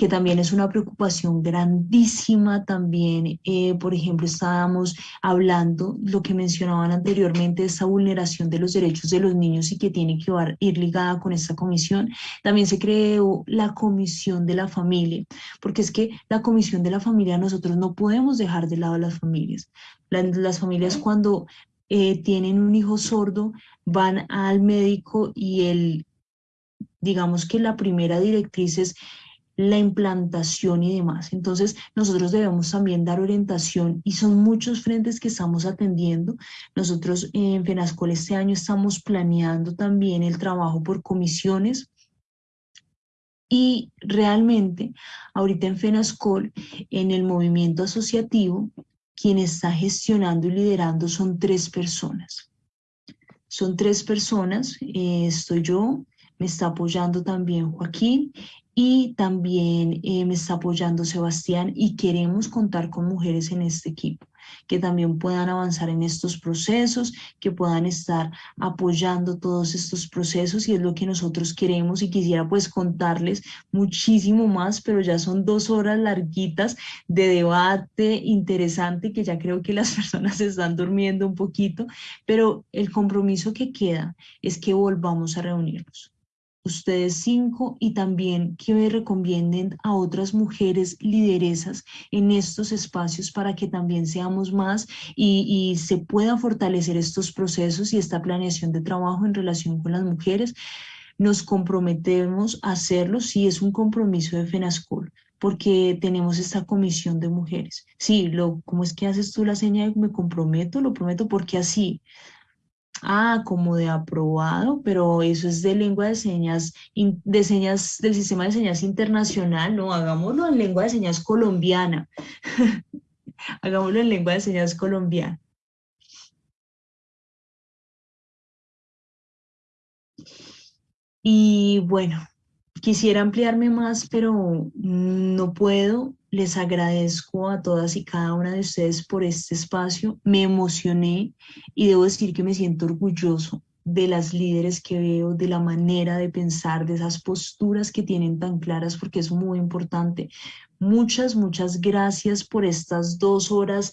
que también es una preocupación grandísima también. Eh, por ejemplo, estábamos hablando, lo que mencionaban anteriormente, esta vulneración de los derechos de los niños y que tiene que ir ligada con esta comisión. También se creó la comisión de la familia, porque es que la comisión de la familia nosotros no podemos dejar de lado a las familias. Las, familias cuando eh, tienen un hijo sordo van al médico y el, digamos que la primera directriz es la implantación y demás. Entonces, nosotros debemos también dar orientación y son muchos frentes que estamos atendiendo. Nosotros en FENASCOL este año estamos planeando también el trabajo por comisiones y realmente ahorita en FENASCOL, en el movimiento asociativo, quien está gestionando y liderando son tres personas. Son tres personas, eh, estoy yo, me está apoyando también Joaquín y también eh, me está apoyando Sebastián y queremos contar con mujeres en este equipo que también puedan avanzar en estos procesos, que puedan estar apoyando todos estos procesos y es lo que nosotros queremos y quisiera pues contarles muchísimo más, pero ya son dos horas larguitas de debate interesante que ya creo que las personas están durmiendo un poquito, pero el compromiso que queda es que volvamos a reunirnos ustedes cinco y también que me recomienden a otras mujeres lideresas en estos espacios para que también seamos más y, se pueda fortalecer estos procesos y esta planeación de trabajo en relación con las mujeres. Nos comprometemos a hacerlo, sí es un compromiso de FENASCOL, porque tenemos esta comisión de mujeres. Sí, lo, ¿cómo es que haces tú la señal? Me comprometo, lo prometo, porque así Ah, como de aprobado, pero eso es de lengua de señas, de señas del sistema de señas internacional, no, hagámoslo en lengua de señas colombiana. hagámoslo en lengua de señas colombiana. Y bueno, quisiera ampliarme más, pero no puedo les agradezco a todas y cada una de ustedes por este espacio. Me emocioné y debo decir que me siento orgulloso de las líderes que veo, de la manera de pensar, de esas posturas que tienen tan claras, porque es muy importante. Muchas, muchas gracias por estas dos horas,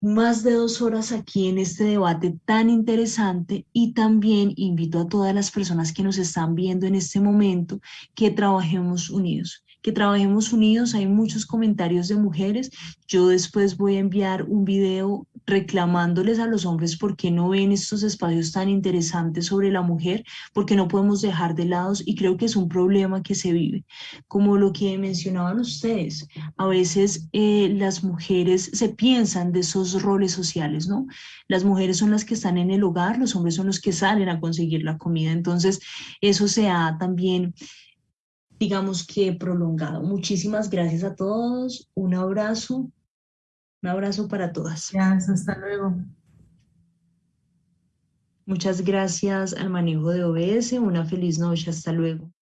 más de dos horas aquí en este debate tan interesante y también invito a todas las personas que nos están viendo en este momento que trabajemos unidos que trabajemos unidos. Hay muchos comentarios de mujeres. Yo después voy a enviar un video reclamándoles a los hombres por qué no ven estos espacios tan interesantes sobre la mujer, porque no podemos dejar de lado y creo que es un problema que se vive. Como lo que mencionaban ustedes, a veces eh, las mujeres se piensan de esos roles sociales, ¿no? Las mujeres son las que están en el hogar, los hombres son los que salen a conseguir la comida. Entonces, eso se ha también digamos que prolongado. Muchísimas gracias a todos, un abrazo, un abrazo para todas. Gracias, hasta luego. Muchas gracias al manejo de OBS, una feliz noche, hasta luego.